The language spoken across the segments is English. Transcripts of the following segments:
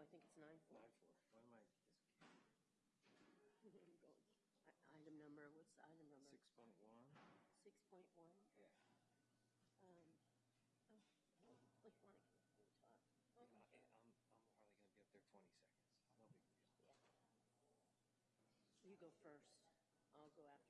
No, I think it's nine four. Nine four. What am I? Item number, what's the item number? Six point one? Six point one? Yeah. Um, oh, oh, wait, wanna can we talk? Oh, I'm, I'm hardly gonna be up there twenty seconds. No big deal. You go first. I'll go after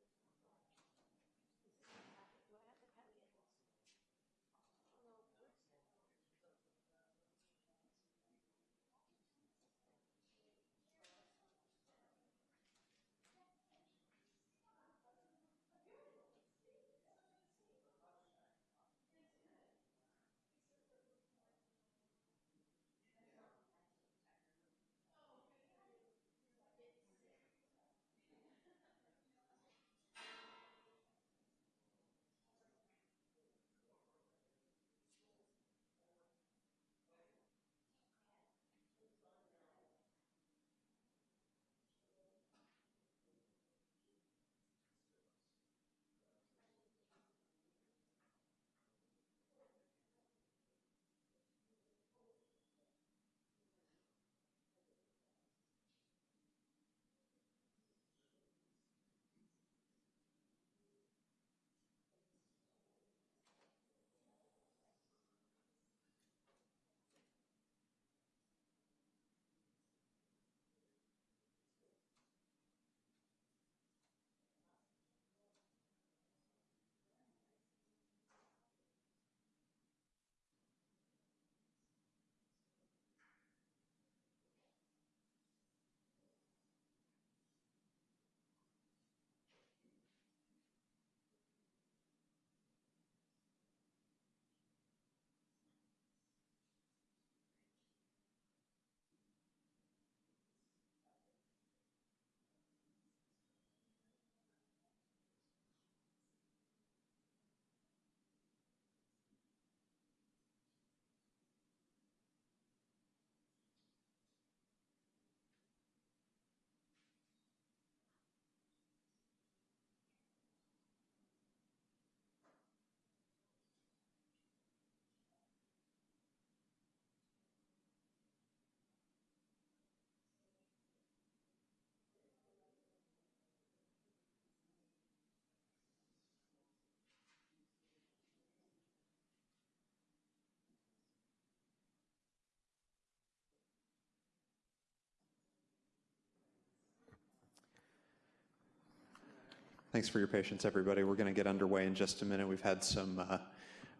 Thanks for your patience, everybody. We're going to get underway in just a minute. We've had some uh,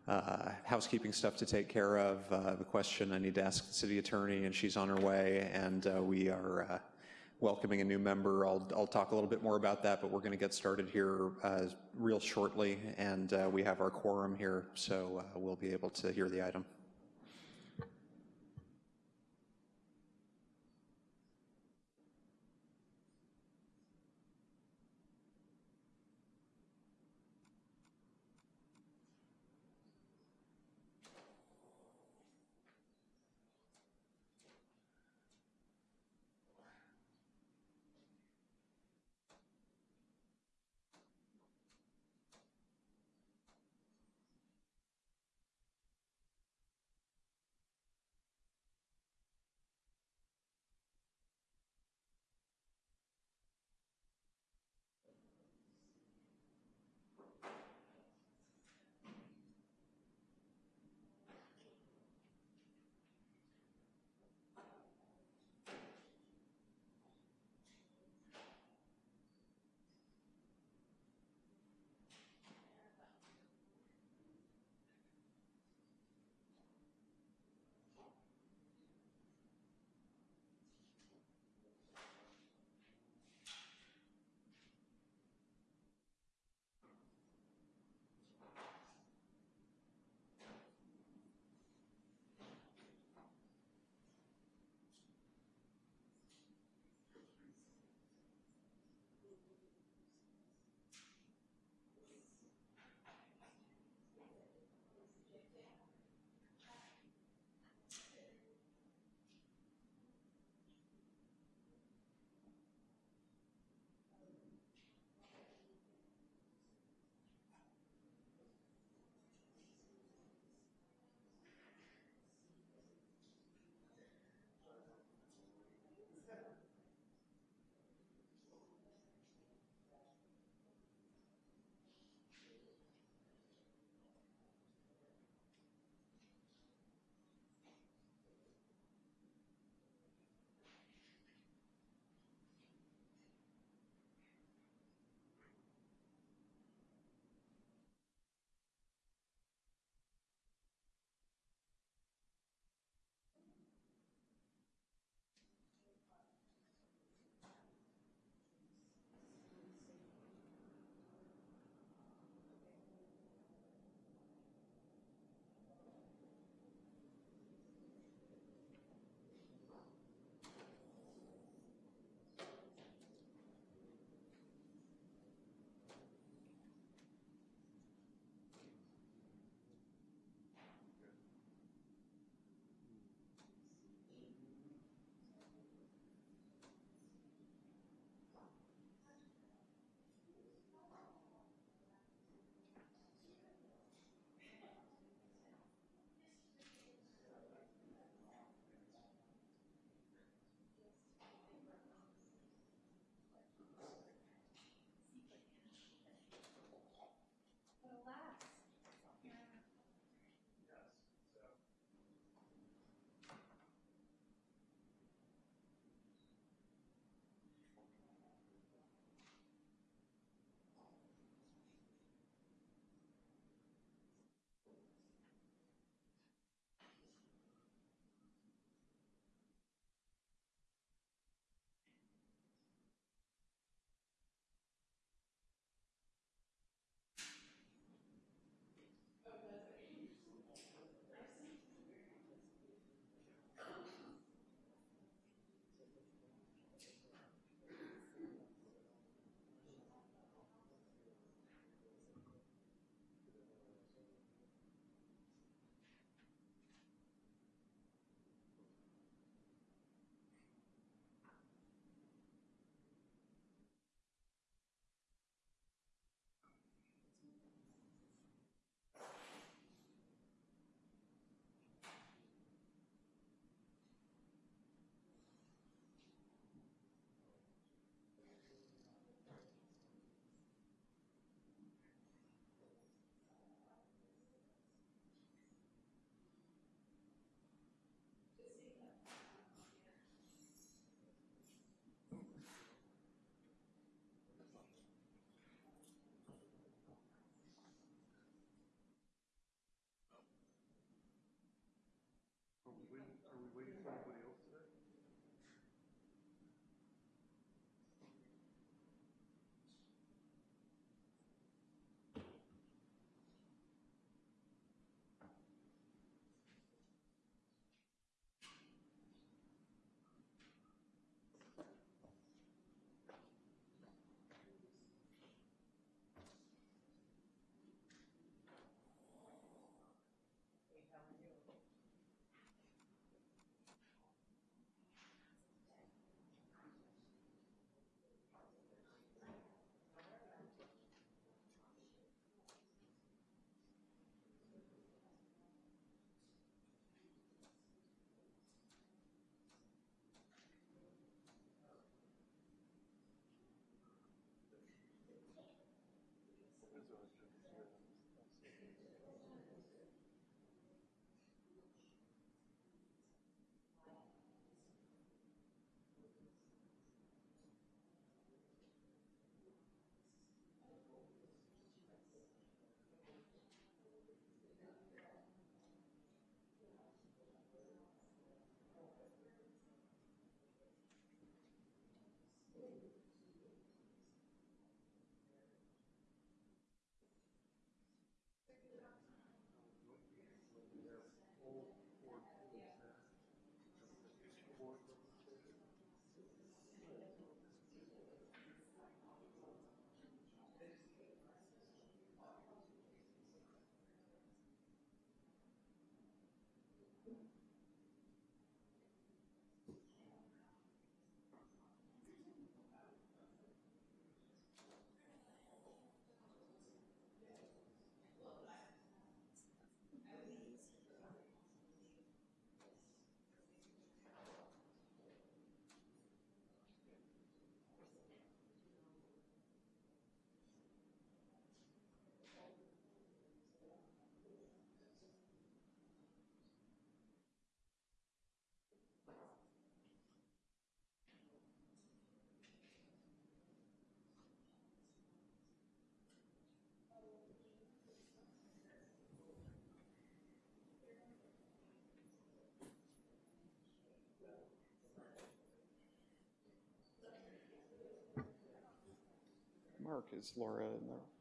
uh, housekeeping stuff to take care of. Uh, the question I need to ask the city attorney, and she's on her way, and uh, we are uh, welcoming a new member. I'll, I'll talk a little bit more about that, but we're going to get started here uh, real shortly, and we have our quorum here, so we'll be able to hear the item. Mark, is Laura in there?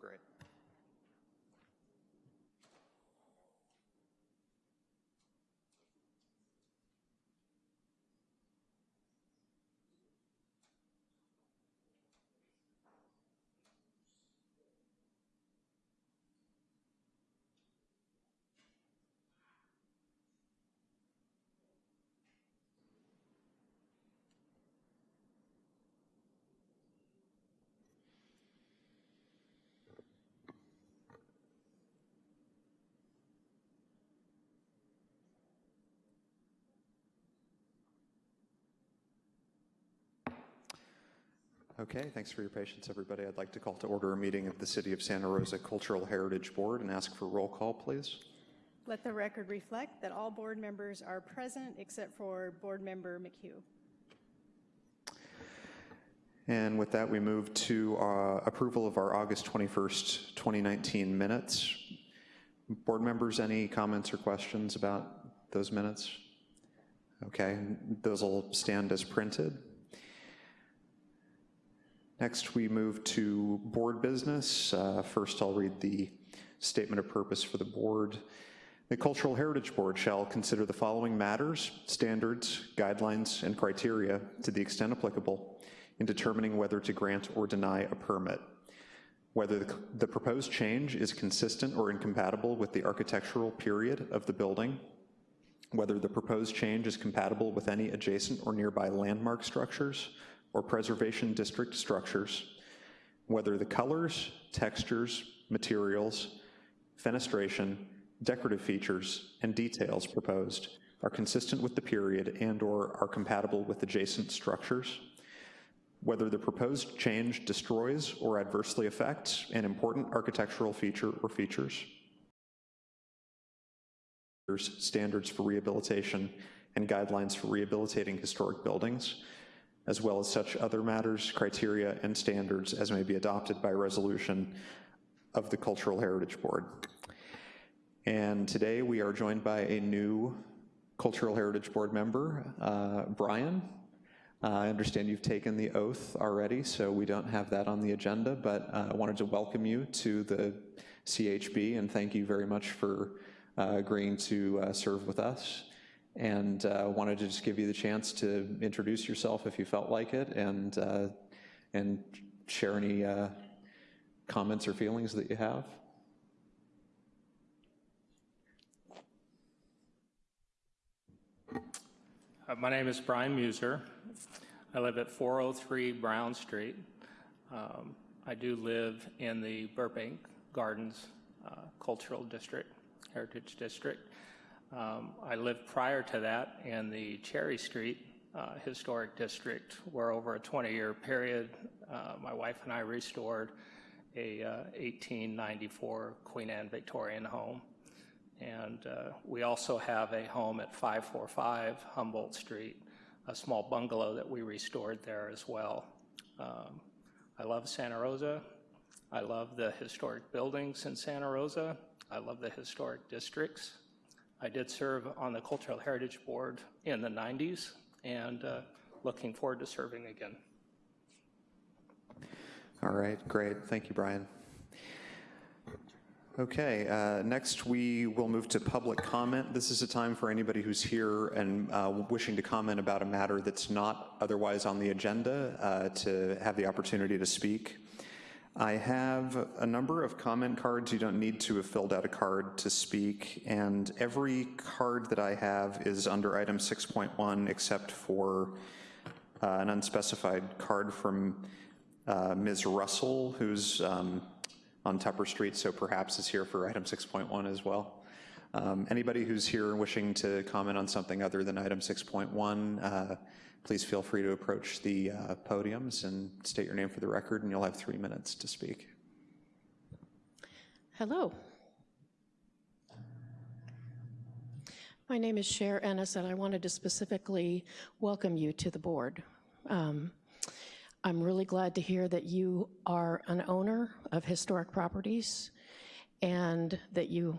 Great. Okay, thanks for your patience, everybody. I'd like to call to order a meeting of the City of Santa Rosa Cultural Heritage Board and ask for roll call, please. Let the record reflect that all board members are present except for Board Member McHugh. And with that, we move to uh, approval of our August 21st, 2019 minutes. Board members, any comments or questions about those minutes? Okay, those will stand as printed. Next, we move to board business. Uh, First, I'll read the statement of purpose for the board. The Cultural Heritage Board shall consider the following matters, standards, guidelines, and criteria to the extent applicable in determining whether to grant or deny a permit. Whether the- the proposed change is consistent or incompatible with the architectural period of the building, whether the proposed change is compatible with any adjacent or nearby landmark structures or preservation district structures, whether the colors, textures, materials, fenestration, decorative features, and details proposed are consistent with the period and/or are compatible with adjacent structures, whether the proposed change destroys or adversely affects an important architectural feature or features, standards for rehabilitation and guidelines for rehabilitating historic buildings, as well as such other matters, criteria, and standards as may be adopted by resolution of the Cultural Heritage Board. And today we are joined by a new Cultural Heritage Board member, uh, Brian. Uh, I understand you've taken the oath already, so we don't have that on the agenda, but uh, I wanted to welcome you to the CHB and thank you very much for uh, agreeing to uh, serve with us. And uh, wanted to just give you the chance to introduce yourself if you felt like it and, uh, and share any uh, comments or feelings that you have. Uh, My name is Brian Muser. I live at 403 Brown Street. Um, I do live in the Burbank Gardens uh, Cultural District, Heritage District. Um, I lived prior to that in the Cherry Street uh, Historic District, where over a 20-year period, uh, my wife and I restored a uh, 1894 Queen Anne Victorian home. And uh, we also have a home at 545 Humboldt Street, a small bungalow that we restored there as well. Um, I love Santa Rosa. I love the historic buildings in Santa Rosa. I love the historic districts. I did serve on the Cultural Heritage Board in the 90s and uh, looking forward to serving again. All right, great. Thank you, Brian. Okay, uh, next we will move to public comment. This is a time for anybody who's here and uh, wishing to comment about a matter that's not otherwise on the agenda uh, to have the opportunity to speak. I have a number of comment cards. You don't need to have filled out a card to speak, and every card that I have is under item 6.1 except for uh, an unspecified card from uh, Ms. Russell, who's um, on Tupper Street, so perhaps is here for item 6.1 as well. Um, Anybody who's here wishing to comment on something other than item 6.1, uh, please feel free to approach the uh, podiums and state your name for the record, and you'll have three minutes to speak. Hello. My name is Cher Ennis, and I wanted to specifically welcome you to the board. Um, I'm really glad to hear that you are an owner of historic properties and that you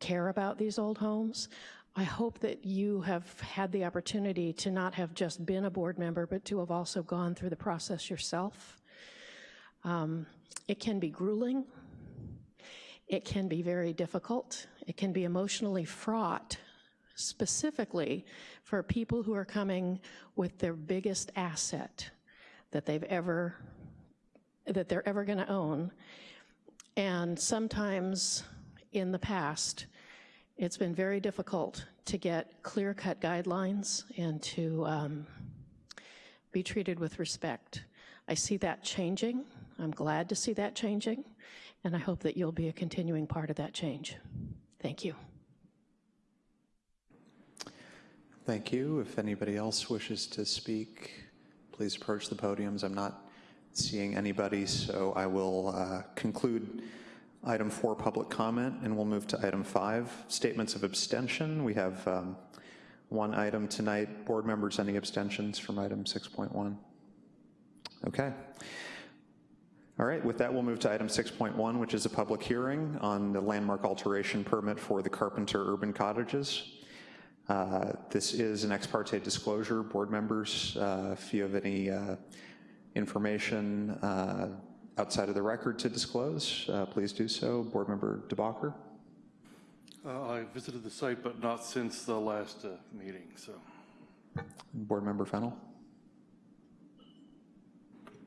care about these old homes. I hope that you have had the opportunity to not have just been a board member, but to have also gone through the process yourself. Um, It can be grueling. It can be very difficult. It can be emotionally fraught, specifically for people who are coming with their biggest asset that they've ever, that they're ever going to own. And sometimes in the past, it's been very difficult to get clear-cut guidelines and to um, be treated with respect. I see that changing. I'm glad to see that changing, and I hope that you'll be a continuing part of that change. Thank you. Thank you. If anybody else wishes to speak, please approach the podiums. I'm not seeing anybody, so I will uh, conclude item four, public comment, and we'll move to item five, statements of abstention. We have um, one item tonight. Board members, any abstentions from item 6.1? Okay. All right, with that, we'll move to item 6.1, which is a public hearing on the landmark alteration permit for the Carpenter Urban Cottages. Uh, This is an ex parte disclosure. Board members, uh, if you have any uh, information uh, outside of the record to disclose, uh, please do so. Board Member DeBacher? Uh, I visited the site, but not since the last uh, meeting, so. Board Member Fennel?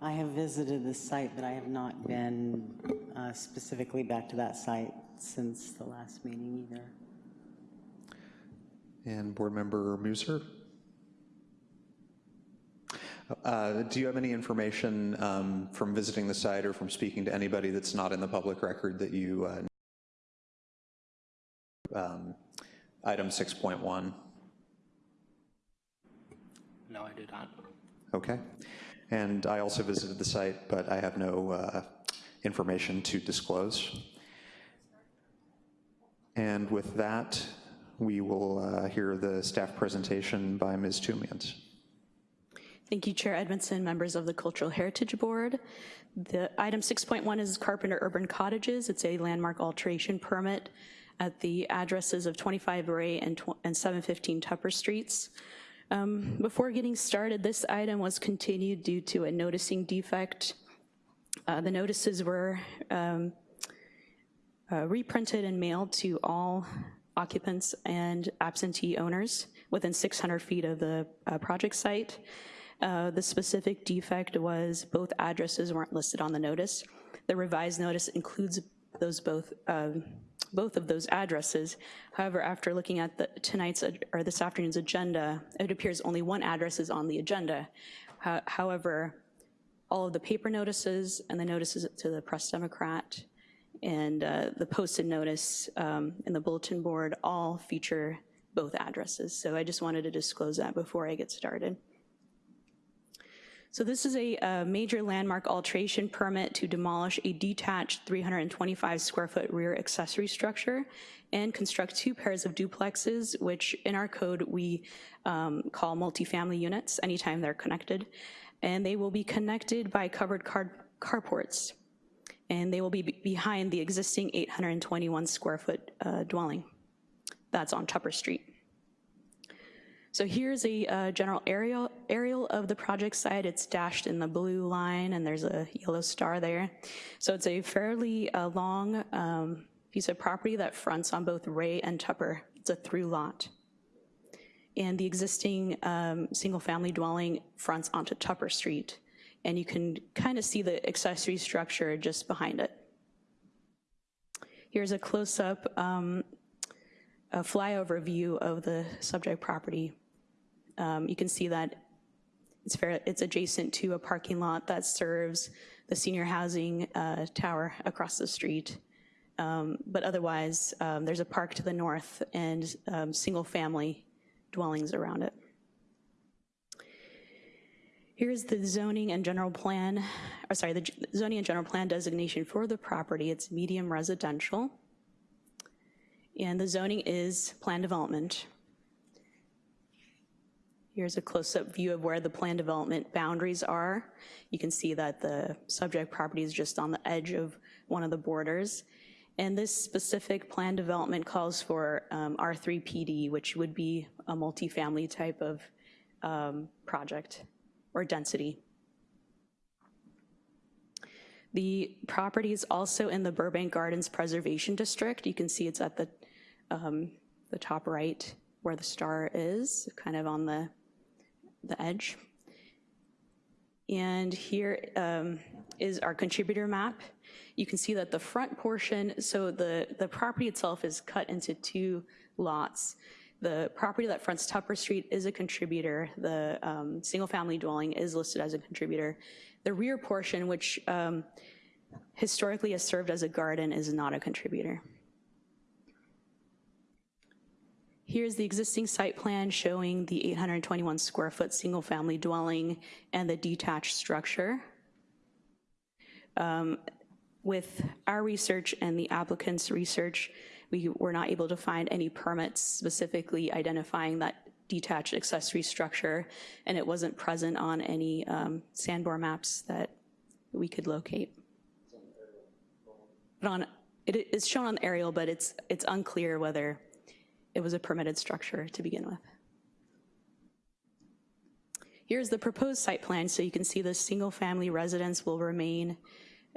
I have visited the site, but I have not been uh, specifically back to that site since the last meeting either. And Board Member Muser? Uh, Do you have any information um, from visiting the site or from speaking to anybody that's not in the public record that you, uh, um, item 6.1? No, I do not. Okay. And I also visited the site, but I have no uh, information to disclose. And with that, we will uh, hear the staff presentation by Ms. Tumians. Thank you, Chair Edmondson, members of the Cultural Heritage Board. The item 6.1 is Carpenter Urban Cottages. It's a landmark alteration permit at the addresses of 25 Ray and and 715 Tupper Streets. Um, Before getting started, this item was continued due to a noticing defect. Uh, The notices were um, uh, reprinted and mailed to all occupants and absentee owners within 600 feet of the uh, project site. Uh, The specific defect was both addresses weren't listed on the notice. The revised notice includes those both, um, both of those addresses. However, after looking at the tonight's, or this afternoon's agenda, it appears only one address is on the agenda. Ho- However, all of the paper notices and the notices to the Press Democrat and uh, the posted notice um, in the bulletin board all feature both addresses. So I just wanted to disclose that before I get started. So this is a, uh major landmark alteration permit to demolish a detached 325 square foot rear accessory structure and construct two pairs of duplexes, which in our code we um, call multifamily units anytime they're connected. And they will be connected by covered car- carports. And they will be be- behind the existing 821 square foot uh, dwelling. That's on Tupper Street. So here's a uh, general aerial, aerial of the project site. It's dashed in the blue line, and there's a yellow star there. So it's a fairly uh, long um, piece of property that fronts on both Ray and Tupper. It's a through lot. And the existing um, single-family dwelling fronts onto Tupper Street. And you can kind of see the accessory structure just behind it. Here's a close-up, um, a flyover view of the subject property. Um, You can see that it's fair, it's adjacent to a parking lot that serves the senior housing uh, tower across the street. Um, But otherwise, um, there's a park to the north and um, single-family dwellings around it. Here's the zoning and general plan, or sorry, the zoning and general plan designation for the property. It's medium residential. And the zoning is plan development. Here's a close-up view of where the plan development boundaries are. You can see that the subject property is just on the edge of one of the borders. And this specific plan development calls for um, R3 PD, which would be a multifamily type of um, project or density. The property is also in the Burbank Gardens Preservation District. You can see it's at the, um, the top right where the star is, kind of on the, the edge. And here um, is our contributor map. You can see that the front portion, so the, the property itself is cut into two lots. The property that fronts Tupper Street is a contributor. The um, single-family dwelling is listed as a contributor. The rear portion, which um, historically has served as a garden, is not a contributor. Here's the existing site plan showing the 821 square foot single-family dwelling and the detached structure. Um, With our research and the applicant's research, we were not able to find any permits specifically identifying that detached accessory structure, and it wasn't present on any um, Sanborn maps that we could locate. But on, it is shown on the aerial, but it's, it's unclear whether it was a permitted structure to begin with. Here's the proposed site plan, so you can see the single-family residence will remain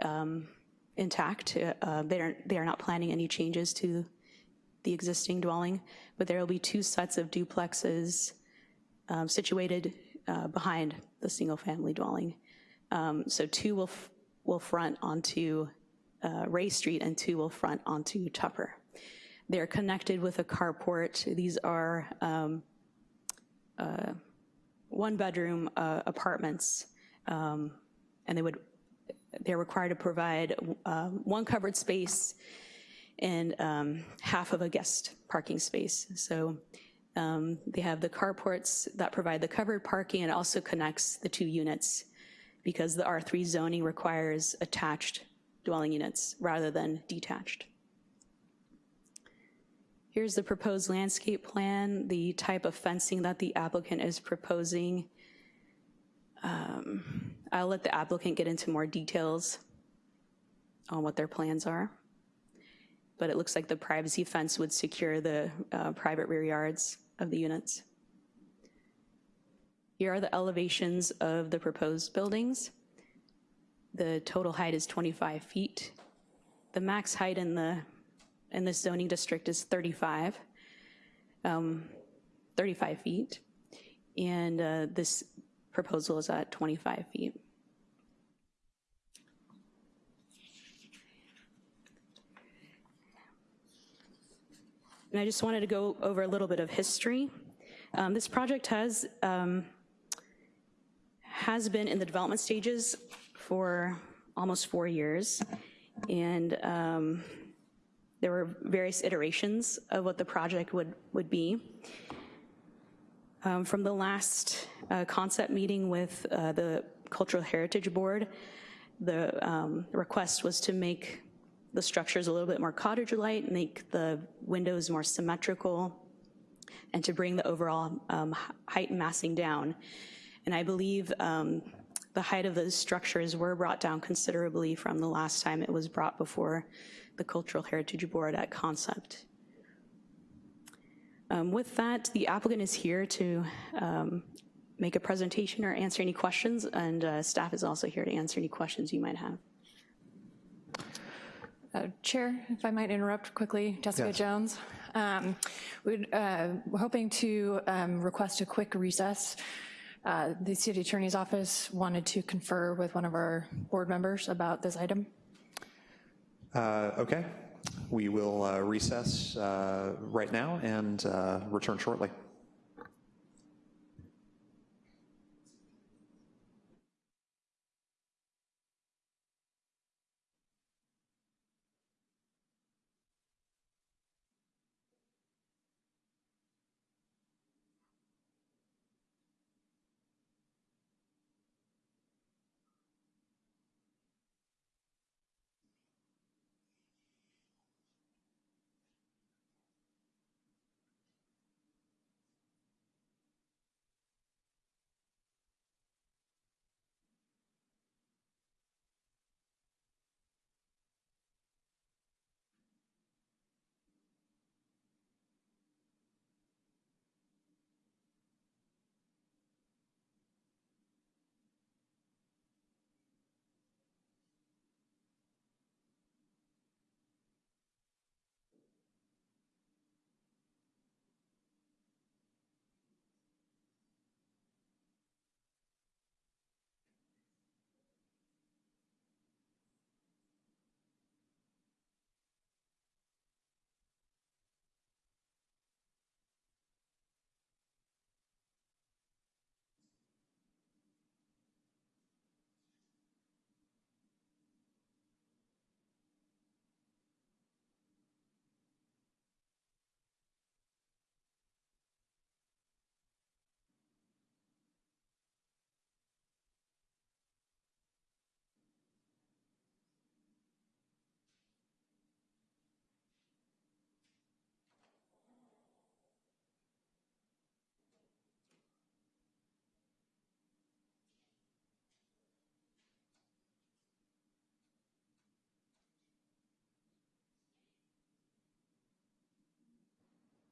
um, intact. Uh, They are, they are not planning any changes to the existing dwelling, but there will be two sets of duplexes um, situated uh, behind the single-family dwelling. Um, So two will, will front onto uh, Ray Street and two will front onto Tupper. They're connected with a carport. These are um, uh, one-bedroom uh, apartments, um, and they would, they're required to provide um, one covered space and um, half of a guest parking space. So um, they have the carports that provide the covered parking and also connects the two units because the R3 zoning requires attached dwelling units rather than detached. Here's the proposed landscape plan, the type of fencing that the applicant is proposing. Um, I'll let the applicant get into more details on what their plans are. But it looks like the privacy fence would secure the uh, private rear yards of the units. Here are the elevations of the proposed buildings. The total height is 25 feet. The max height in the in this zoning district is 35, um, 35 feet, and uh, this proposal is at 25 feet. And I just wanted to go over a little bit of history. Um, This project has, um, has been in the development stages for almost four years, and um, there were various iterations of what the project would, would be. Um, From the last uh, concept meeting with uh, the Cultural Heritage Board, the um, request was to make the structures a little bit more cottage-like, make the windows more symmetrical, and to bring the overall um, height and massing down. And I believe um, the height of those structures were brought down considerably from the last time it was brought before the Cultural Heritage Board at concept. Um, With that, the applicant is here to um, make a presentation or answer any questions, and uh, staff is also here to answer any questions you might have. Uh, Chair, if I might interrupt quickly, Jessica Yes. Jones. Um, We'd, uh, We're hoping to um, request a quick recess. Uh, The city attorney's office wanted to confer with one of our board members about this item. Uh, Okay, we will uh, recess uh, right now and return shortly.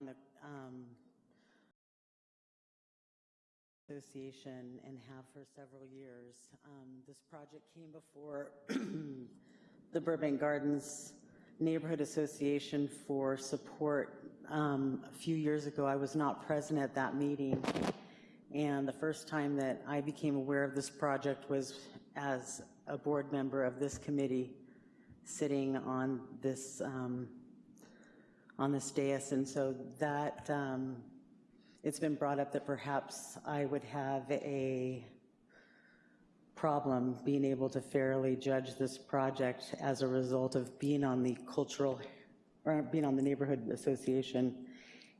The um, association and have for several years. Um, This project came before the Burbank Gardens Neighborhood Association for support um, a few years ago. I was not present at that meeting, and the first time that I became aware of this project was as a board member of this committee, sitting on this um, on this dais, and so that, um, it's been brought up that perhaps I would have a problem being able to fairly judge this project as a result of being on the cultural, or being on the neighborhood association.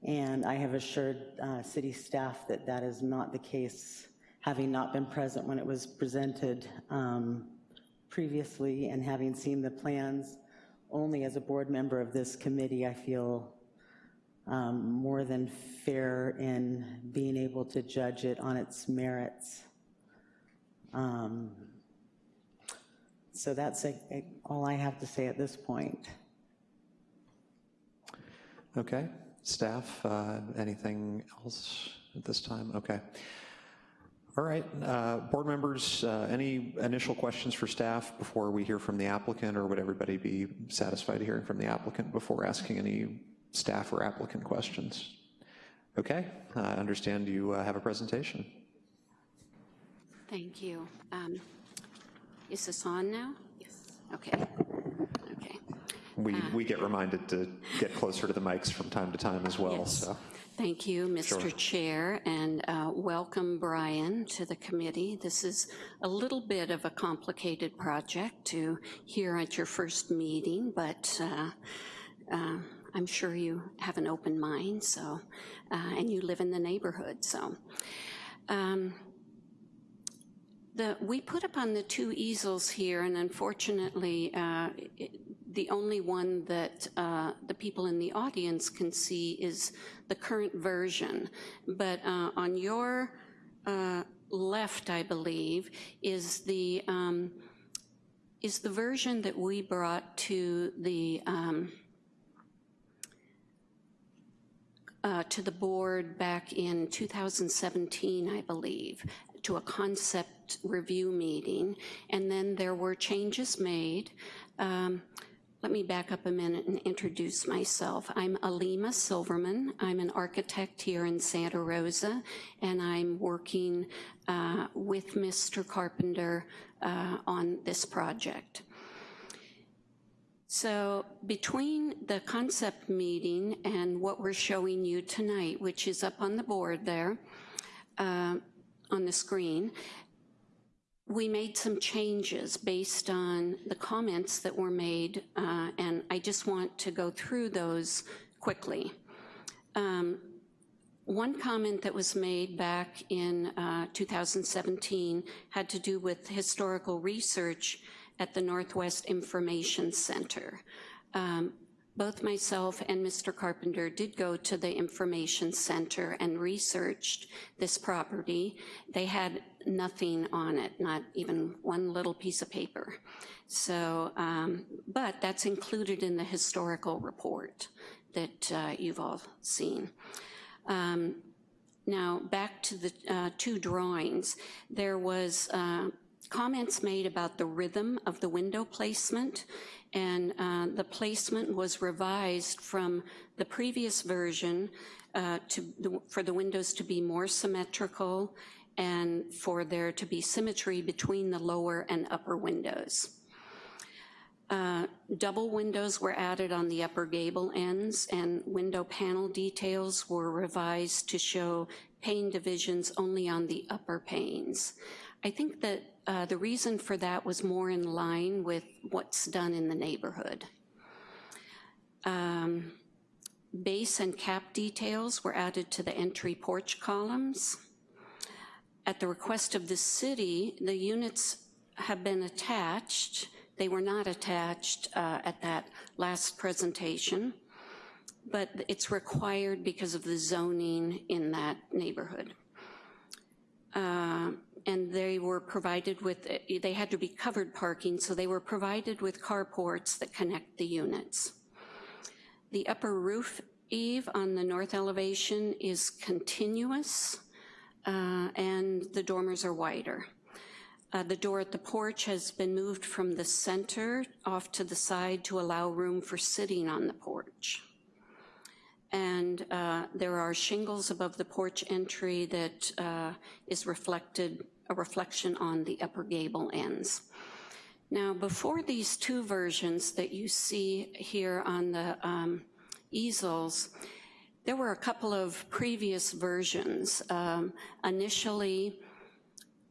And I have assured uh, city staff that that is not the case, having not been present when it was presented um, previously and having seen the plans only as a board member of this committee, I feel um, more than fair in being able to judge it on its merits. Um, So that's a- a- all I have to say at this point. Okay, staff, uh, anything else at this time? Okay. All right, uh, board members, uh, any initial questions for staff before we hear from the applicant, or would everybody be satisfied hearing from the applicant before asking any staff or applicant questions? Okay, I understand you uh, have a presentation. Thank you. Um, Is this on now? Yes. Okay, okay. We, we get reminded to get closer to the mics from time to time as well, Yes. so. Thank you, Mr. Chair, and uh, welcome, Brian, to the committee. This is a little bit of a complicated project to hear at your first meeting, but uh, uh, I'm sure you have an open mind, so, uh, and you live in the neighborhood, so. Um, The, we put up on the two easels here, and unfortunately, uh, it- the only one that uh, the people in the audience can see is the current version. But uh, on your uh, left, I believe, is the, um, is the version that we brought to the, um, uh, to the board back in 2017, I believe, to a concept review meeting, and then there were changes made. Um, let me back up a minute and introduce myself. I'm Alima Silverman. I'm an architect here in Santa Rosa, and I'm working uh, with Mr. Carpenter uh, on this project. So between the concept meeting and what we're showing you tonight, which is up on the board there, uh, on the screen, we made some changes based on the comments that were made, uh, and I just want to go through those quickly. Um, one comment that was made back in uh, 2017 had to do with historical research at the Northwest Information Center. Um, both myself and Mr. Carpenter did go to the Information Center and researched this property. They had nothing on it, not even one little piece of paper. So, um, but that's included in the historical report that uh, you've all seen. Um, now, back to the uh, two drawings. There was uh, comments made about the rhythm of the window placement and uh, the placement was revised from the previous version uh, to for the windows to be more symmetrical and for there to be symmetry between the lower and upper windows. Uh, double windows were added on the upper gable ends and window panel details were revised to show pane divisions only on the upper panes. I think that uh, the reason for that was more in line with what's done in the neighborhood. Um, base and cap details were added to the entry porch columns. At the request of the city, the units have been attached. They were not attached uh, at that last presentation, but it's required because of the zoning in that neighborhood. Uh, and they were provided with, they had to be covered parking, so they were provided with carports that connect the units. The upper roof eave on the north elevation is continuous, uh, and the dormers are wider. Uh, the door at the porch has been moved from the center off to the side to allow room for sitting on the porch and uh, there are shingles above the porch entry that uh, is reflected, a reflection on the upper gable ends. Now, before these two versions that you see here on the um, easels, there were a couple of previous versions. Um, initially,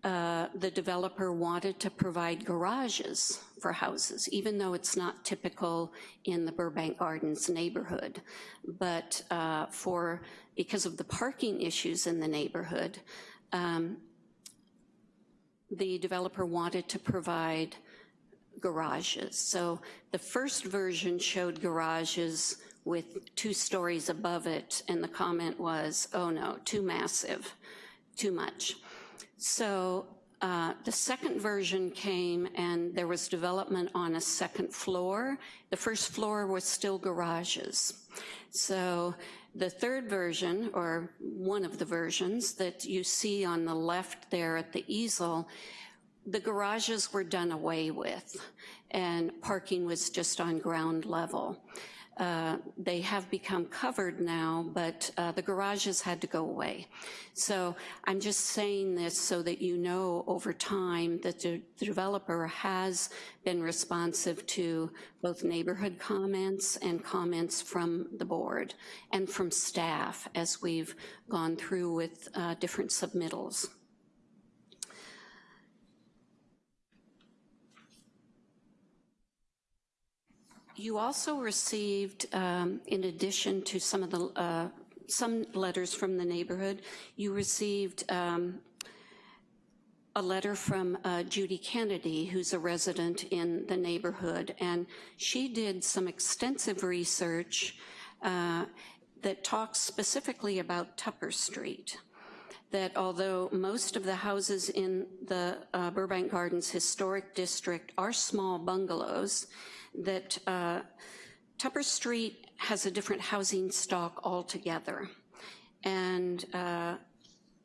uh, the developer wanted to provide garages for houses, even though it's not typical in the Burbank Gardens neighborhood. But uh, for, because of the parking issues in the neighborhood, um, the developer wanted to provide garages. So the first version showed garages with two stories above it, and the comment was, oh no, too massive, too much. So uh, the second version came and there was development on a second floor. The first floor was still garages. So the third version, or one of the versions that you see on the left there at the easel, the garages were done away with and parking was just on ground level. Uh, they have become covered now, but uh, the garages had to go away. So I'm just saying this so that you know over time that the, the developer has been responsive to both neighborhood comments and comments from the board and from staff as we've gone through with uh, different submittals. You also received, um, in addition to some of the, uh, some letters from the neighborhood, you received um, a letter from uh, Judy Kennedy, who's a resident in the neighborhood, and she did some extensive research uh, that talks specifically about Tupper Street that although most of the houses in the uh, Burbank Gardens Historic District are small bungalows, that uh, Tupper Street has a different housing stock altogether. And uh,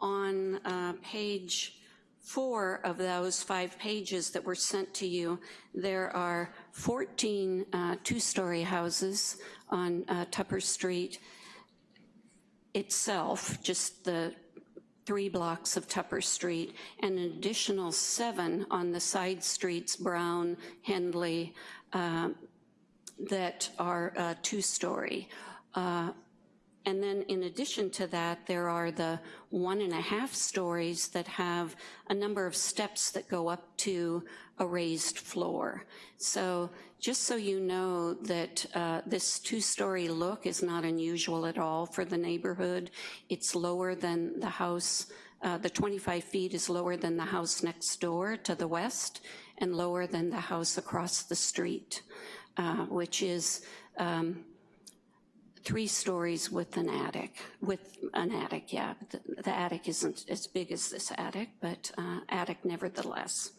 on uh, page four of those five pages that were sent to you, there are 14 uh, two-story houses on uh, Tupper Street itself, just the three blocks of Tupper Street, and an additional seven on the side streets, Brown, Henley, uh, that are uh, two-story. Uh, and then in addition to that, there are the one and a half stories that have a number of steps that go up to a raised floor. So just so you know that uh, this two-story look is not unusual at all for the neighborhood. It's lower than the house, uh, the 25 feet is lower than the house next door to the west and lower than the house across the street, uh, which is um, three stories with an attic, with an attic, yeah. The, the attic isn't as big as this attic, but uh, attic nevertheless.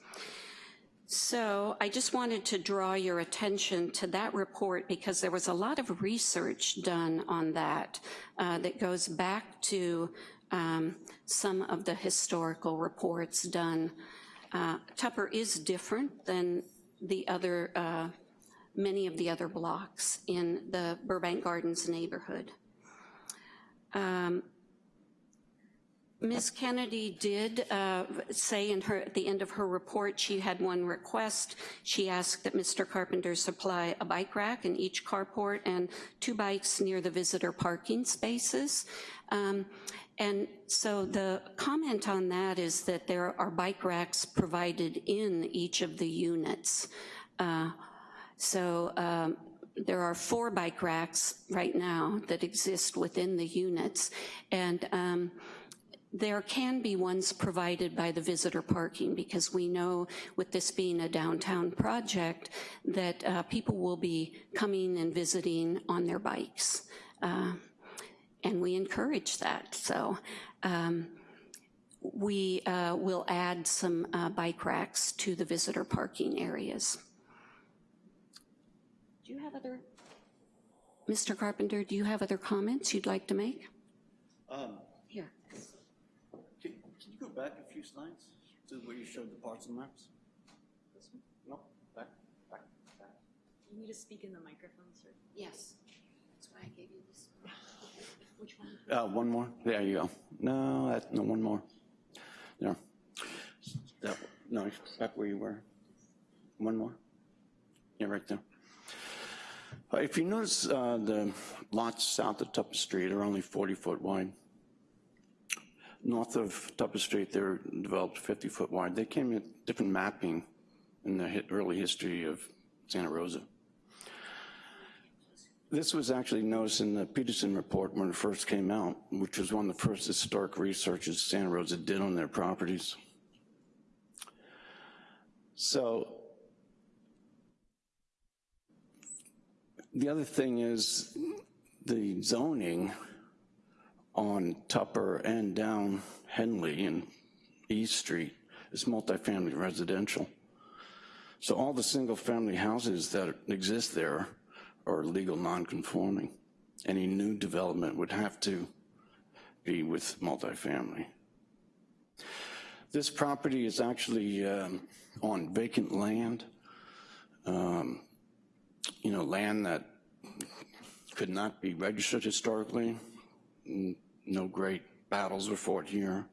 So I just wanted to draw your attention to that report because there was a lot of research done on that uh, that goes back to um, some of the historical reports done. Uh, Tupper is different than the other uh, many of the other blocks in the Burbank Gardens neighborhood. Um, Ms. Kennedy did uh, say in her, at the end of her report, she had one request. She asked that Mr. Carpenter supply a bike rack in each carport and two bikes near the visitor parking spaces. Um, and so the comment on that is that there are bike racks provided in each of the units. Uh, so um, there are four bike racks right now that exist within the units, and um, there can be ones provided by the visitor parking because we know with this being a downtown project that uh, people will be coming and visiting on their bikes. Uh, and we encourage that. So um, we uh, will add some uh, bike racks to the visitor parking areas. Do you have other, Mr. Carpenter, do you have other comments you'd like to make? Um, Here. can, can you go back a few slides to where you showed the parts and maps? This one? No, back, back, back. You need to speak in the microphone, sir. Yes, that's why I gave you this. Which one? Uh, one more. There you go. No, that, no, one more. No, That, no, back where you were. One more. Yeah, right there. Uh, If you notice, uh, the lots south of Tupper Street are only 40 foot wide. North of Tupper Street, they're developed 50 foot wide. They came with different mapping in the early history of Santa Rosa. This was actually noticed in the Peterson report when it first came out, which was one of the first historic researches Santa Rosa did on their properties. So the other thing is the zoning on Tupper and down Henley and East Street is multifamily residential. So all the single-family houses that exist there are legal non-conforming. Any new development would have to be with multifamily. This property is actually um, on vacant land. Um, you know, land that could not be registered historically. No great battles were fought here.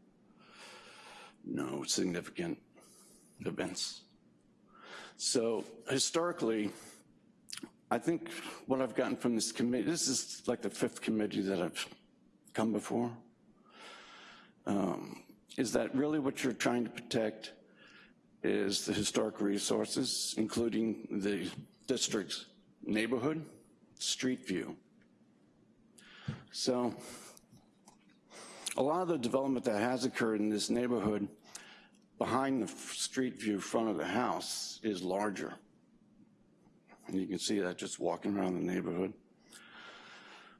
No significant events. So historically, I think what I've gotten from this committee, this is like the fifth committee that I've come before, um, is that really what you're trying to protect is the historic resources, including the district's neighborhood, street view. So a lot of the development that has occurred in this neighborhood behind the street view front of the house is larger. And you can see that just walking around the neighborhood.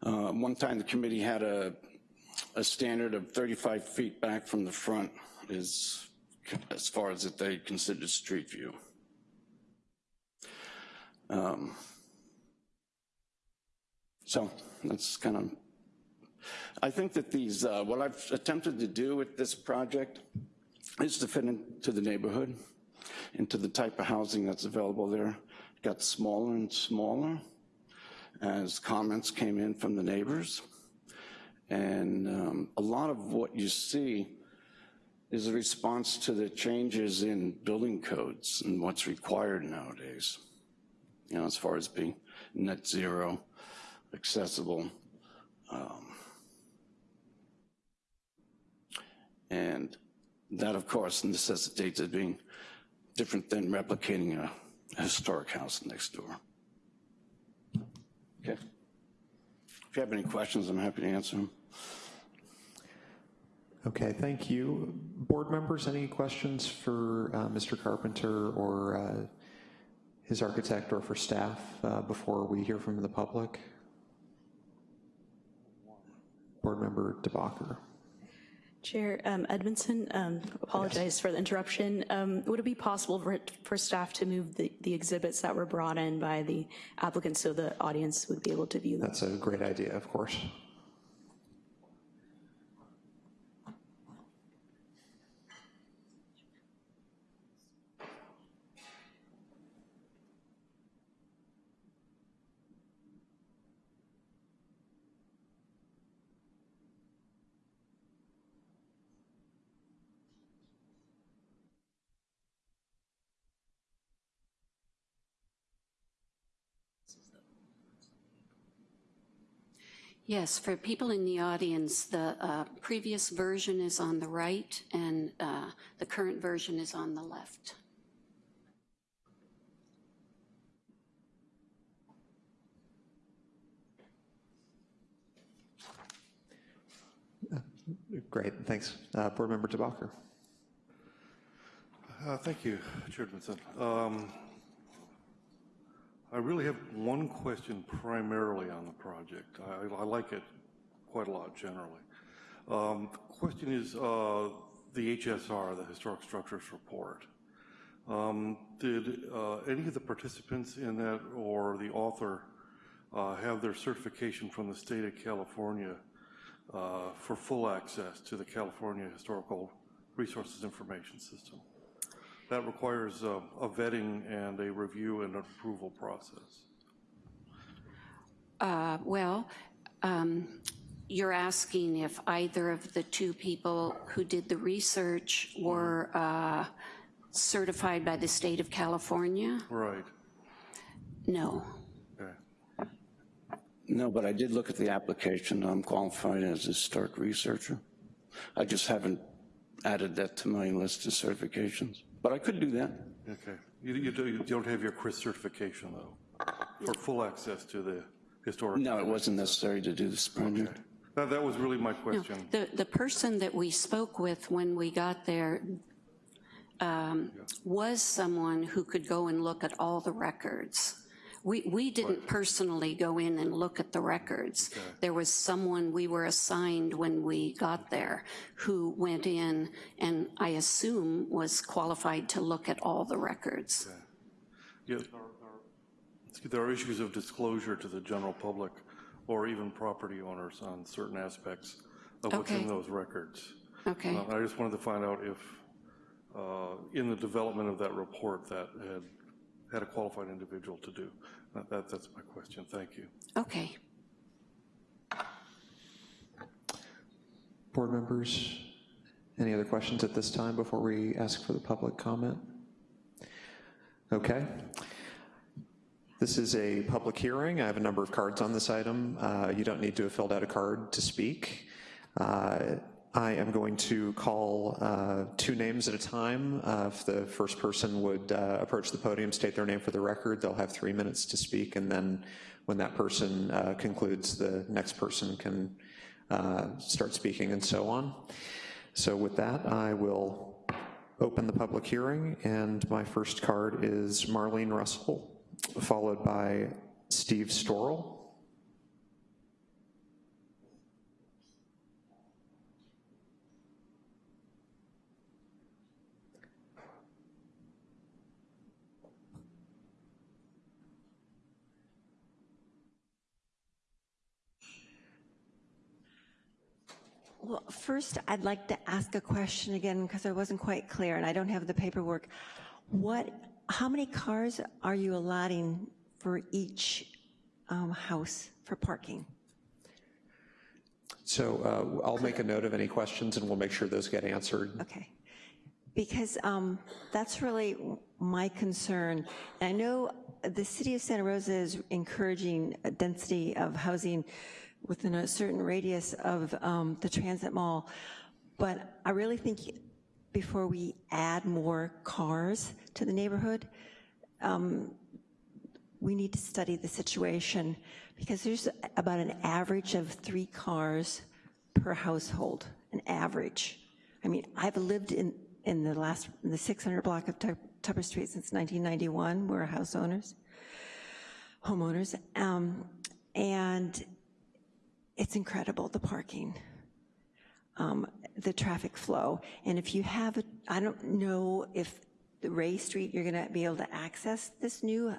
Uh, One time the committee had a, a standard of 35 feet back from the front is as far as that they considered street view. Um, So that's kind of, I think that these, uh, what I've attempted to do with this project is to fit into the neighborhood, into the type of housing that's available there. Got smaller and smaller as comments came in from the neighbors. And um, a lot of what you see is a response to the changes in building codes and what's required nowadays. You know, as far as being net zero, accessible. Um, and that, of course, necessitates it being different than replicating a historic house next door. Okay. If you have any questions, I'm happy to answer them. Okay, thank you. Board members, any questions for uh, Mr. Carpenter or uh, his architect or for staff uh, before we hear from the public? Board member DeBacher. Chair um, Edmondson, um, apologize for the interruption. Um, would it be possible for, for staff to move the, the exhibits that were brought in by the applicant so the audience would be able to view them? That's a great idea, of course. Yes, for people in the audience, the uh, previous version is on the right and uh, the current version is on the left. Great, thanks. Uh, Board member DeBacher. Uh, Thank you, Chair Edmondson. Um, I really have one question primarily on the project. I, I like it quite a lot generally. Um, the question is uh, the HSR, the Historic Structures Report. Um, did uh, any of the participants in that or the author uh, have their certification from the state of California uh, for full access to the California Historical Resources Information System? That requires a, a vetting and a review and approval process. Uh, Well, um, you're asking if either of the two people who did the research were uh, certified by the state of California? Right. No. Okay. No, but I did look at the application. I'm qualified as a historic researcher. I just haven't added that to my list of certifications, but I could do that. Okay. You, you, do, you don't have your CHRIS certification though, for full access to the historic. No, it wasn't necessary to do this project. Okay. That, that was really my No, question. the, the person that we spoke with when we got there um, was someone who could go and look at all the records. We, we didn't personally go in and look at the records. There was someone we were assigned when we got there who went in and I assume was qualified to look at all the records. Yeah, there are- issues of disclosure to the general public or even property owners on certain aspects of what's in those records. Okay, Uh, I just wanted to find out if, uh, in the development of that report, that had, had a qualified individual to do. That, that- that's my question. Thank you. okay. Board members, any other questions at this time before we ask for the public comment? Okay. This is a public hearing. I have a number of cards on this item. Uh, You don't need to have filled out a card to speak. Uh, I am going to call uh, two names at a time. Uh, If the first person would uh, approach the podium, state their name for the record, they'll have three minutes to speak, and then when that person uh, concludes, the next person can uh, start speaking and so on. So with that, I will open the public hearing, and my first card is Marlene Russell, followed by Steve Storrell. Well, first, I'd like to ask a question again because I wasn't quite clear and I don't have the paperwork. What, how many cars are you allotting for each um, house for parking? So uh, I'll make a note of any questions and we'll make sure those get answered. Okay. Because um, that's really my concern. And I know the city of Santa Rosa is encouraging a density of housing within a certain radius of um, the transit mall, but I really think before we add more cars to the neighborhood, um, we need to study the situation because there's about an average of three cars per household, an average. I mean, I've lived in, in the last, in the 600 block of Tupper Street since 1991. We're house owners, homeowners. Um, and it's incredible, the parking, um, the traffic flow. And if you have, a, I don't know if the Ray Street, you're gonna be able to access this new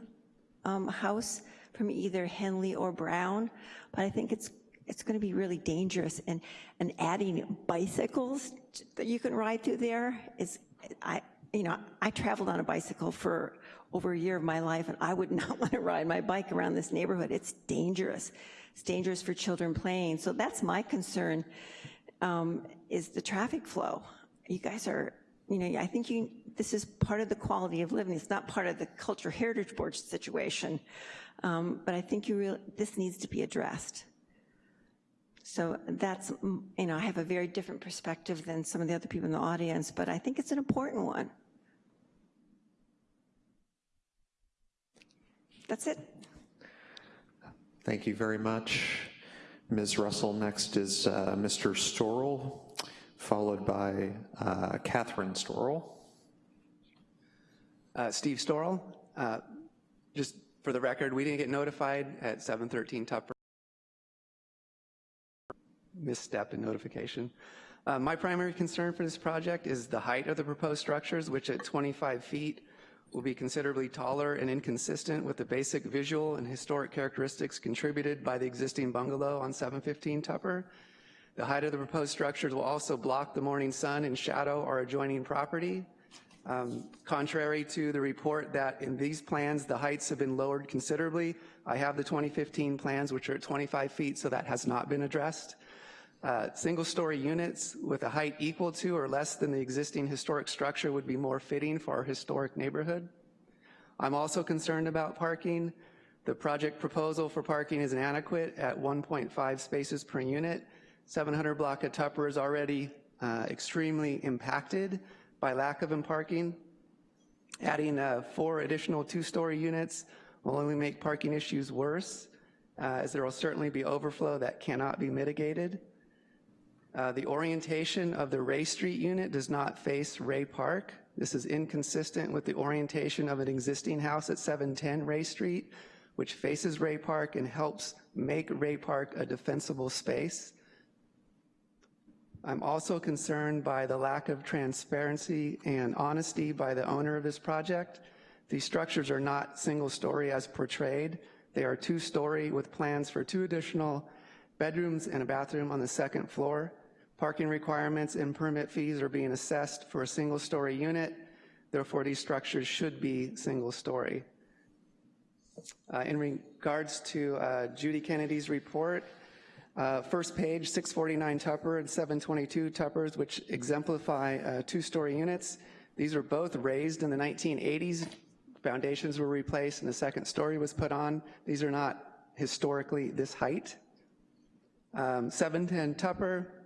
um, house from either Henley or Brown, but I think it's it's going to be really dangerous. And and adding bicycles that you can ride through there is, I you know, I traveled on a bicycle for over a year of my life, and I would not want to ride my bike around this neighborhood. It's dangerous. It's dangerous for children playing. So that's my concern, um, is the traffic flow. You guys are, you know, I think you, this is part of the quality of living. It's not part of the Cultural Heritage Board situation. Um, but I think you really, this needs to be addressed. So that's, you know, I have a very different perspective than some of the other people in the audience, but I think it's an important one. That's it. Thank you very much. Ms. Russell, next is uh, Mr. Storrell, followed by uh, Catherine Storrell. Uh, Steve Storrell, uh, just for the record, we didn't get notified at 713 Tupper. Misstep in notification. Uh, my primary concern for this project is the height of the proposed structures, which at 25 feet will be considerably taller and inconsistent with the basic visual and historic characteristics contributed by the existing bungalow on 715 Tupper. The height of the proposed structures will also block the morning sun and shadow our adjoining property. Um, contrary to the report that in these plans the heights have been lowered considerably, I have the 2015 plans which are at 25 feet, so that has not been addressed. Uh, single-story units with a height equal to or less than the existing historic structure would be more fitting for our historic neighborhood. I'm also concerned about parking. The project proposal for parking is inadequate at 1.5 spaces per unit. 700 block of Tupper is already uh, extremely impacted by lack of parking. Adding uh, four additional two-story units will only make parking issues worse, uh, as there will certainly be overflow that cannot be mitigated. Uh, the orientation of the Ray Street unit does not face Ray Park. This is inconsistent with the orientation of an existing house at 710 Ray Street, which faces Ray Park and helps make Ray Park a defensible space. I'm also concerned by the lack of transparency and honesty by the owner of this project. These structures are not single story as portrayed. They are two story with plans for two additional bedrooms and a bathroom on the second floor. Parking requirements and permit fees are being assessed for a single story unit. Therefore, these structures should be single story. Uh, in regards to uh, Judy Kennedy's report, uh, first page, 649 Tupper and 722 Tuppers, which exemplify uh, two-story units. These were both raised in the 1980s. Foundations were replaced and the second story was put on. These are not historically this height. Um, 710 Tupper,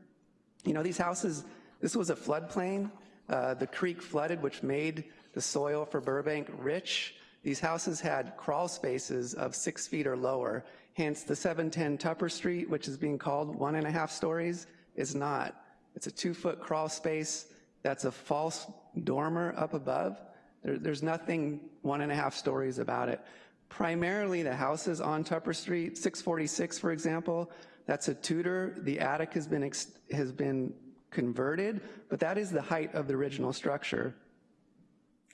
you know, these houses, this was a floodplain. Uh, the creek flooded, which made the soil for Burbank rich. These houses had crawl spaces of six feet or lower. Hence, the 710 Tupper Street, which is being called one and a half stories, is not. It's a two foot crawl space that's a false dormer up above. There, there's nothing one and a half stories about it. Primarily the houses on Tupper Street, 646 for example, that's a Tudor. The attic has been, has been converted, but that is the height of the original structure.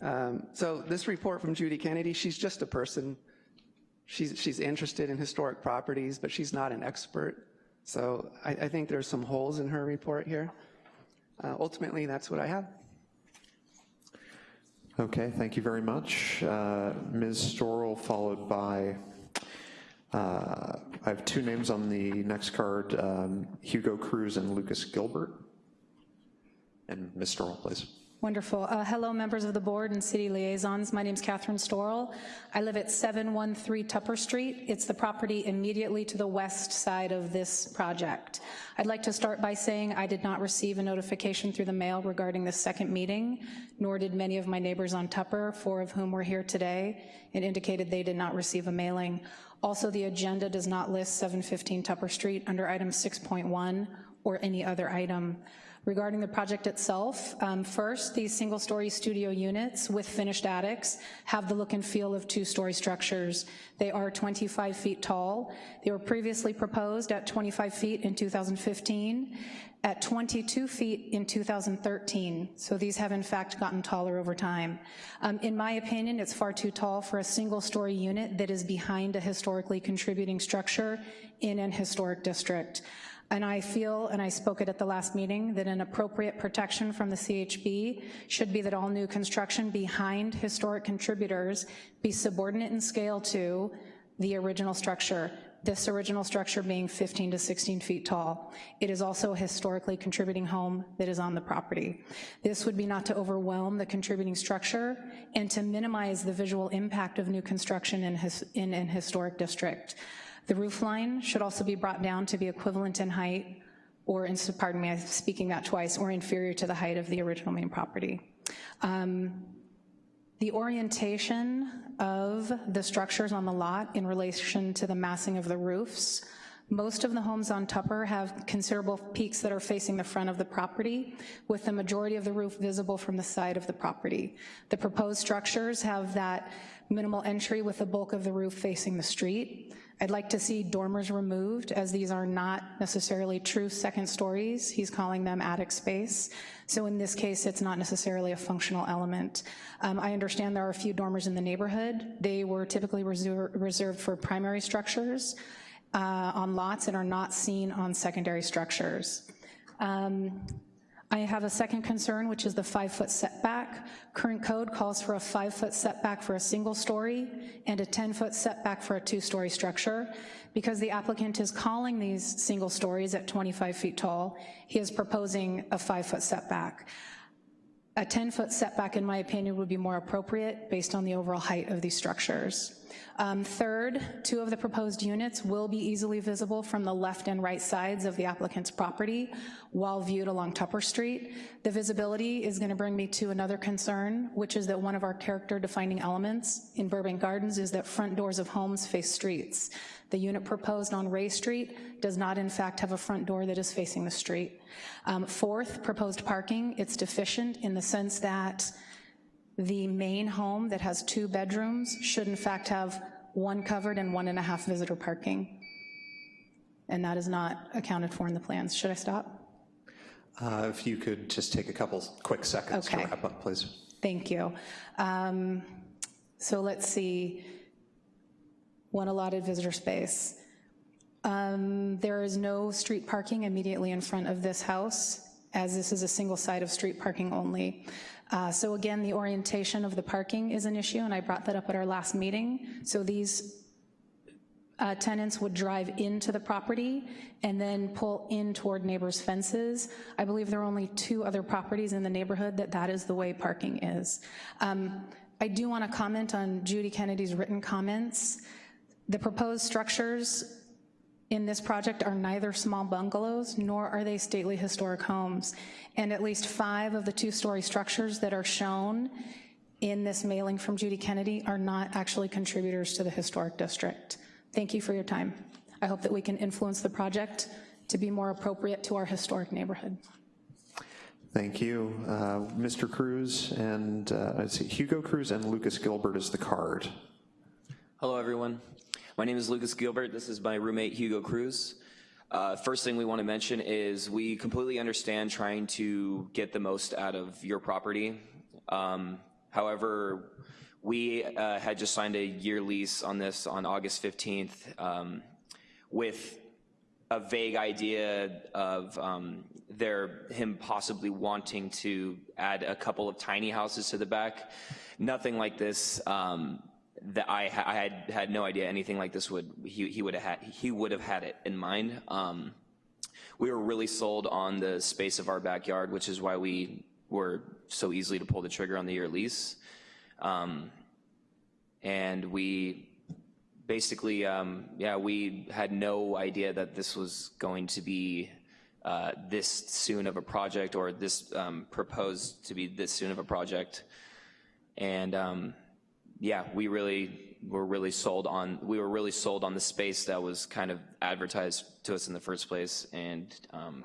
Um, so this report from Judy Kennedy, she's just a person. She's, she's interested in historic properties, but she's not an expert. So I, I think there's some holes in her report here. Uh, Ultimately, that's what I have. Okay, thank you very much. Uh, Ms. Storrell, followed by, uh, I have two names on the next card, um, Hugo Cruz and Lucas Gilbert. And Ms. Storrell, please. Wonderful. Uh, hello, members of the board and city liaisons. My name is Catherine Storrell. I live at 713 Tupper Street. It's the property immediately to the west side of this project. I'd like to start by saying I did not receive a notification through the mail regarding the second meeting, nor did many of my neighbors on Tupper, four of whom were here today, and indicated they did not receive a mailing. Also, the agenda does not list 715 Tupper Street under item 6.1 or any other item. Regarding the project itself, um, first, these single-story studio units with finished attics have the look and feel of two-story structures. They are 25 feet tall. They were previously proposed at 25 feet in 2015, at 22 feet in 2013. So these have in fact gotten taller over time. Um, in my opinion, it's far too tall for a single-story unit that is behind a historically contributing structure in an historic district. And I feel, and I spoke it at the last meeting, that an appropriate protection from the CHB should be that all new construction behind historic contributors be subordinate in scale to the original structure, this original structure being 15 to 16 feet tall. It is also a historically contributing home that is on the property. This would be not to overwhelm the contributing structure and to minimize the visual impact of new construction in, his, in an historic district. The roof line should also be brought down to be equivalent in height or, in, pardon me, I'm speaking that twice, or inferior to the height of the original main property. Um, the orientation of the structures on the lot in relation to the massing of the roofs most of the homes on Tupper have considerable peaks that are facing the front of the property, with the majority of the roof visible from the side of the property. The proposed structures have that minimal entry with the bulk of the roof facing the street. I'd like to see dormers removed as these are not necessarily true second stories. He's calling them attic space. So in this case, it's not necessarily a functional element. Um, I understand there are a few dormers in the neighborhood. They were typically reserve, reserved for primary structures uh, on lots and are not seen on secondary structures. Um, I have a second concern, which is the five foot setback. Current code calls for a five foot setback for a single story and a 10 foot setback for a two story structure. Because the applicant is calling these single stories at 25 feet tall, he is proposing a five foot setback. A 10 foot setback, in my opinion, would be more appropriate based on the overall height of these structures. Um, third, two of the proposed units will be easily visible from the left and right sides of the applicant's property while viewed along Tupper Street. The visibility is gonna bring me to another concern, which is that one of our character defining elements in Burbank Gardens is that front doors of homes face streets. The unit proposed on Ray Street does not in fact have a front door that is facing the street. Um, fourth, proposed parking, it's deficient in the sense that the main home that has two bedrooms should in fact have one covered and one and a half visitor parking. And that is not accounted for in the plans. Should I stop? Uh, if you could just take a couple quick seconds okay. to wrap up, please. Thank you. Um, so let's see, one allotted visitor space. Um, there is no street parking immediately in front of this house, as this is a single side of street parking only. Uh, so again, the orientation of the parking is an issue, and I brought that up at our last meeting. So these uh, tenants would drive into the property and then pull in toward neighbors' fences. I believe there are only two other properties in the neighborhood that that is the way parking is. Um, I do want to comment on Judy Kennedy's written comments. The proposed structures in this project are neither small bungalows nor are they stately historic homes. And at least five of the two-story structures that are shown in this mailing from Judy Kennedy are not actually contributors to the historic district. Thank you for your time. I hope that we can influence the project to be more appropriate to our historic neighborhood. Thank you. Uh, Mr. Cruz and, uh, let's see, Hugo Cruz and Lucas Gilbert is the card. Hello, everyone. My name is Lucas Gilbert. This is my roommate, Hugo Cruz. Uh, first thing we want to mention is we completely understand trying to get the most out of your property. Um, however, we uh, had just signed a year lease on this on August 15th um, with a vague idea of um, their, him possibly wanting to add a couple of tiny houses to the back. Nothing like this, um, that I, ha- I had, had no idea anything like this would, he, he would have had, he would have had it in mind. Um, we were really sold on the space of our backyard, which is why we were so easily to pull the trigger on the year lease. Um, and we basically, um, yeah, we had no idea that this was going to be uh, this soon of a project or this um, proposed to be this soon of a project. And um, yeah, we really were really sold on, we were really sold on the space that was kind of advertised to us in the first place and um,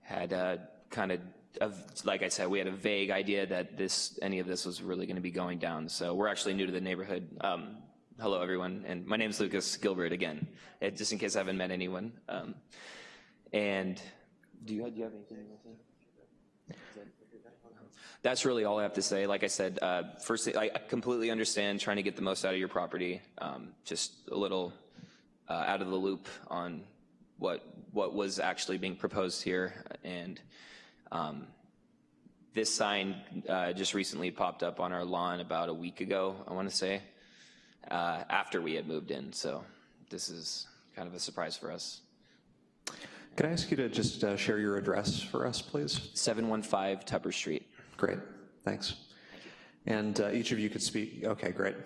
had uh, kind of, of, like I said, we had a vague idea that this, any of this was really gonna be going down. So we're actually new to the neighborhood. Um, hello everyone, and my name is Lucas Gilbert again, eh, just in case I haven't met anyone. Um, and do you, do you have anything to? That's really all I have to say. Like I said, uh, first, I completely understand trying to get the most out of your property. Um, just a little uh, out of the loop on what what was actually being proposed here, and um, this sign uh, just recently popped up on our lawn about a week ago. I want to say uh, after we had moved in, so this is kind of a surprise for us. Can I ask you to just uh, share your address for us, please? 715 Tupper Street. Great, thanks. And uh, each of you could speak, okay, great.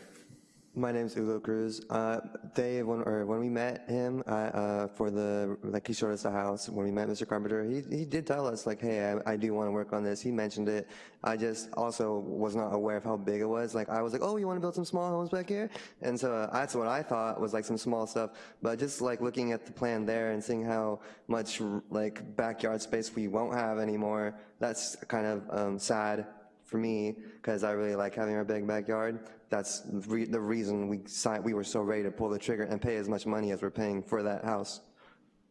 My name's Ugo Cruz. Uh, they, when, or when we met him uh, uh, for the, like he showed us the house, when we met Mr. Carpenter, he, he did tell us like, hey, I, I do want to work on this. He mentioned it. I just also was not aware of how big it was. Like I was like, oh, you want to build some small homes back here? And so uh, that's what I thought was like some small stuff. But just like looking at the plan there and seeing how much like backyard space we won't have anymore, that's kind of um, sad for me because I really like having our big backyard. That's re the reason we signed, we were so ready to pull the trigger and pay as much money as we're paying for that house.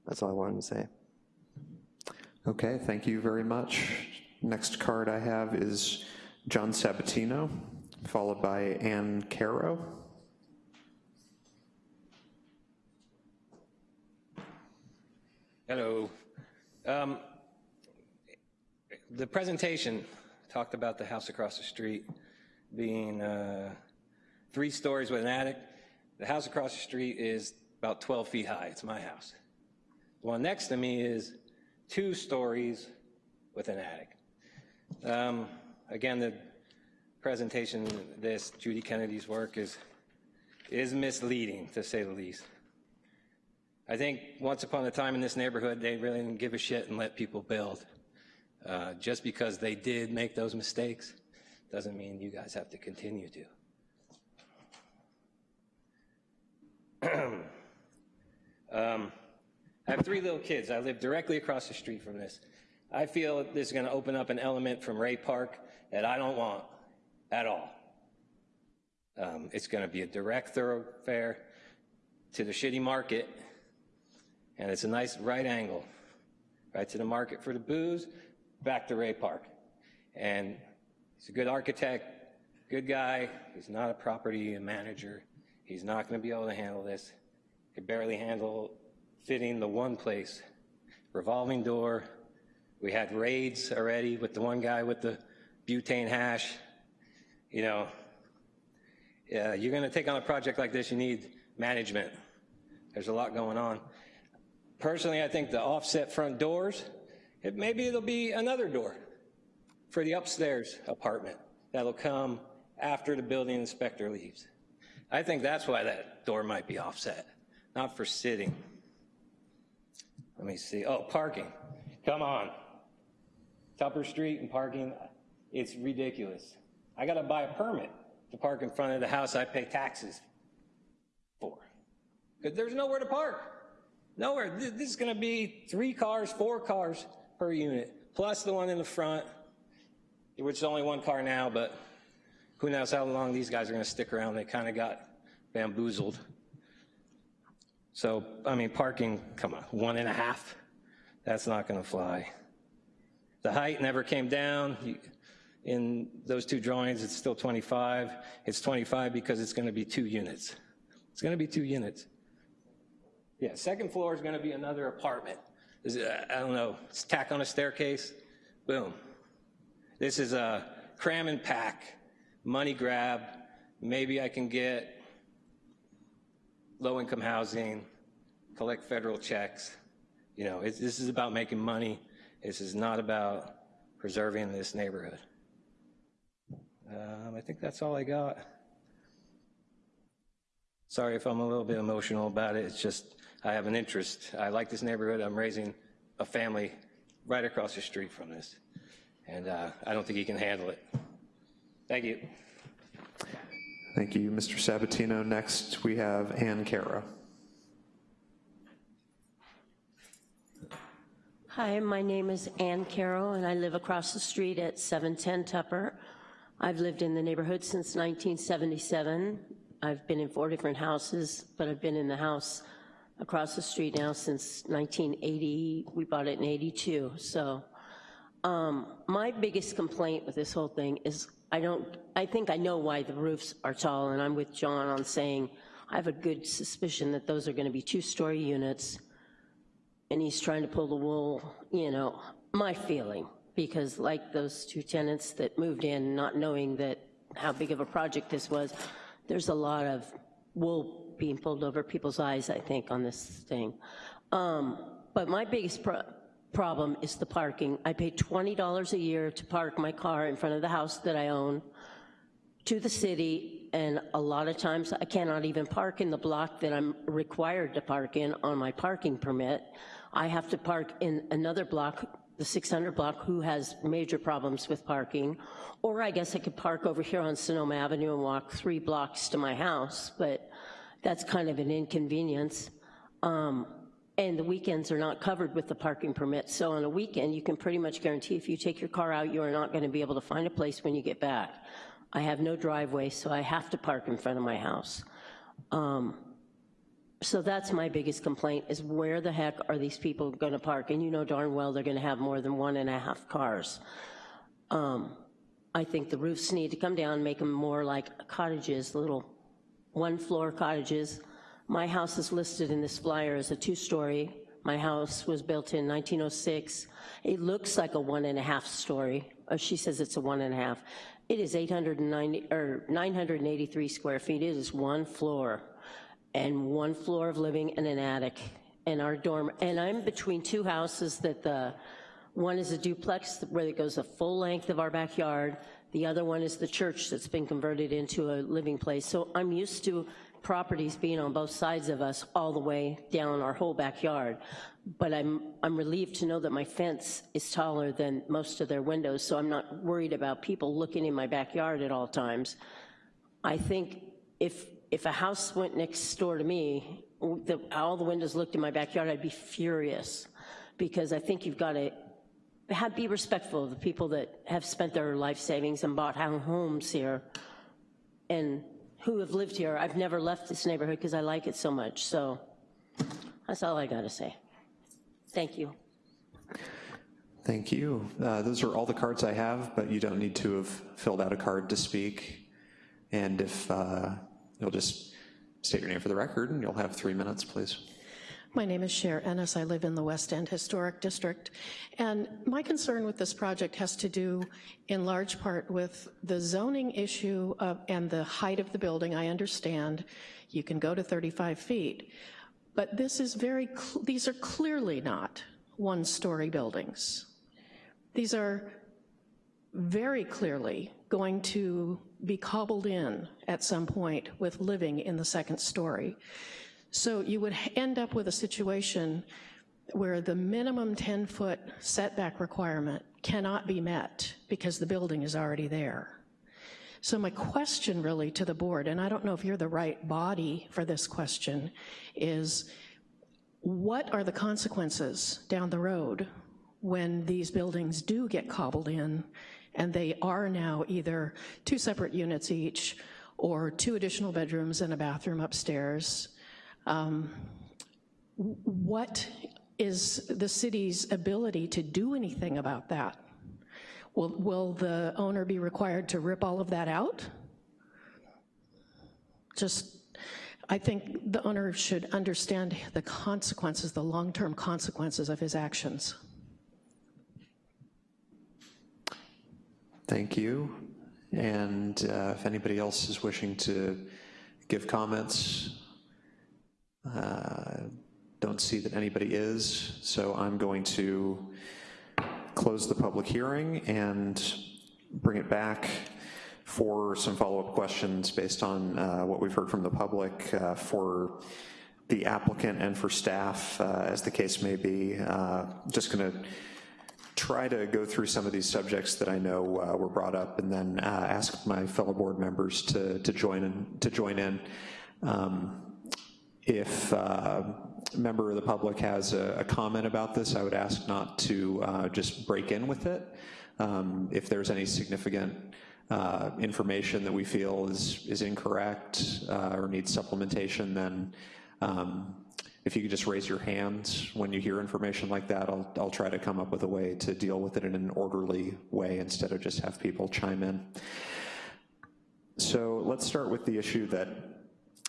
That's all I wanted to say. Okay, thank you very much. Next card I have is John Sabatino, followed by Ann Caro. Hello. Um, the presentation talked about the house across the street being uh, three stories with an attic. The house across the street is about 12 feet high. It's my house. The one next to me is two stories with an attic. Um, again, the presentation, this Judy Kennedy's work is is misleading, to say the least. I think once upon a time in this neighborhood, they really didn't give a shit and let people build. Uh, just because they did make those mistakes doesn't mean you guys have to continue to. um, I have three little kids. I live directly across the street from this. I feel this is going to open up an element from Ray Park that I don't want at all. Um, it's going to be a direct thoroughfare to the shitty market, and it's a nice right angle, right to the market for the booze, back to Ray Park. And he's a good architect, good guy. He's not a property manager. He's not going to be able to handle this. He could barely handle fitting the one place. Revolving door. We had raids already with the one guy with the butane hash. You know, yeah, you're going to take on a project like this, you need management. There's a lot going on. Personally, I think the offset front doors, it, maybe it'll be another door for the upstairs apartment that'll come after the building inspector leaves. I think that's why that door might be offset, not for sitting. Let me see. Oh, parking. Come on. Tupper Street and parking, it's ridiculous. I got to buy a permit to park in front of the house I pay taxes for. Because there's nowhere to park. Nowhere. This is going to be three cars, four cars per unit, plus the one in the front, which is only one car now, but who knows how long these guys are going to stick around. They kind of got bamboozled. So, I mean, parking, come on, one and a half? That's not going to fly. The height never came down. In those two drawings, it's still 25. It's 25 because it's going to be two units. It's going to be two units. Yeah, second floor is gonna be another apartment. Is I don't know, tack on a staircase, boom. This is a cram and pack, money grab. Maybe I can get low-income housing, collect federal checks. You know, this is about making money. This is not about preserving this neighborhood. Um, I think that's all I got. Sorry if I'm a little bit emotional about it. It's just, I have an interest. I like this neighborhood. I'm raising a family right across the street from this. And uh, I don't think he can handle it. Thank you. Thank you, Mr. Sabatino. Next, we have Ann Cara. Hi, my name is Ann Carroll, and I live across the street at 710 Tupper. I've lived in the neighborhood since 1977. I've been in four different houses, but I've been in the house across the street now since 1980. We bought it in 82, so. Um, my biggest complaint with this whole thing is I don't, I think I know why the roofs are tall, and I'm with John on saying I have a good suspicion that those are gonna be two-story units, and he's trying to pull the wool, you know, my feeling, because like those two tenants that moved in not knowing that how big of a project this was, there's a lot of wool being pulled over people's eyes, I think, on this thing. Um, but my biggest pro problem is the parking. I pay $20 a year to park my car in front of the house that I own to the city, and a lot of times I cannot even park in the block that I'm required to park in on my parking permit. I have to park in another block, the 600 block, who has major problems with parking. Or I guess I could park over here on Sonoma Avenue and walk three blocks to my house, but that's kind of an inconvenience. Um, and the weekends are not covered with the parking permit. So on a weekend, you can pretty much guarantee if you take your car out, you are not gonna be able to find a place when you get back. I have no driveway, so I have to park in front of my house. Um, so that's my biggest complaint, is where the heck are these people gonna park? And you know darn well they're gonna have more than one and a half cars. Um, I think the roofs need to come down, make them more like cottages, little one-floor cottages. My house is listed in this flyer as a two-story. My house was built in 1906. It looks like a one and a half story. Uh, She says it's a one and a half. It is 890, or 983 square feet. It is one floor and one floor of living and an attic and our dorm. And I'm between two houses that the, one is a duplex where it goes the full length of our backyard. The other one is the church that's been converted into a living place. So I'm used to properties being on both sides of us all the way down our whole backyard. But I'm, I'm relieved to know that my fence is taller than most of their windows, so I'm not worried about people looking in my backyard at all times. I think if, if a house went next door to me, the, all the windows looked in my backyard, I'd be furious because I think you've got to have, be respectful of the people that have spent their life savings and bought homes here and who have lived here. I've never left this neighborhood because I like it so much. So that's all I got to say. Thank you. Thank you. Uh, Those are all the cards I have, but you don't need to have filled out a card to speak. And if uh, you'll just state your name for the record, and you'll have three minutes, please. My name is Cher Ennis. I live in the West End Historic District. And my concern with this project has to do in large part with the zoning issue of, and the height of the building. I understand you can go to 35 feet. But this is very, these are clearly not one-story buildings. These are very clearly going to be cobbled in at some point with living in the second story. So you would end up with a situation where the minimum 10-foot setback requirement cannot be met because the building is already there. So my question really to the board, and I don't know if you're the right body for this question, is what are the consequences down the road when these buildings do get cobbled in and they are now either two separate units each or two additional bedrooms and a bathroom upstairs? Um, what is the city's ability to do anything about that? Will, will the owner be required to rip all of that out? Just, I think the owner should understand the consequences, the long-term consequences of his actions. Thank you. And uh, if anybody else is wishing to give comments, uh, don't see that anybody is, so I'm going to close the public hearing and bring it back for some follow-up questions based on uh, what we've heard from the public uh, for the applicant and for staff, uh, as the case may be. Uh, just gonna try to go through some of these subjects that I know uh, were brought up and then uh, ask my fellow board members to, to join in. To join in. Um, if a member of the public has a, a, comment about this, I would ask not to uh, just break in with it. Um, if there's any significant uh, information that we feel is, is incorrect uh, or needs supplementation, then um, if you could just raise your hand when you hear information like that, I'll, I'll try to come up with a way to deal with it in an orderly way instead of just have people chime in. So let's start with the issue that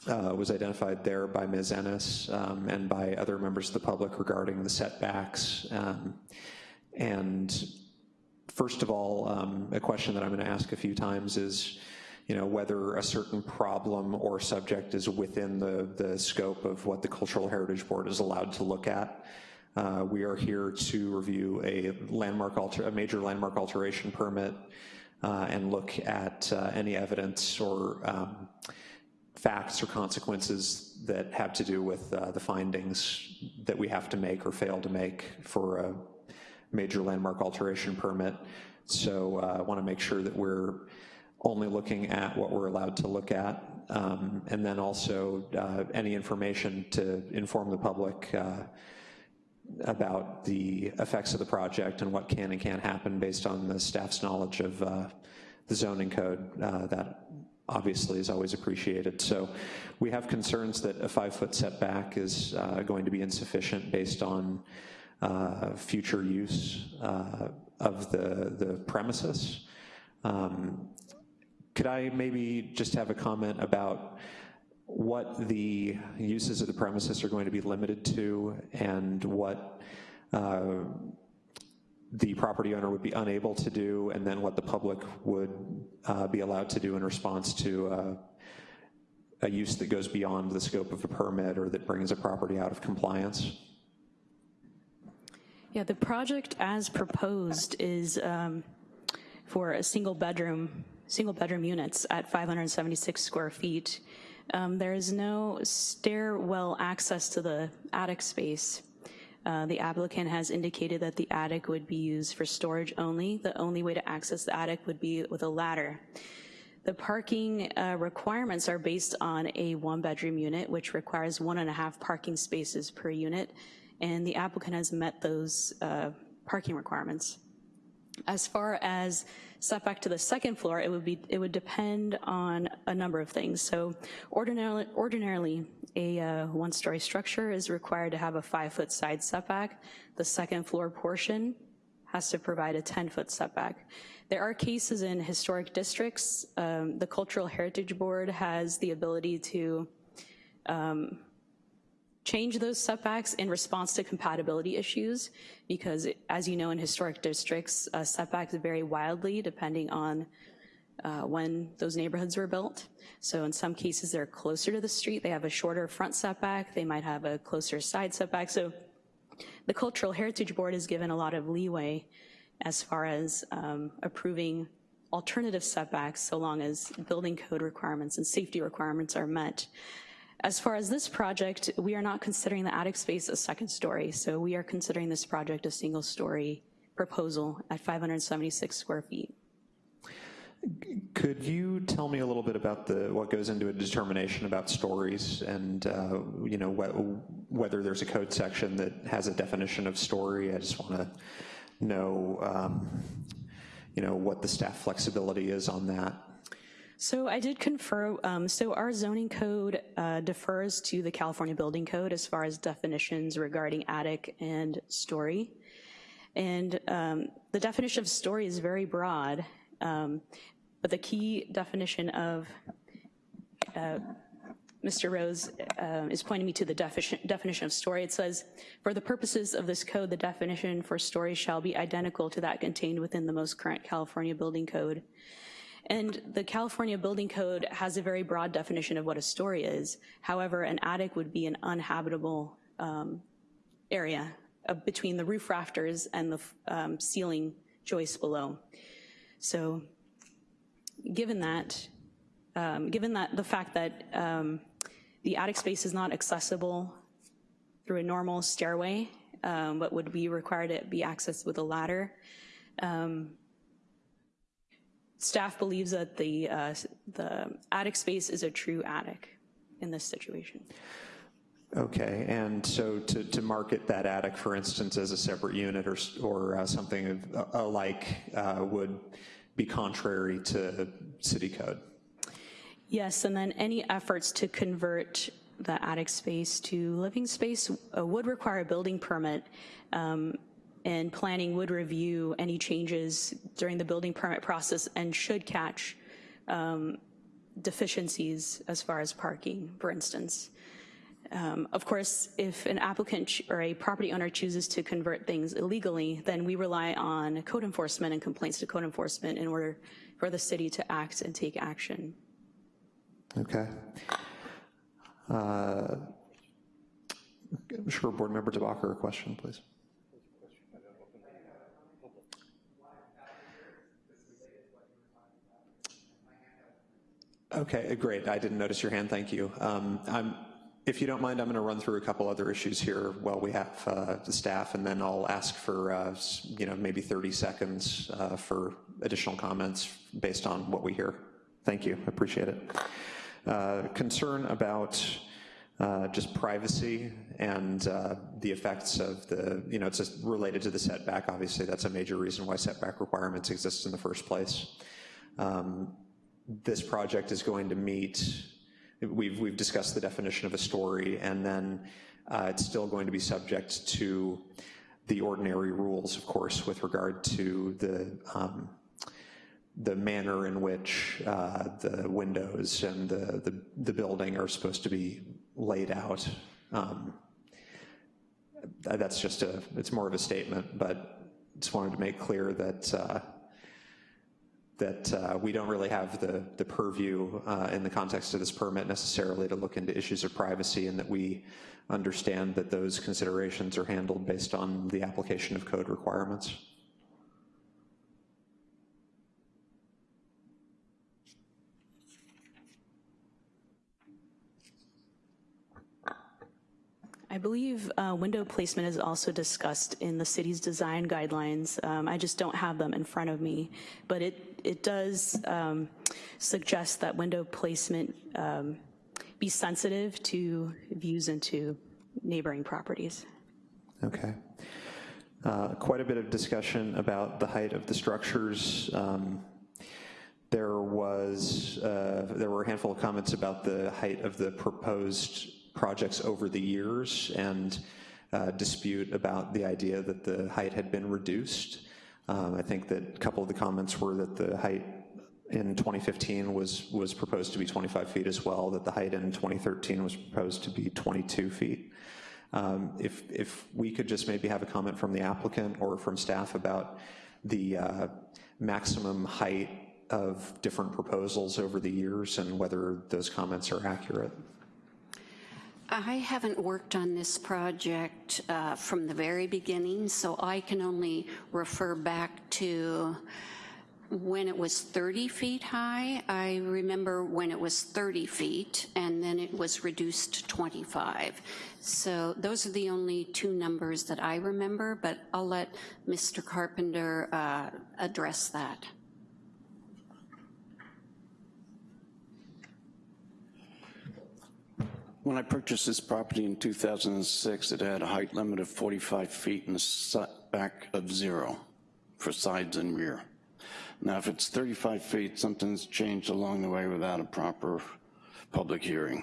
uh, was identified there by Ms. Ennis um, and by other members of the public regarding the setbacks. Um, and first of all, um, a question that I'm gonna ask a few times is, you know, whether a certain problem or subject is within the, the scope of what the Cultural Heritage Board is allowed to look at. Uh, we are here to review a landmark alter, a major landmark alteration permit uh, and look at uh, any evidence or um, facts or consequences that have to do with uh, the findings that we have to make or fail to make for a major landmark alteration permit. So uh, I wanna make sure that we're only looking at what we're allowed to look at, um, and then also uh, any information to inform the public uh, about the effects of the project and what can and can't happen based on the staff's knowledge of uh, the zoning code. Uh, that obviously is always appreciated. So we have concerns that a five foot setback is uh, going to be insufficient based on uh, future use of the, the premises. Um, could I maybe just have a comment about what the uses of the premises are going to be limited to and what uh, the property owner would be unable to do and then what the public would uh, be allowed to do in response to uh, a use that goes beyond the scope of a permit or that brings a property out of compliance? Yeah, the project as proposed is um, for a single bedroom single bedroom units at 576 square feet. Um, there is no stairwell access to the attic space. Uh, the applicant has indicated that the attic would be used for storage only. The only way to access the attic would be with a ladder. The parking uh, requirements are based on a one bedroom unit, which requires one and a half parking spaces per unit, and the applicant has met those uh, parking requirements. As far as setback to the second floor, it would be it would depend on a number of things. So ordinarily, ordinarily a uh, one-story structure is required to have a five-foot side setback. The second floor portion has to provide a 10-foot setback. There are cases in historic districts. Um, the Cultural Heritage Board has the ability to um, change those setbacks in response to compatibility issues because as you know in historic districts, uh, setbacks vary wildly depending on uh, when those neighborhoods were built. So in some cases they're closer to the street, they have a shorter front setback, they might have a closer side setback. So the Cultural Heritage Board is given a lot of leeway as far as um, approving alternative setbacks so long as building code requirements and safety requirements are met. As far as this project, we are not considering the attic space a second story, so we are considering this project a single story proposal at 576 square feet. Could you tell me a little bit about the what goes into a determination about stories and uh, you know wh whether there's a code section that has a definition of story? I just want to know um, you know what the staff flexibility is on that. So I did confer, um, so our zoning code uh, defers to the California Building Code as far as definitions regarding attic and story. And um, the definition of story is very broad, um, but the key definition of uh, Mr. Rose uh, is pointing me to the definition, definition of story. It says, for the purposes of this code, the definition for story shall be identical to that contained within the most current California building code. And the California Building Code has a very broad definition of what a story is. However, an attic would be an uninhabitable um, area uh, between the roof rafters and the um, ceiling joists below. So given that, um, given that the fact that um, the attic space is not accessible through a normal stairway, um, but would be required to be accessed with a ladder, um, staff believes that the, uh, the attic space is a true attic in this situation. Okay, and so to, to market that attic, for instance, as a separate unit or, or uh, something of, uh, alike uh, would be contrary to city code? Yes, and then any efforts to convert the attic space to living space uh, would require a building permit. Um, and planning would review any changes during the building permit process and should catch um, deficiencies as far as parking, for instance. Um, of course, if an applicant or a property owner chooses to convert things illegally, then we rely on code enforcement and complaints to code enforcement in order for the city to act and take action. Okay. Uh, sure, Board Member DeBacher, a question, please. Okay, great. I didn't notice your hand, thank you. Um, if you don't mind, I'm going to run through a couple other issues here while we have uh, the staff, and then I'll ask for, uh, you know, maybe 30 seconds uh, for additional comments based on what we hear. Thank you, appreciate it. Uh, concern about uh, just privacy and uh, the effects of the, you know, it's related to the setback. Obviously, that's a major reason why setback requirements exist in the first place. Um, this project is going to meet, we've, we've discussed the definition of a story, and then uh, it's still going to be subject to the ordinary rules, of course, with regard to the um, the manner in which uh, the windows and the, the, the, building are supposed to be laid out. Um, that's just a, it's more of a statement, but just wanted to make clear that uh, that uh, we don't really have the, the purview uh, in the context of this permit necessarily to look into issues of privacy and that we understand that those considerations are handled based on the application of code requirements. I believe uh, window placement is also discussed in the city's design guidelines. Um, I just don't have them in front of me, but it, it does um, suggest that window placement um, be sensitive to views into neighboring properties. Okay. Uh, quite a bit of discussion about the height of the structures. Um, there was, uh, there were a handful of comments about the height of the proposed projects over the years and uh, dispute about the idea that the height had been reduced. Um, I think that a couple of the comments were that the height in 2015 was, was proposed to be 25 feet as well, that the height in 2013 was proposed to be 22 feet. Um, if, if we could just maybe have a comment from the applicant or from staff about the uh, maximum height of different proposals over the years and whether those comments are accurate. I haven't worked on this project uh, from the very beginning, so I can only refer back to when it was 30 feet high. I remember when it was 30 feet, and then it was reduced to 25. So those are the only two numbers that I remember, but I'll let Mr. Carpenter uh, address that. When I purchased this property in 2006, it had a height limit of 45 feet and a setback of zero for sides and rear. Now, if it's 35 feet, something's changed along the way without a proper public hearing.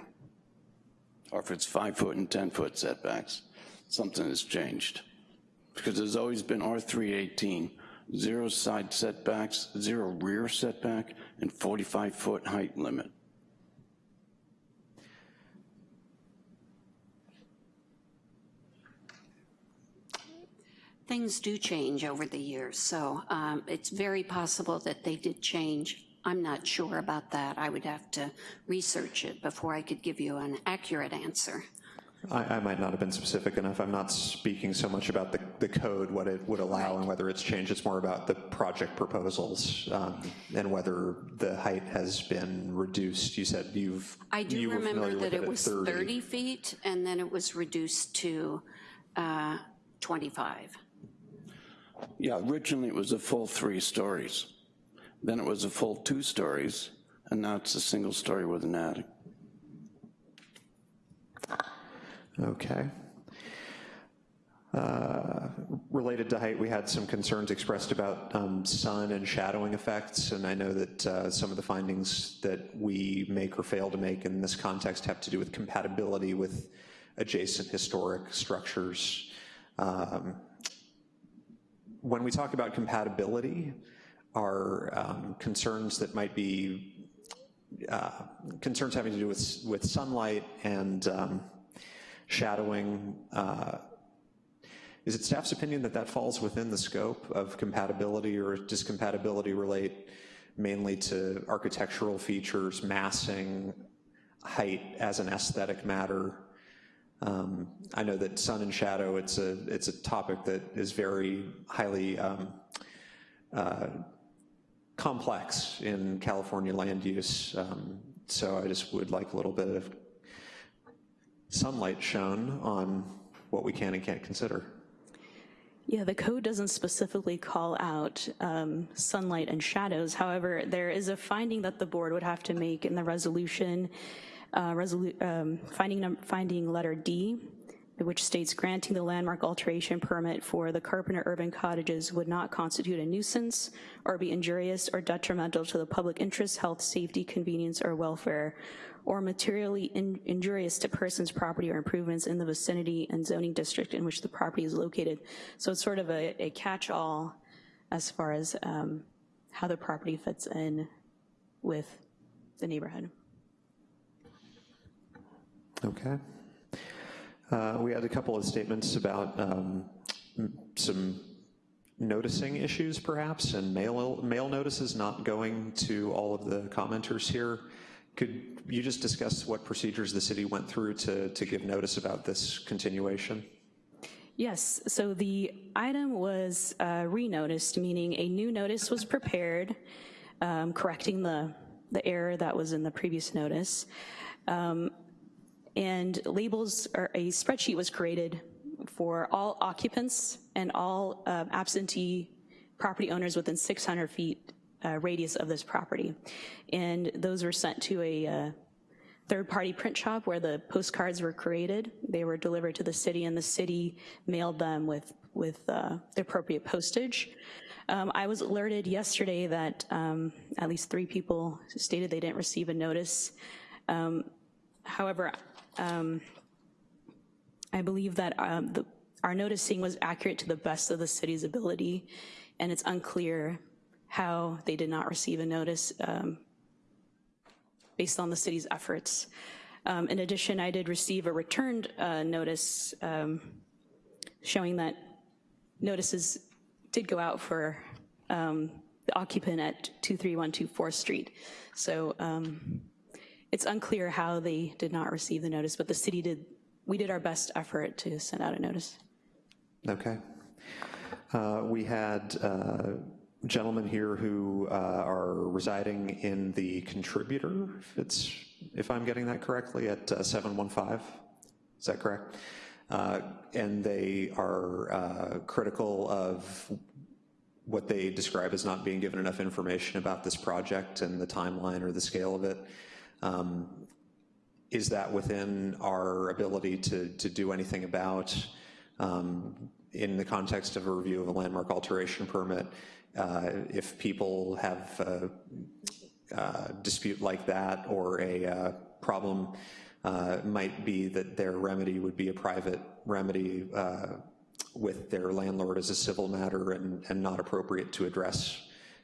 Or if it's five foot and 10 foot setbacks, something has changed. Because there's always been R318, zero side setbacks, zero rear setback, and 45 foot height limit. Things do change over the years, so um, it's very possible that they did change. I'm not sure about that. I would have to research it before I could give you an accurate answer. I, I might not have been specific enough. I'm not speaking so much about the, the code, what it would allow and whether it's changed. It's more about the project proposals um, and whether the height has been reduced. You said you've, I do you remember that it at was 30. 30 feet, and then it was reduced to uh, 25. Yeah, originally it was a full three stories. Then it was a full two stories, and now it's a single story with an attic. Okay. Uh, Related to height, we had some concerns expressed about um, sun and shadowing effects, and I know that uh, some of the findings that we make or fail to make in this context have to do with compatibility with adjacent historic structures. Um, When we talk about compatibility, are um, concerns that might be uh, concerns having to do with, with sunlight and um, shadowing. uh, Is it staff's opinion that that falls within the scope of compatibility or does compatibility relate mainly to architectural features, massing, height as an aesthetic matter? Um, I know that sun and shadow, it's a, it's a topic that is very highly um, uh, complex in California land use. Um, So I just would like a little bit of sunlight shown on what we can and can't consider. Yeah, the code doesn't specifically call out um, sunlight and shadows. However, there is a finding that the board would have to make in the resolution, uh, um, finding, finding letter D, which states granting the landmark alteration permit for the Carpenter Urban Cottages would not constitute a nuisance or be injurious or detrimental to the public interest, health, safety, convenience, or welfare, or materially in- injurious to persons, property, or improvements in the vicinity and zoning district in which the property is located. So it's sort of a, a catch-all as far as um, how the property fits in with the neighborhood. Okay. Uh, We had a couple of statements about um, some noticing issues perhaps, and mail, mail notices not going to all of the commenters here. Could you just discuss what procedures the city went through to, to give notice about this continuation? Yes, so the item was uh, re-noticed, meaning a new notice was prepared, um, correcting the, the error that was in the previous notice. Um, And labels, or a spreadsheet was created for all occupants and all uh, absentee property owners within 600 feet uh, radius of this property. And those were sent to a uh, third-party print shop where the postcards were created. They were delivered to the city, and the city mailed them with, with uh, the appropriate postage. Um, I was alerted yesterday that um, at least three people stated they didn't receive a notice. Um, However, um, I believe that um, the, our noticing was accurate to the best of the city's ability, and it's unclear how they did not receive a notice um, based on the city's efforts. Um, In addition, I did receive a returned uh, notice um, showing that notices did go out for um, the occupant at 23124 4th Street. So it's unclear how they did not receive the notice, but the city did, we did our best effort to send out a notice. Okay. Uh, We had uh, gentlemen here who uh, are residing in the contributor, if it's, if I'm getting that correctly, at uh, 715, is that correct? Uh, And they are uh, critical of what they describe as not being given enough information about this project and the timeline or the scale of it. Um, Is that within our ability to, to do anything about, um, in the context of a review of a landmark alteration permit, uh, if people have a uh, dispute like that or a uh, problem uh, might be that their remedy would be a private remedy uh, with their landlord as a civil matter and, and not appropriate to address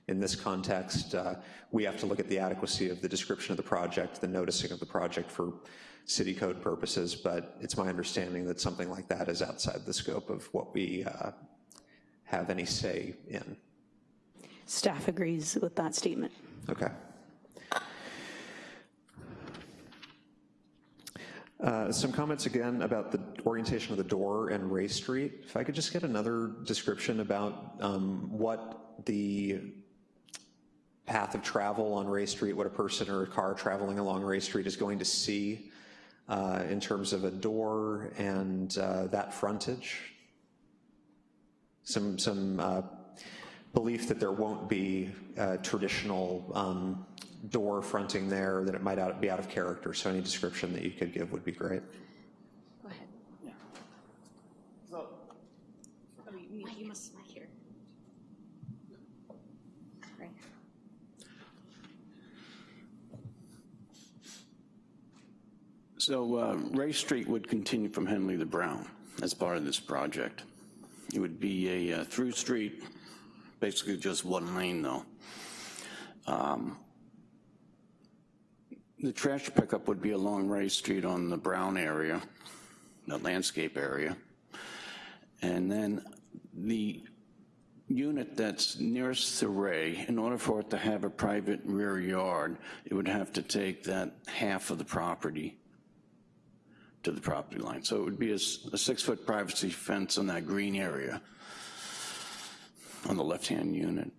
in this context. Uh, we have to look at the adequacy of the description of the project, the noticing of the project for city code purposes, but it's my understanding that something like that is outside the scope of what we uh, have any say in. Staff agrees with that statement. Okay. Uh, some comments again about the orientation of the door and Ray Street. If I could just get another description about um, what the path of travel on Ray Street, what a person or a car traveling along Ray Street is going to see uh, in terms of a door and uh, that frontage. Some, some uh, belief that there won't be traditional um, door fronting there, that it might out, be out of character. So any description that you could give would be great. Go ahead. So, you, you must hear. Right. So uh, Ray Street would continue from Henley to Brown as part of this project. It would be a uh, through street, basically just one lane though. Um, the trash pickup would be along Ray Street on the Brown area, the landscape area. And then the unit that's nearest to Ray, in order for it to have a private rear yard, it would have to take that half of the property to the property line. So it would be a, a six-foot privacy fence on that green area on the left-hand unit.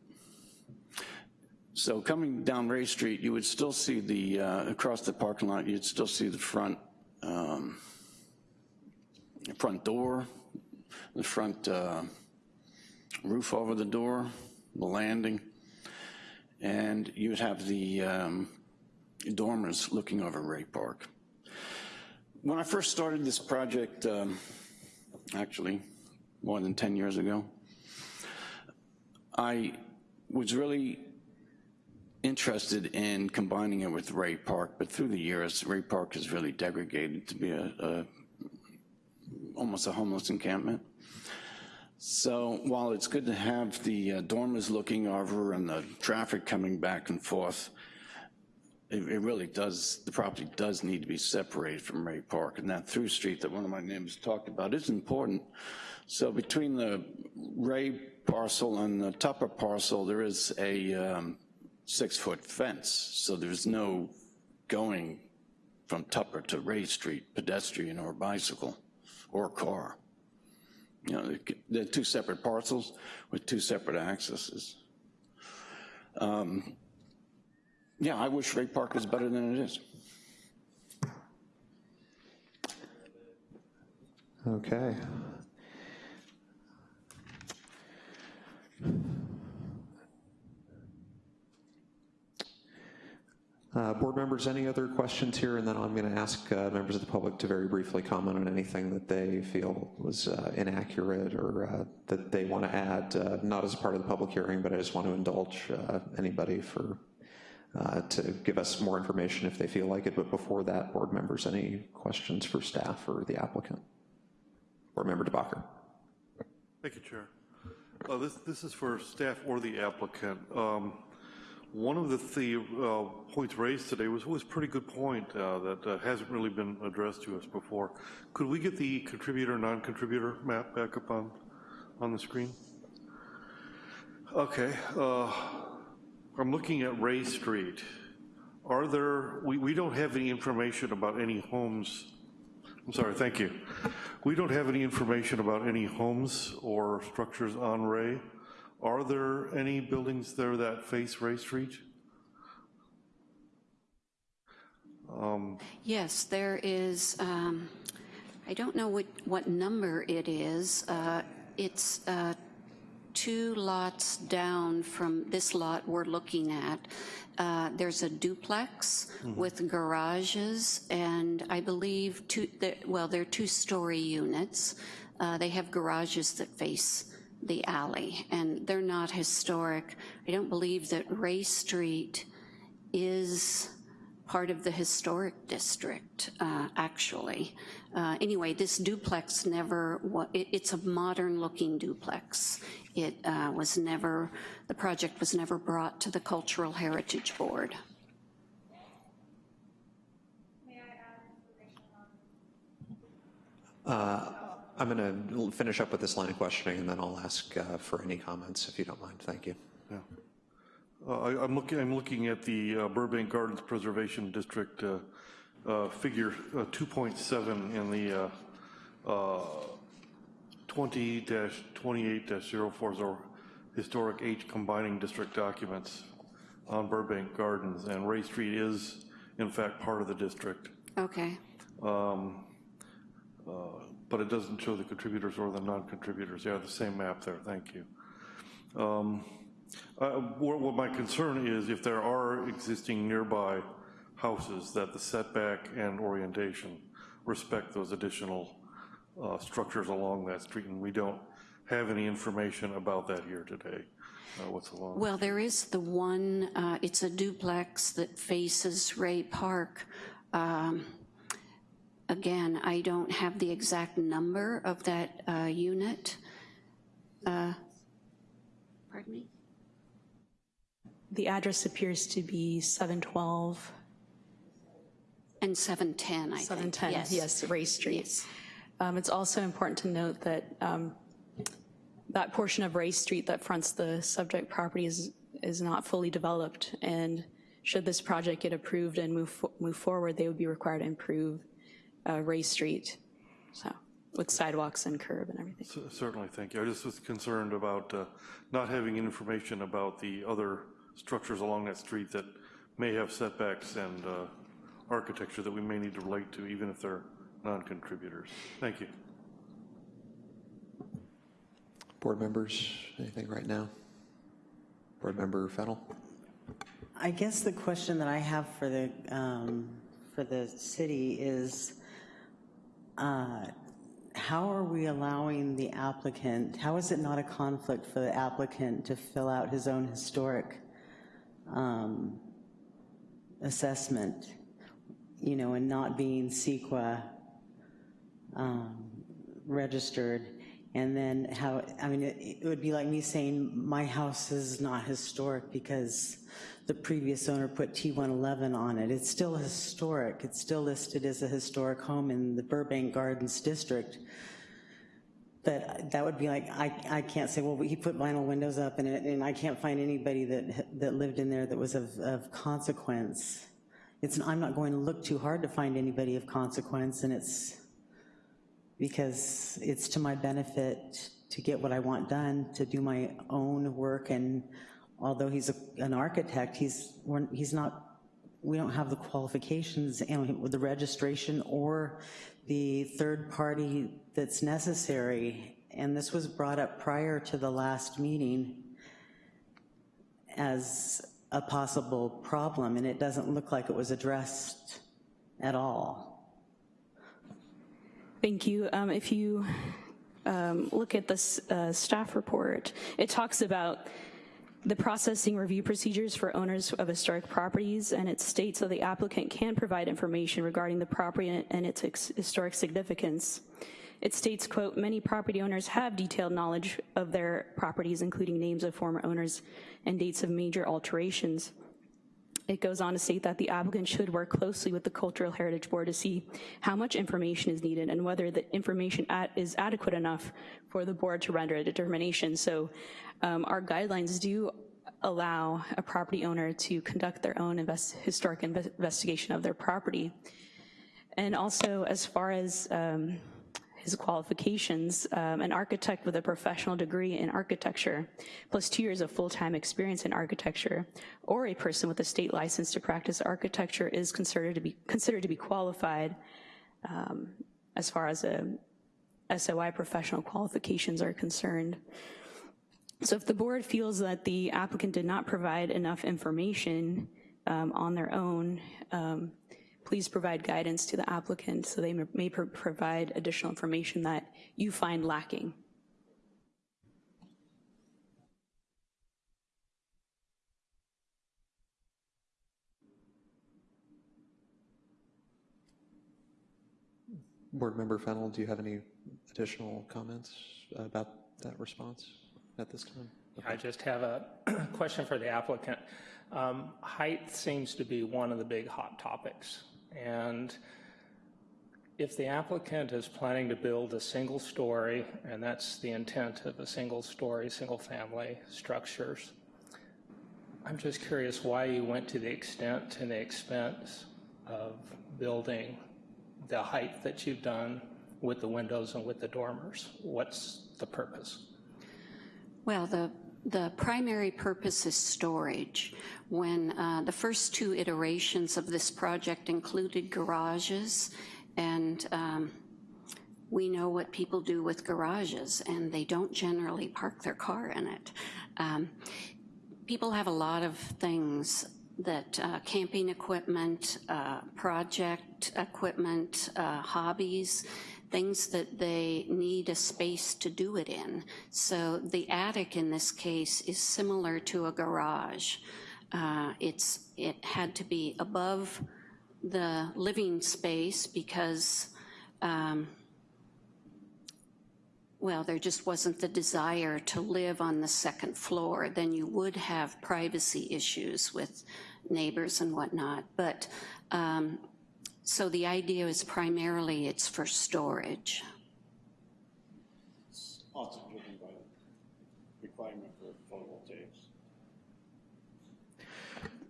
So coming down Ray Street, you would still see the, uh, across the parking lot, you'd still see the front, um, front door, the front uh, roof over the door, the landing, and you would have the um, dormers looking over Ray Park. When I first started this project, um, actually more than 10 years ago, I was really interested in combining it with Ray Park, but through the years, Ray Park has really degraded to be a, a almost a homeless encampment. So while it's good to have the uh, dormers looking over and the traffic coming back and forth, it, it, really does, the property does need to be separated from Ray Park. And that through street that one of my neighbors talked about is important. So between the Ray parcel and the Tupper parcel, there is a um, six foot fence. So there's no going from Tupper to Ray Street, pedestrian or bicycle or car. You know, they're two separate parcels with two separate accesses. Um, yeah, I wish Ray Park was better than it is. Okay. Uh, board members, any other questions here? And then I'm going to ask uh, members of the public to very briefly comment on anything that they feel was uh, inaccurate or uh, that they want to add, uh, not as a part of the public hearing, but I just want to indulge uh, anybody for to give us more information if they feel like it. But before that, board members, any questions for staff or the applicant? Board member DeBacher. Thank you, Chair. this, this is for staff or the applicant. Um, one of the, the uh, points raised today was, was a pretty good point uh, that uh, hasn't really been addressed to us before. Could we get the contributor, non-contributor map back up on, on the screen? Okay, uh, I'm looking at Ray Street. Are there, we, we don't have any information about any homes, I'm sorry, thank you. We don't have any information about any homes or structures on Ray. Are there any buildings there that face Ray Street? Um, yes, there is, um, I don't know what, what number it is. Uh, it's uh, two lots down from this lot we're looking at. Uh, there's a duplex mm -hmm. with garages and I believe two, well, they're two-story units. Uh, they have garages that face the alley, and they're not historic. I don't believe that Ray Street is part of the historic district, uh, actually. Uh, anyway, this duplex never, it, it's a modern looking duplex. It uh, was never, the project was never brought to the Cultural Heritage Board. Uh, I'm going to finish up with this line of questioning, and then I'll ask uh, for any comments, if you don't mind. Thank you. Yeah. Uh, I, I'm looking, I'm looking at the uh, Burbank Gardens Preservation District uh, uh, figure uh, 2.7 in the uh, 20-28-040 historic H combining district documents on Burbank Gardens, and Ray Street is in fact part of the district. Okay. Um, uh, but it doesn't show the contributors or the non-contributors. Yeah, the same map there, thank you. Um, uh, what, what my concern is if there are existing nearby houses that the setback and orientation respect those additional uh, structures along that street, and we don't have any information about that here today. Uh, what's along? Well, there is the one, uh, it's a duplex that faces Ray Park. Um, Again, I don't have the exact number of that uh, unit. Uh, Pardon me? The address appears to be 712. And 710, I think. 710, yes. yes, Ray Street. Um, It's also important to note that um, that portion of Ray Street that fronts the subject property is, is not fully developed, and should this project get approved and move, fo- move forward, they would be required to improve uh, Ray Street, so, with sidewalks and curb and everything. C- Certainly, thank you. I just was concerned about uh, not having information about the other structures along that street that may have setbacks and uh, architecture that we may need to relate to, even if they're non-contributors. Thank you. Board members, anything right now? Board member Fennel? I guess the question that I have for the, um, for the city is, uh, how are we allowing the applicant, how is it not a conflict for the applicant to fill out his own historic um, assessment, you know, and not being CEQA um, registered? And then how, I mean, it, it would be like me saying, my house is not historic because the previous owner put T111 on it. It's still historic. It's still listed as a historic home in the Burbank Gardens District. But that would be like, I, I can't say, well, he put vinyl windows up in it, and I can't find anybody that, that lived in there that was of, of consequence. It's, I'm not going to look too hard to find anybody of consequence, and it's, because it's to my benefit to get what I want done, to do my own work, and although he's a, an architect, he's, he's not, we don't have the qualifications and the registration or the third party that's necessary. And this was brought up prior to the last meeting as a possible problem, and it doesn't look like it was addressed at all. Thank you. Um, If you um, look at this uh, staff report, it talks about the processing review procedures for owners of historic properties, and it states that the applicant can provide information regarding the property and its historic significance. It states, quote, "Many property owners have detailed knowledge of their properties, including names of former owners and dates of major alterations." It goes on to state that the applicant should work closely with the Cultural Heritage Board to see how much information is needed and whether the information at, is adequate enough for the board to render a determination. So um, our guidelines do allow a property owner to conduct their own invest, historic inve investigation of their property. And also as far as um, his qualifications, um, an architect with a professional degree in architecture, plus two years of full-time experience in architecture, or a person with a state license to practice architecture is considered to be, considered to be qualified um, as far as a SOI professional qualifications are concerned. So if the board feels that the applicant did not provide enough information um, on their own, um, please provide guidance to the applicant so they may pro provide additional information that you find lacking. Board member Fennel, do you have any additional comments about that response at this time? I just have a question for the applicant. Um, height seems to be one of the big hot topics. And if the applicant is planning to build a single story, and that's the intent of a single story, single family structures, I'm just curious why you went to the extent and the expense of building the height that you've done with the windows and with the dormers. What's the purpose? Well, the, the primary purpose is storage. When uh, the first two iterations of this project included garages, and um, we know what people do with garages, and they don't generally park their car in it. Um, people have a lot of things that uh, camping equipment, uh, project equipment, uh, hobbies, things that they need a space to do it in. So the attic in this case is similar to a garage. Uh, it's It had to be above the living space because um, well, there just wasn't the desire to live on the second floor, then you would have privacy issues with neighbors and whatnot. But um, so the idea is primarily it's for storage. It's also driven by the requirement for photovoltaics.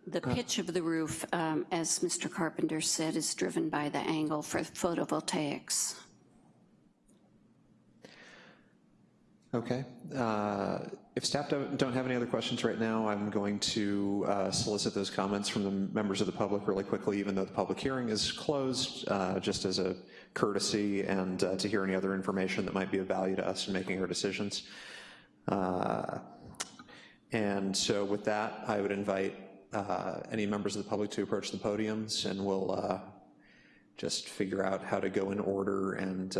The pitch of the roof, um, as Mr. Carpenter said, is driven by the angle for photovoltaics. Okay. Uh, if staff don't, have any other questions right now, I'm going to uh, solicit those comments from the members of the public really quickly, even though the public hearing is closed, uh, just as a courtesy and uh, to hear any other information that might be of value to us in making our decisions. Uh, and so with that, I would invite uh, any members of the public to approach the podiums and we'll just figure out how to go in order and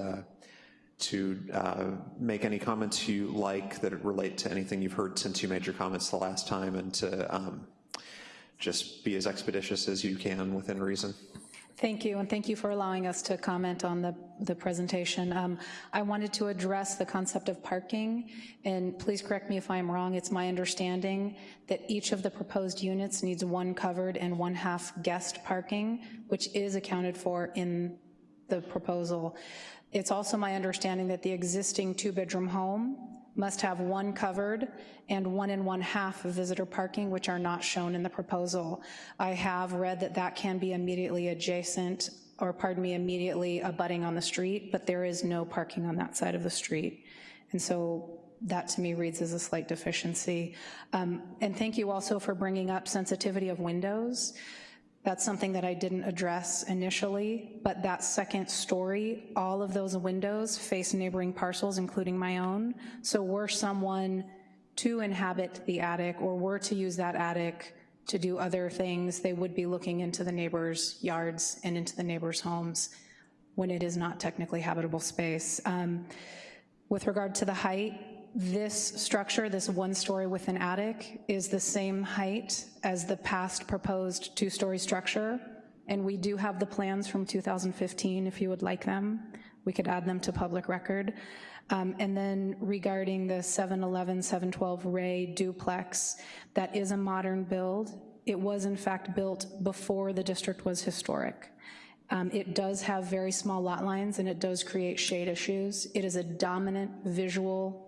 to uh, make any comments you like that relate to anything you've heard since you made your comments the last time and to um, just be as expeditious as you can within reason. Thank you, and thank you for allowing us to comment on the, the presentation. Um, I wanted to address the concept of parking, and please correct me if I'm wrong, it's my understanding that each of the proposed units needs one covered and one half guest parking, which is accounted for in the proposal. It's also my understanding that the existing two-bedroom home must have one covered and one and one half of visitor parking, which are not shown in the proposal. I have read that that can be immediately adjacent, or pardon me, immediately abutting on the street, but there is no parking on that side of the street. And so that to me reads as a slight deficiency. Um, and thank you also for bringing up sensitivity of windows. That's something that I didn't address initially, but that second story, all of those windows face neighboring parcels, including my own. So were someone to inhabit the attic or were to use that attic to do other things, they would be looking into the neighbors' yards and into the neighbors' homes when it is not technically habitable space. Um, with regard to the height, this structure, this one story with an attic, is the same height as the past proposed two-story structure, and we do have the plans from 2015 if you would like them. We could add them to public record. Um, and then regarding the 711, 712 Ray duplex, that is a modern build. It was in fact built before the district was historic. Um, it does have very small lot lines and it does create shade issues. It is a dominant visual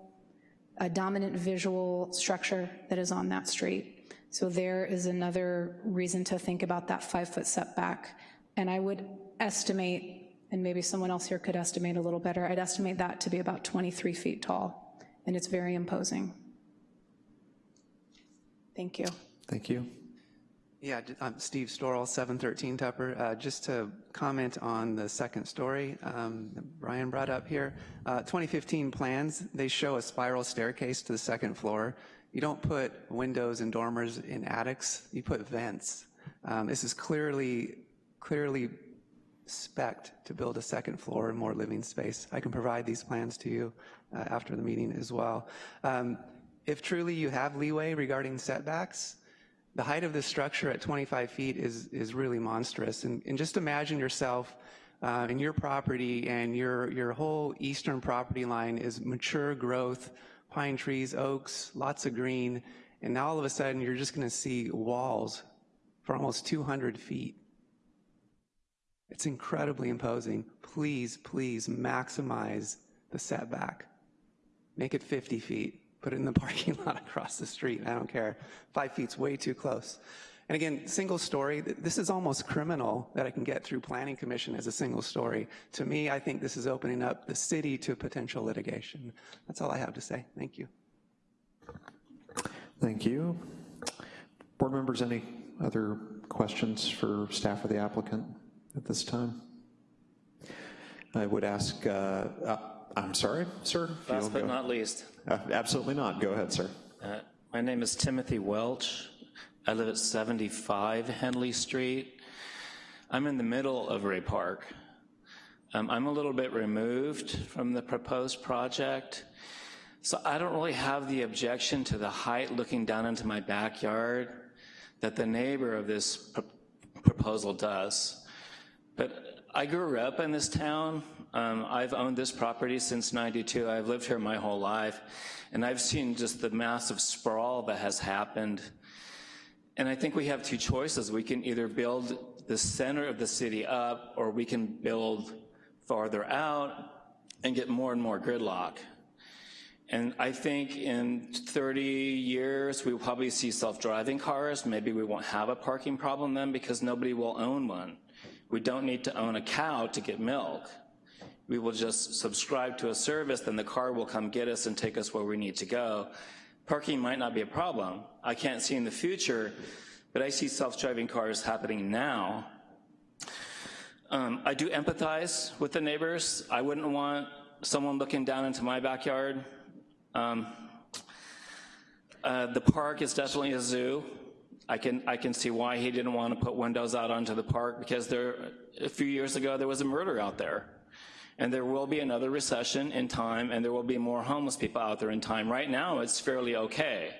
a dominant visual structure that is on that street. So there is another reason to think about that five foot setback. And I would estimate, and maybe someone else here could estimate a little better, I'd estimate that to be about 23 feet tall, and it's very imposing. Thank you. Thank you. Yeah, I'm Steve Storrell, 713 Tupper. Uh, just to comment on the second story um, Brian brought up here. Uh, 2015 plans, they show a spiral staircase to the second floor. You don't put windows and dormers in attics, you put vents. Um, this is clearly, clearly spec to build a second floor and more living space. I can provide these plans to you uh, after the meeting as well. Um, if truly you have leeway regarding setbacks, the height of this structure at 25 feet is, is really monstrous. And, and just imagine yourself uh, in your property and your, your whole eastern property line is mature growth, pine trees, oaks, lots of green, and now all of a sudden you're just gonna see walls for almost 200 feet. It's incredibly imposing. Please, please maximize the setback. Make it 50 feet. Put it in the parking lot across the street. I don't care. Five feet's way too close. And again, single story, this is almost criminal that I can get through planning commission as a single story. To me, I think this is opening up the city to potential litigation. That's all I have to say. Thank you. Thank you. Board members, any other questions for staff or the applicant at this time? I would ask, uh, I'm sorry, sir? Last but not least. Uh, absolutely not. Go ahead, sir. Uh, my name is Timothy Welch. I live at 75 Henley Street. I'm in the middle of Ray Park. Um, I'm a little bit removed from the proposed project, so I don't really have the objection to the height looking down into my backyard that the neighbor of this pr proposal does. But I grew up in this town. Um, I've owned this property since 92. I've lived here my whole life, and I've seen just the massive sprawl that has happened. And I think we have two choices. We can either build the center of the city up, or we can build farther out and get more and more gridlock. And I think in 30 years, we'll probably see self-driving cars. Maybe we won't have a parking problem then because nobody will own one. We don't need to own a cow to get milk. We will just subscribe to a service, then the car will come get us and take us where we need to go. Parking might not be a problem. I can't see in the future, but I see self-driving cars happening now. Um, I do empathize with the neighbors. I wouldn't want someone looking down into my backyard. Um, uh, the park is definitely a zoo. I can, I can see why he didn't want to put windows out onto the park because there, a few years ago there was a murder out there. And there will be another recession in time and there will be more homeless people out there in time. Right now it's fairly okay.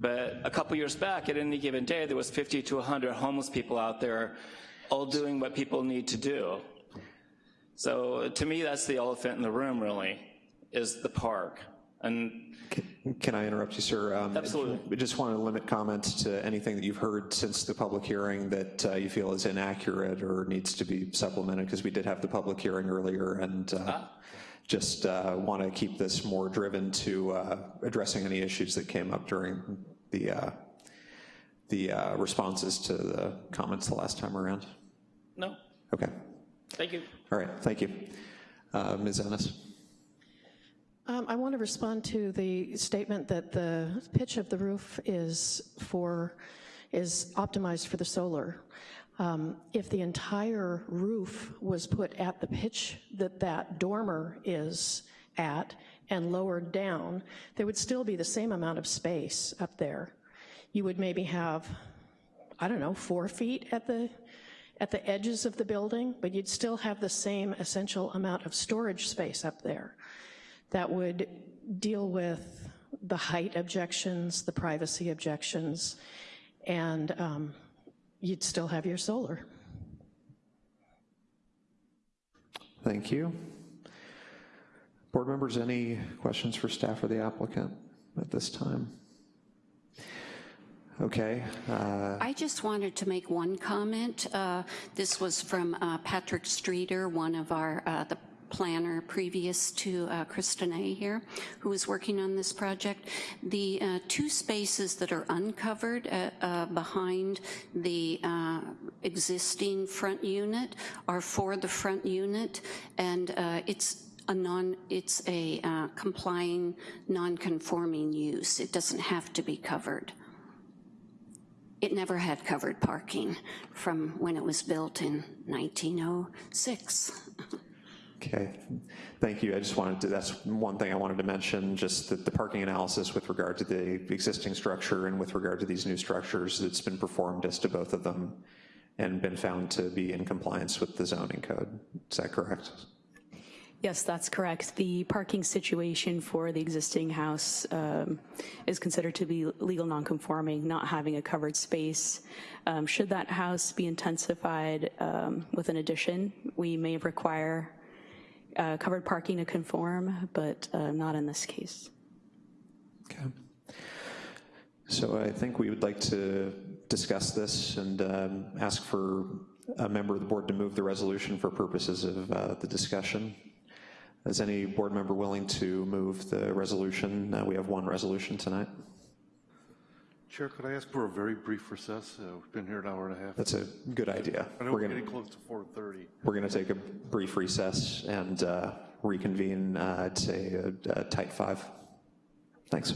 But a couple years back, at any given day, there was 50 to 100 homeless people out there all doing what people need to do. So to me, that's the elephant in the room, really, is the park. And can, can I interrupt you, sir? Um, Absolutely. I just want to limit comments to anything that you've heard since the public hearing that uh, you feel is inaccurate or needs to be supplemented, because we did have the public hearing earlier, and uh, ah. just uh, want to keep this more driven to uh, addressing any issues that came up during the uh, the uh, responses to the comments the last time around. No. Okay. Thank you. All right. Thank you, Ms. Ennis. Um, I want to respond to the statement that the pitch of the roof is for, is optimized for the solar. Um, if the entire roof was put at the pitch that that dormer is at and lowered down, there would still be the same amount of space up there. You would maybe have, I don't know, four feet at the at the edges of the building, but you'd still have the same essential amount of storage space up there that would deal with the height objections, the privacy objections, and um, you'd still have your solar. Thank you. Board members, any questions for staff or the applicant at this time? Okay. Uh, I just wanted to make one comment. Uh, this was from uh, Patrick Streeter, one of our, uh, the planner previous to uh, Kristen A here, who was working on this project. The uh, two spaces that are uncovered uh, uh behind the uh, existing front unit are for the front unit, and uh, it's a non, it's a complying, non-conforming use. It doesn't have to be covered it never had covered parking from when it was built in 1906. Okay, thank you. I just wanted to, that's one thing I wanted to mention, just that the parking analysis with regard to the existing structure and with regard to these new structures that's been performed as to both of them and been found to be in compliance with the zoning code. Is that correct? Yes, that's correct. The parking situation for the existing house um, is considered to be legal nonconforming, not having a covered space. Um, should that house be intensified um, with an addition, we may require uh, covered parking to conform, but uh, not in this case. Okay. So I think we would like to discuss this and um, ask for a member of the board to move the resolution for purposes of uh, the discussion. Is any board member willing to move the resolution? Uh, we have one resolution tonight. Chair, could I ask for a very brief recess? Uh, We've been here an hour and a half. That's a good idea. I know We're we're gonna- getting close to 4:30. We're going to take a brief recess and uh, reconvene uh, at, say, uh, uh, tight five. Thanks.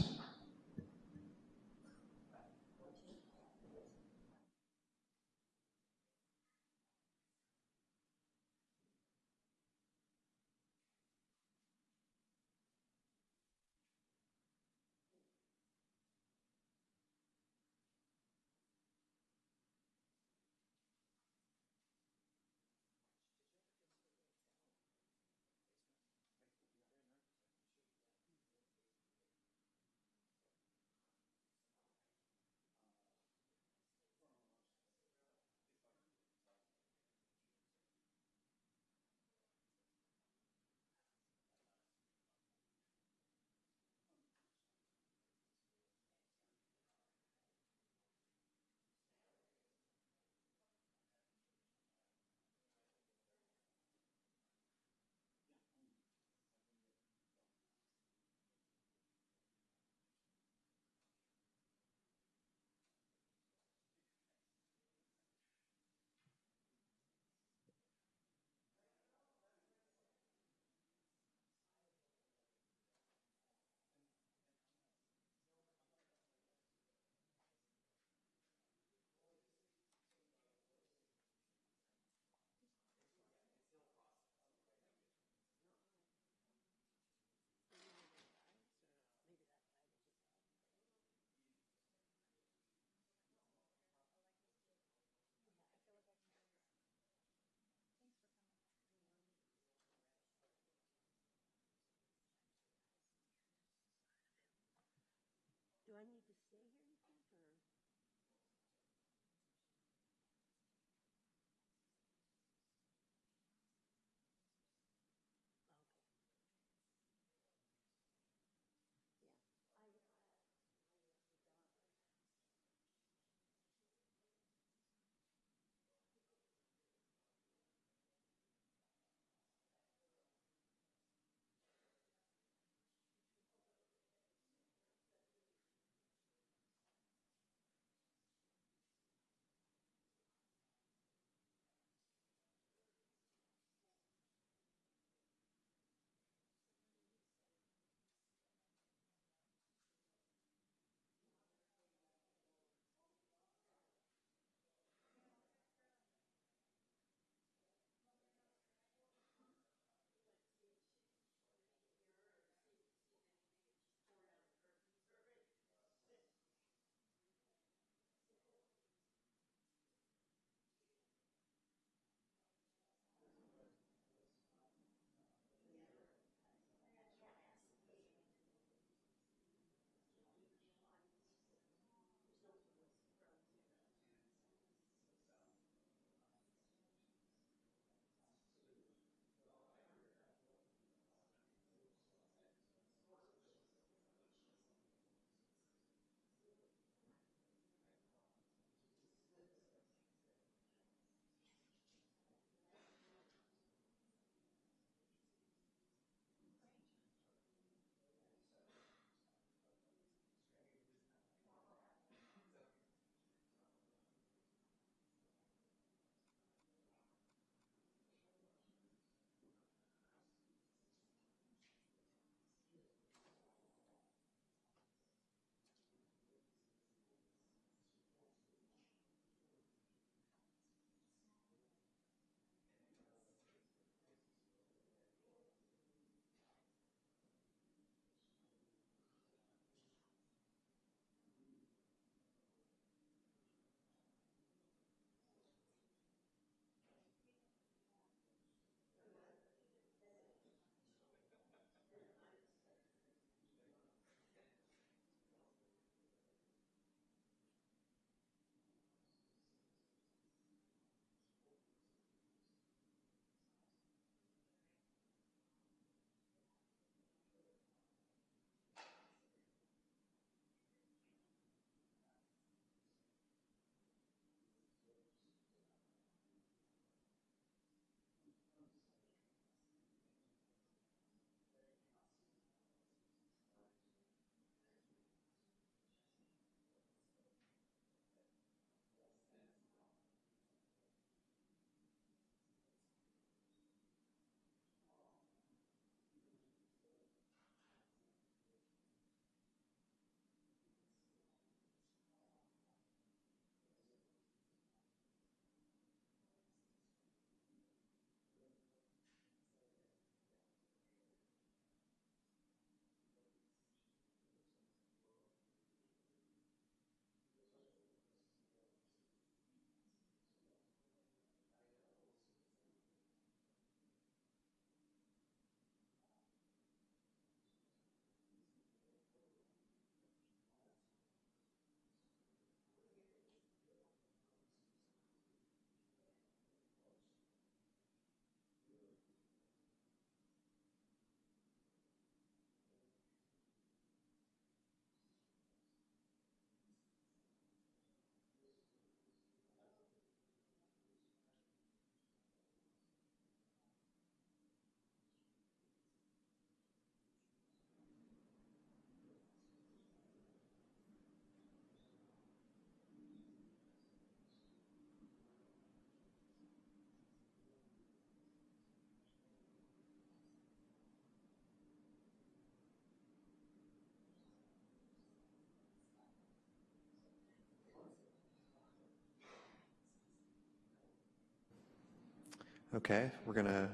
Okay, we're going to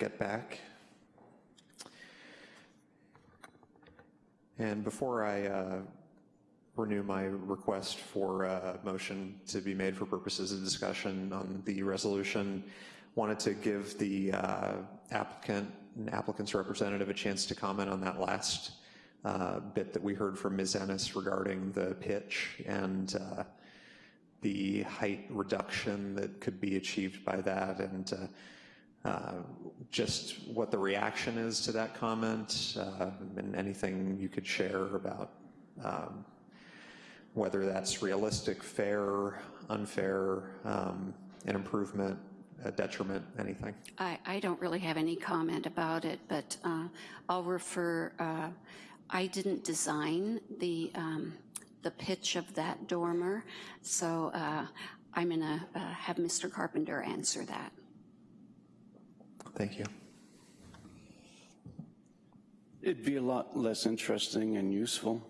get back. And before I uh, renew my request for a motion to be made for purposes of discussion on the resolution, wanted to give the uh, applicant and applicant's representative a chance to comment on that last uh, bit that we heard from Ms. Ennis regarding the pitch and uh, the height reduction that could be achieved by that and uh, uh, just what the reaction is to that comment uh, and anything you could share about um, whether that's realistic, fair, unfair, um, an improvement, a detriment, anything. I, I don't really have any comment about it, but uh, I'll refer, uh, I didn't design the, um, the pitch of that dormer, so uh, I'm going to uh, have Mr. Carpenter answer that. Thank you. It'd be a lot less interesting and useful,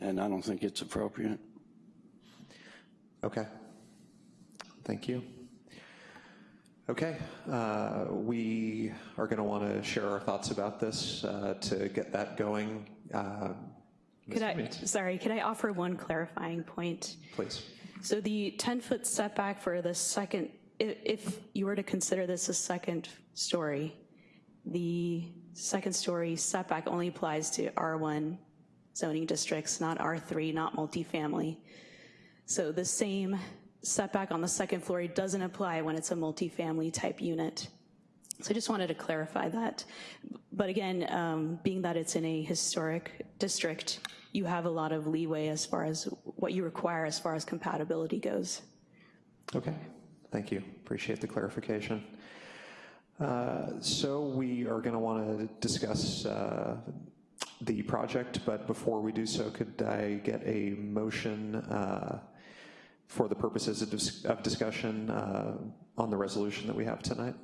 and I don't think it's appropriate. Okay. Thank you. Okay, uh, we are going to want to share our thoughts about this uh, to get that going. Uh, could I, sorry, could I offer one clarifying point? Please. So the 10-foot setback for the second, if, if you were to consider this a second story, the second story setback only applies to R1 zoning districts, not R3, not multifamily. So the same setback on the second floor doesn't apply when it's a multifamily type unit. So I just wanted to clarify that. But again, um, being that it's in a historic district, you have a lot of leeway as far as what you require as far as compatibility goes. Okay, thank you. Appreciate the clarification. Uh, so we are going to want to discuss uh, the project, but before we do so, could I get a motion uh, for the purposes of, dis of discussion uh, on the resolution that we have tonight?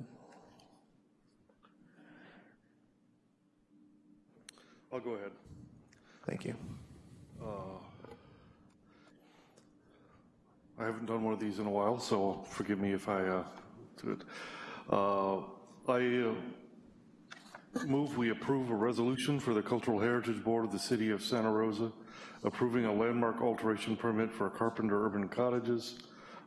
I'll go ahead. Thank you. Uh, I haven't done one of these in a while, so forgive me if I uh, do it. Uh, I uh, move we approve a resolution for the Cultural Heritage Board of the City of Santa Rosa approving a landmark alteration permit for Carpenter Urban Cottages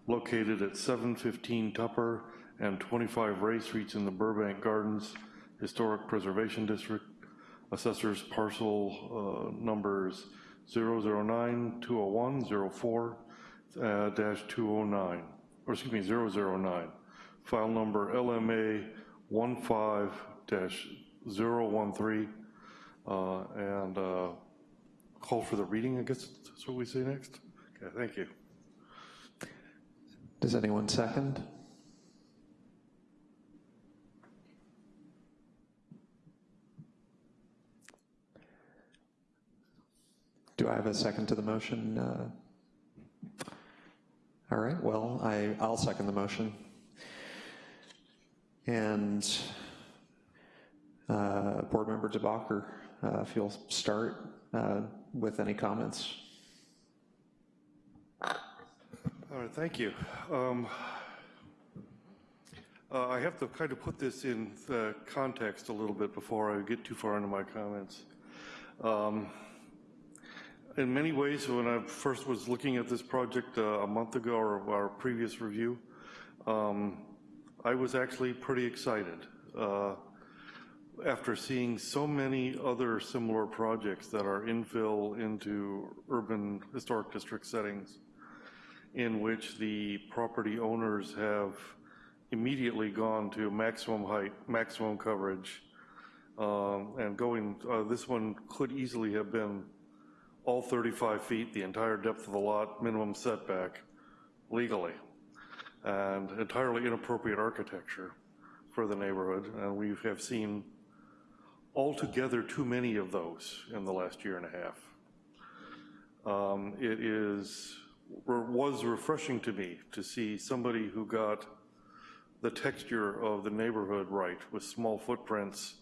located at 715 Tupper and 25 Ray Streets in the Burbank Gardens Historic Preservation District. Assessors parcel uh, numbers 009, 201, 04, uh, dash 209, or excuse me, 009. File number LMA 15-013, uh, and uh, call for the reading, I guess that's what we say next. Okay, thank you. Does anyone second? Do I have a second to the motion? Uh, all right, well, I, I'll second the motion. And uh, Board Member DeBacher, uh, if you'll start uh, with any comments. All right, thank you. Um, uh, I have to kind of put this in context a little bit before I get too far into my comments. Um, in many ways, when I first was looking at this project uh, a month ago or our previous review, um, I was actually pretty excited. Uh, after seeing so many other similar projects that are infill into urban historic district settings in which the property owners have immediately gone to maximum height, maximum coverage, um, and going, uh, this one could easily have been all 35 feet, the entire depth of the lot, minimum setback, legally, and entirely inappropriate architecture for the neighborhood, and we have seen altogether too many of those in the last year and a half. Um, it is, was refreshing to me to see somebody who got the texture of the neighborhood right with small footprints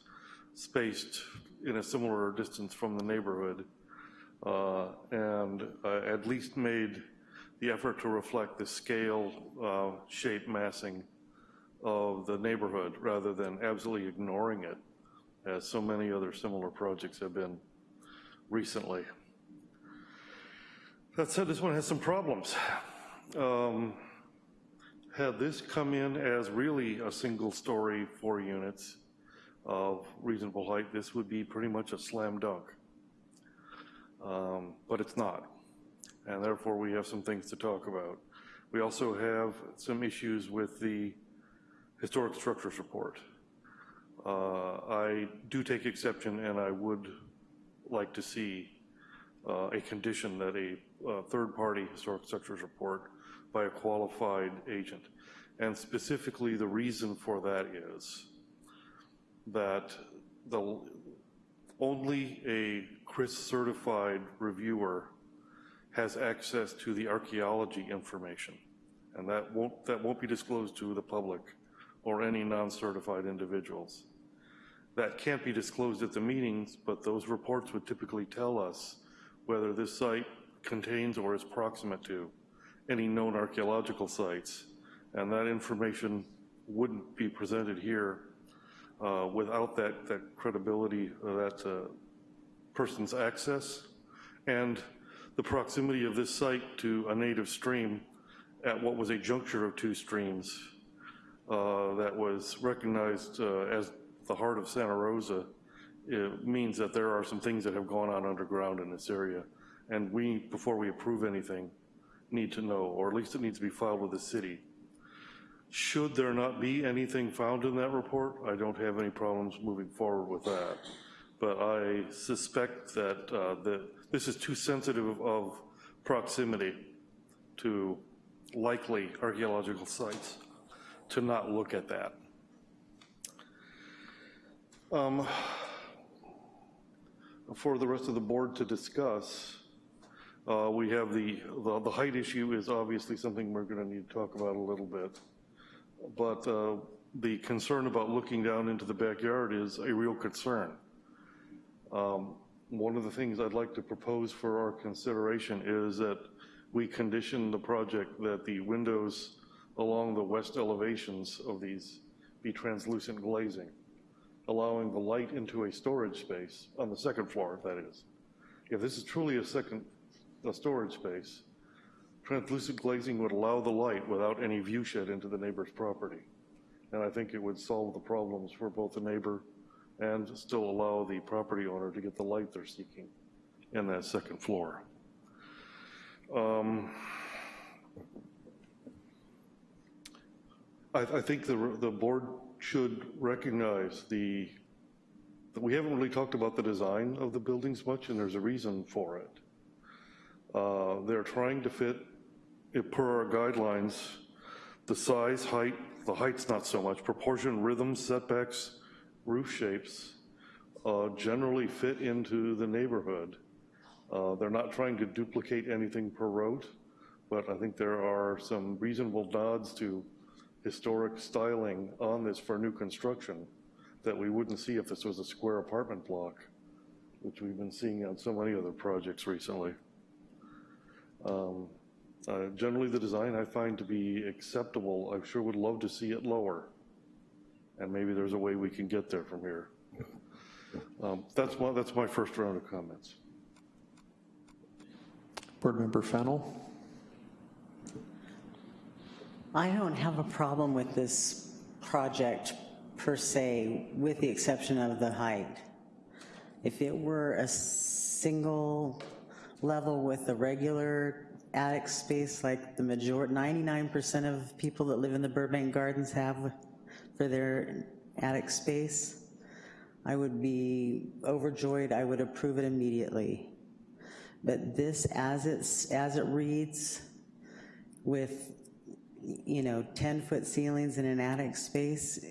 spaced in a similar distance from the neighborhood uh, and uh, at least made the effort to reflect the scale, uh, shape, massing of the neighborhood rather than absolutely ignoring it, as so many other similar projects have been recently. That said, this one has some problems. Um, had this come in as really a single story, four units of reasonable height, this would be pretty much a slam dunk. Um, but it's not. And therefore, we have some things to talk about. We also have some issues with the historic structures report. Uh, I do take exception and I would like to see uh, a condition that a uh, third-party historic structures report by a qualified agent. And specifically, the reason for that is that the only a CHRIS certified reviewer has access to the archaeology information. And that won't, that won't be disclosed to the public or any non-certified individuals. That can't be disclosed at the meetings, but those reports would typically tell us whether this site contains or is proximate to any known archaeological sites. And that information wouldn't be presented here uh, without that, that credibility, that uh, person's access, and the proximity of this site to a native stream at what was a juncture of two streams uh, that was recognized uh, as the heart of Santa Rosa, it means that there are some things that have gone on underground in this area. And we, before we approve anything, need to know, or at least it needs to be filed with the city. Should there not be anything found in that report, I don't have any problems moving forward with that. But I suspect that, uh, this is too sensitive of proximity to likely archaeological sites to not look at that. Um, for the rest of the board to discuss, uh, we have the, the, the height issue is obviously something we're going to need to talk about a little bit. But uh, the concern about looking down into the backyard is a real concern. Um, one of the things I'd like to propose for our consideration is that we condition the project that the windows along the west elevations of these be translucent glazing, allowing the light into a storage space on the second floor, that is. If this is truly a second a storage space, translucent glazing would allow the light without any view shed into the neighbor's property. And I think it would solve the problems for both the neighbor and still allow the property owner to get the light they're seeking in that second floor. Um, I, I, think the, the board should recognize the, we haven't really talked about the design of the buildings much and there's a reason for it. Uh, they're trying to fit, per our guidelines, the size, height, the height's not so much, proportion, rhythm, setbacks, roof shapes uh, generally fit into the neighborhood. Uh, they're not trying to duplicate anything per rote, but I think there are some reasonable nods to historic styling on this for new construction that we wouldn't see if this was a square apartment block, which we've been seeing on so many other projects recently. Um, uh, generally, the design I find to be acceptable. I sure would love to see it lower. And maybe there's a way we can get there from here. Um, that's, my, that's my first round of comments. Board Member Fennell. I don't have a problem with this project per se, with the exception of the height. If it were a single level with a regular attic space like the majority, 99% of people that live in the Burbank Gardens have for their attic space, I would be overjoyed, I would approve it immediately. But this, as, it's, as it reads, with, you know, 10-foot ceilings in an attic space,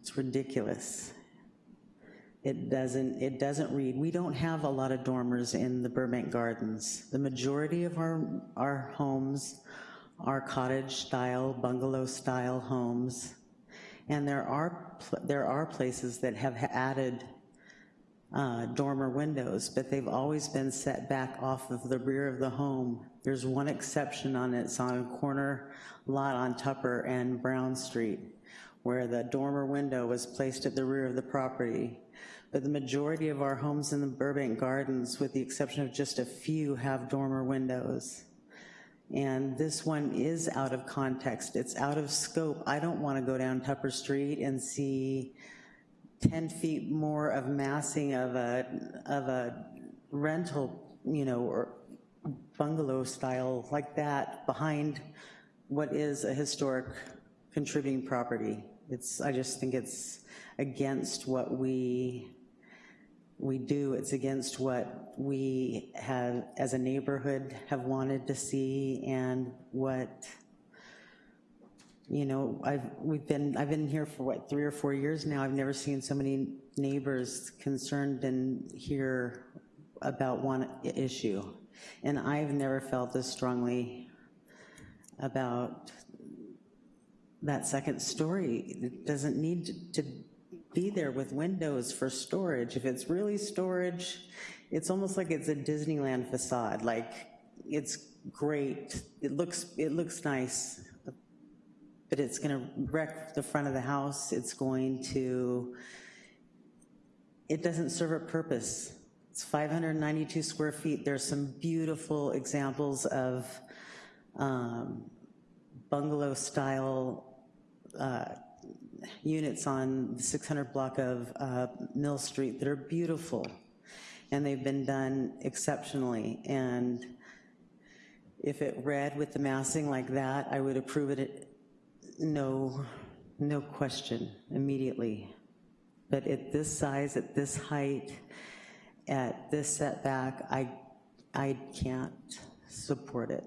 it's ridiculous. It doesn't, it doesn't read. We don't have a lot of dormers in the Burbank Gardens. The majority of our, our homes are cottage style, bungalow style homes. And there are, there are places that have added uh, dormer windows, but they've always been set back off of the rear of the home. There's one exception on it, it's on a corner lot on Tupper and Brown Street, where the dormer window was placed at the rear of the property. But the majority of our homes in the Burbank Gardens, with the exception of just a few, have dormer windows. And this one is out of context, it's out of scope. I don't wanna go down Tupper Street and see 10 feet more of massing of a, of a rental, you know, or bungalow style like that behind what is a historic contributing property. It's, I just think it's against what we, we do. It's against what we have, as a neighborhood, have wanted to see and what, you know, I've, we've been, I've been here for what, three or four years now. I've never seen so many neighbors concerned and here about one issue. And I've never felt this strongly about that second story. It doesn't need to be there with windows for storage. If it's really storage, it's almost like it's a Disneyland facade. Like, it's great, it looks, it looks nice, but it's gonna wreck the front of the house, it's going to, it doesn't serve a purpose. It's 592 square feet. There's some beautiful examples of um, bungalow-style uh, units on the 600 block of uh, Mill Street that are beautiful, and they've been done exceptionally. And if it read with the massing like that, I would approve it, no, no question, immediately. But at this size, at this height, at this setback, I, I can't support it.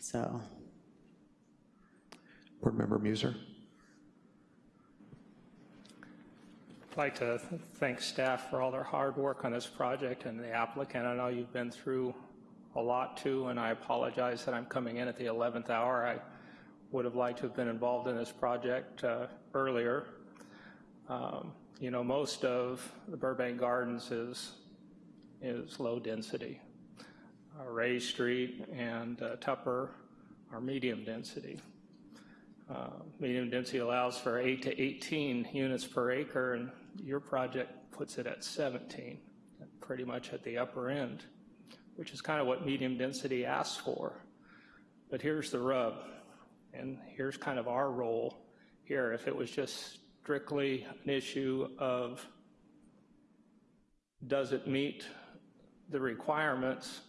So. Board Member Muser. I'd like to thank staff for all their hard work on this project and the applicant. I know you've been through a lot too, and I apologize that I'm coming in at the 11th hour. I would have liked to have been involved in this project uh, earlier. Um, you know, most of the Burbank Gardens is, is low density. Uh, Ray Street and uh, Tupper are medium density. Uh, medium density allows for 8 to 18 units per acre, and your project puts it at 17, pretty much at the upper end, which is kind of what medium density asks for. But here's the rub, and here's kind of our role here. If it was just strictly an issue of does it meet the requirements,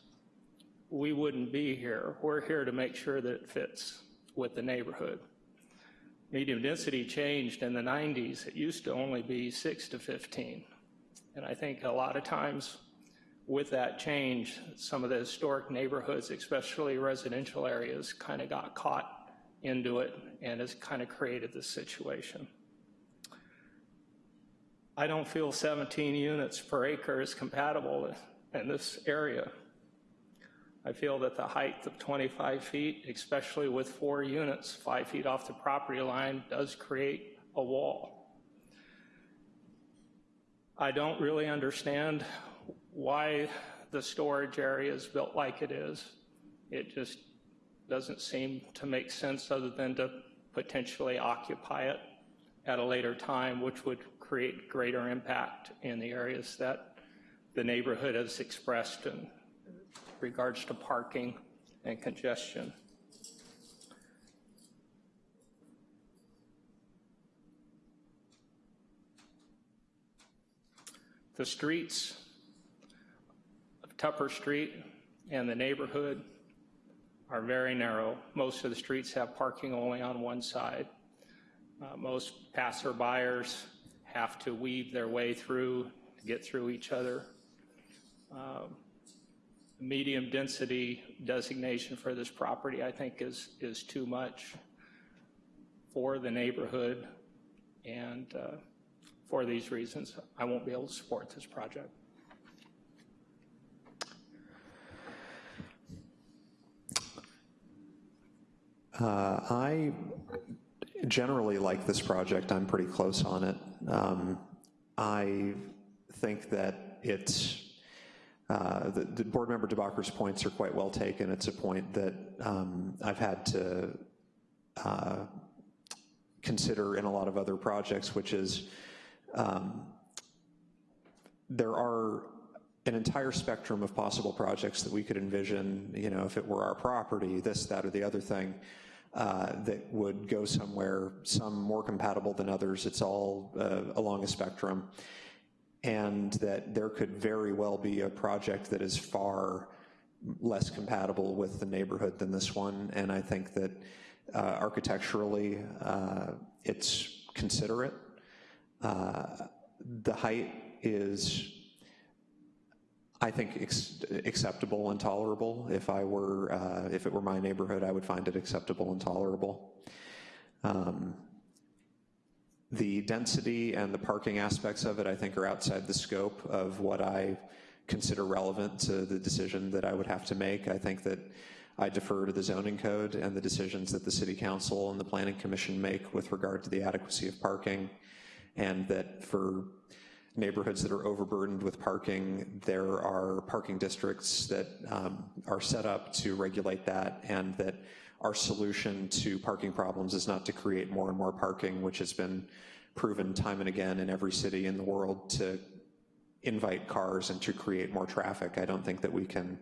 we wouldn't be here. We're here to make sure that it fits with the neighborhood. Medium density changed in the 90s. It used to only be 6 to 15. And I think a lot of times with that change, some of the historic neighborhoods, especially residential areas, kind of got caught into it and has kind of created this situation. I don't feel 17 units per acre is compatible in this area. I feel that the height of 25 feet, especially with four units, five feet off the property line, does create a wall. I don't really understand why the storage area is built like it is. It just doesn't seem to make sense other than to potentially occupy it at a later time, which would create greater impact in the areas that the neighborhood has expressed in regards to parking and congestion. The streets of Tupper Street and the neighborhood are very narrow. Most of the streets have parking only on one side. Uh, most passerbyers have to weave their way through to get through each other. Um, medium density designation for this property, I think, is, is too much for the neighborhood. And uh, for these reasons, I won't be able to support this project. Uh, I generally like this project. I'm pretty close on it. Um, I think that it's, uh, the, the board member DeBacker's points are quite well taken. It's a point that um, I've had to uh, consider in a lot of other projects, which is um, there are an entire spectrum of possible projects that we could envision, you know, if it were our property, this, that, or the other thing, uh, that would go somewhere, some more compatible than others. It's all uh, along a spectrum. And that there could very well be a project that is far less compatible with the neighborhood than this one. And I think that uh, architecturally, uh, it's considerate. Uh, the height is I think acceptable and tolerable. If I were, uh, if it were my neighborhood, I would find it acceptable and tolerable. Um, the density and the parking aspects of it, I think, are outside the scope of what I consider relevant to the decision that I would have to make. I think that I defer to the zoning code and the decisions that the city council and the planning commission make with regard to the adequacy of parking, and that for neighborhoods that are overburdened with parking, there are parking districts that um, are set up to regulate that and that our solution to parking problems is not to create more and more parking, which has been proven time and again in every city in the world to invite cars and to create more traffic. I don't think that we can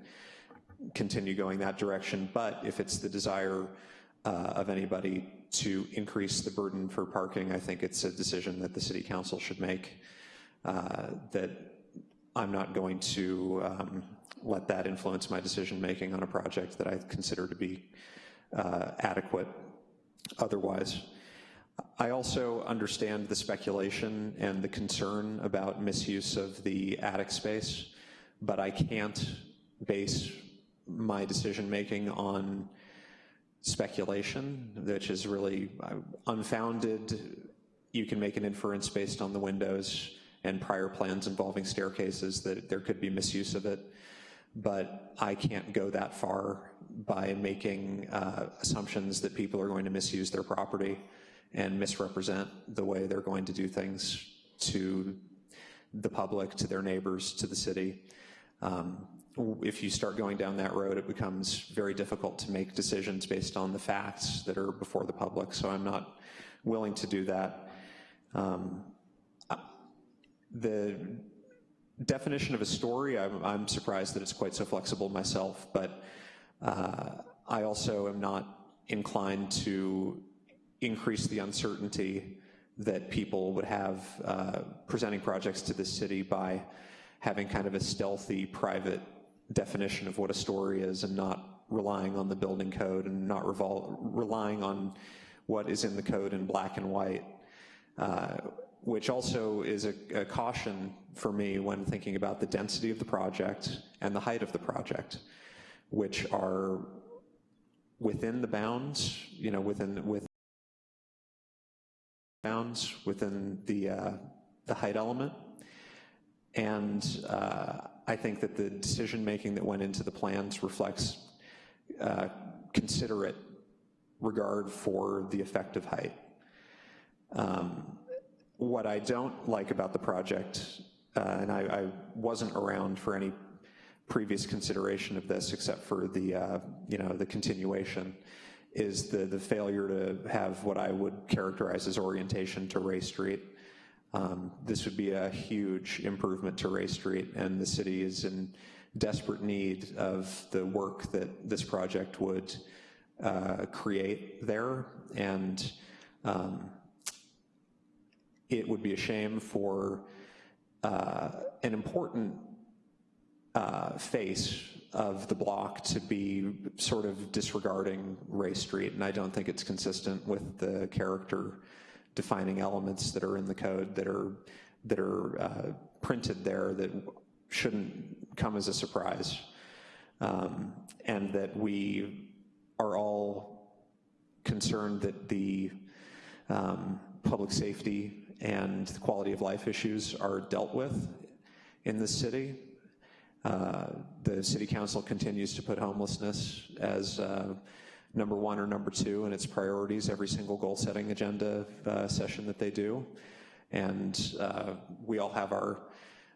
continue going that direction, but if it's the desire uh, of anybody to increase the burden for parking, I think it's a decision that the city council should make uh, that I'm not going to um, let that influence my decision making on a project that I consider to be uh, adequate otherwise. I also understand the speculation and the concern about misuse of the attic space, but I can't base my decision making on speculation, which is really uh, unfounded. You can make an inference based on the windows and prior plans involving staircases that there could be misuse of it. But I can't go that far by making uh, assumptions that people are going to misuse their property and misrepresent the way they're going to do things to the public, to their neighbors, to the city. Um, if you start going down that road, it becomes very difficult to make decisions based on the facts that are before the public, so I'm not willing to do that. Um, the definition of a story, I'm, I'm, surprised that it's quite so flexible myself, but uh, I also am not inclined to increase the uncertainty that people would have uh, presenting projects to the city by having kind of a stealthy private definition of what a story is and not relying on the building code and not relying on what is in the code in black and white. Uh, which also is a, a, caution for me when thinking about the density of the project and the height of the project, which are within the bounds, you know, within with bounds within the uh, the height element, and uh, I think that the decision making that went into the plans reflects uh, considerate regard for the effective height. Um, what I don't like about the project, uh, and I, I, wasn't around for any previous consideration of this except for the, uh, you know, the continuation, is the, the failure to have what I would characterize as orientation to Ray Street. Um, this would be a huge improvement to Ray Street, and the city is in desperate need of the work that this project would uh, create there. And um, it would be a shame for uh, an important uh, face of the block to be sort of disregarding Ray Street, and I don't think it's consistent with the character defining elements that are in the code that are that are uh, printed there that shouldn't come as a surprise, um, and that we are all concerned that the um, public safety and quality of life issues are dealt with in the city. Uh, the city council continues to put homelessness as uh, number one or number two in its priorities every single goal setting agenda uh, session that they do. And uh, we all have our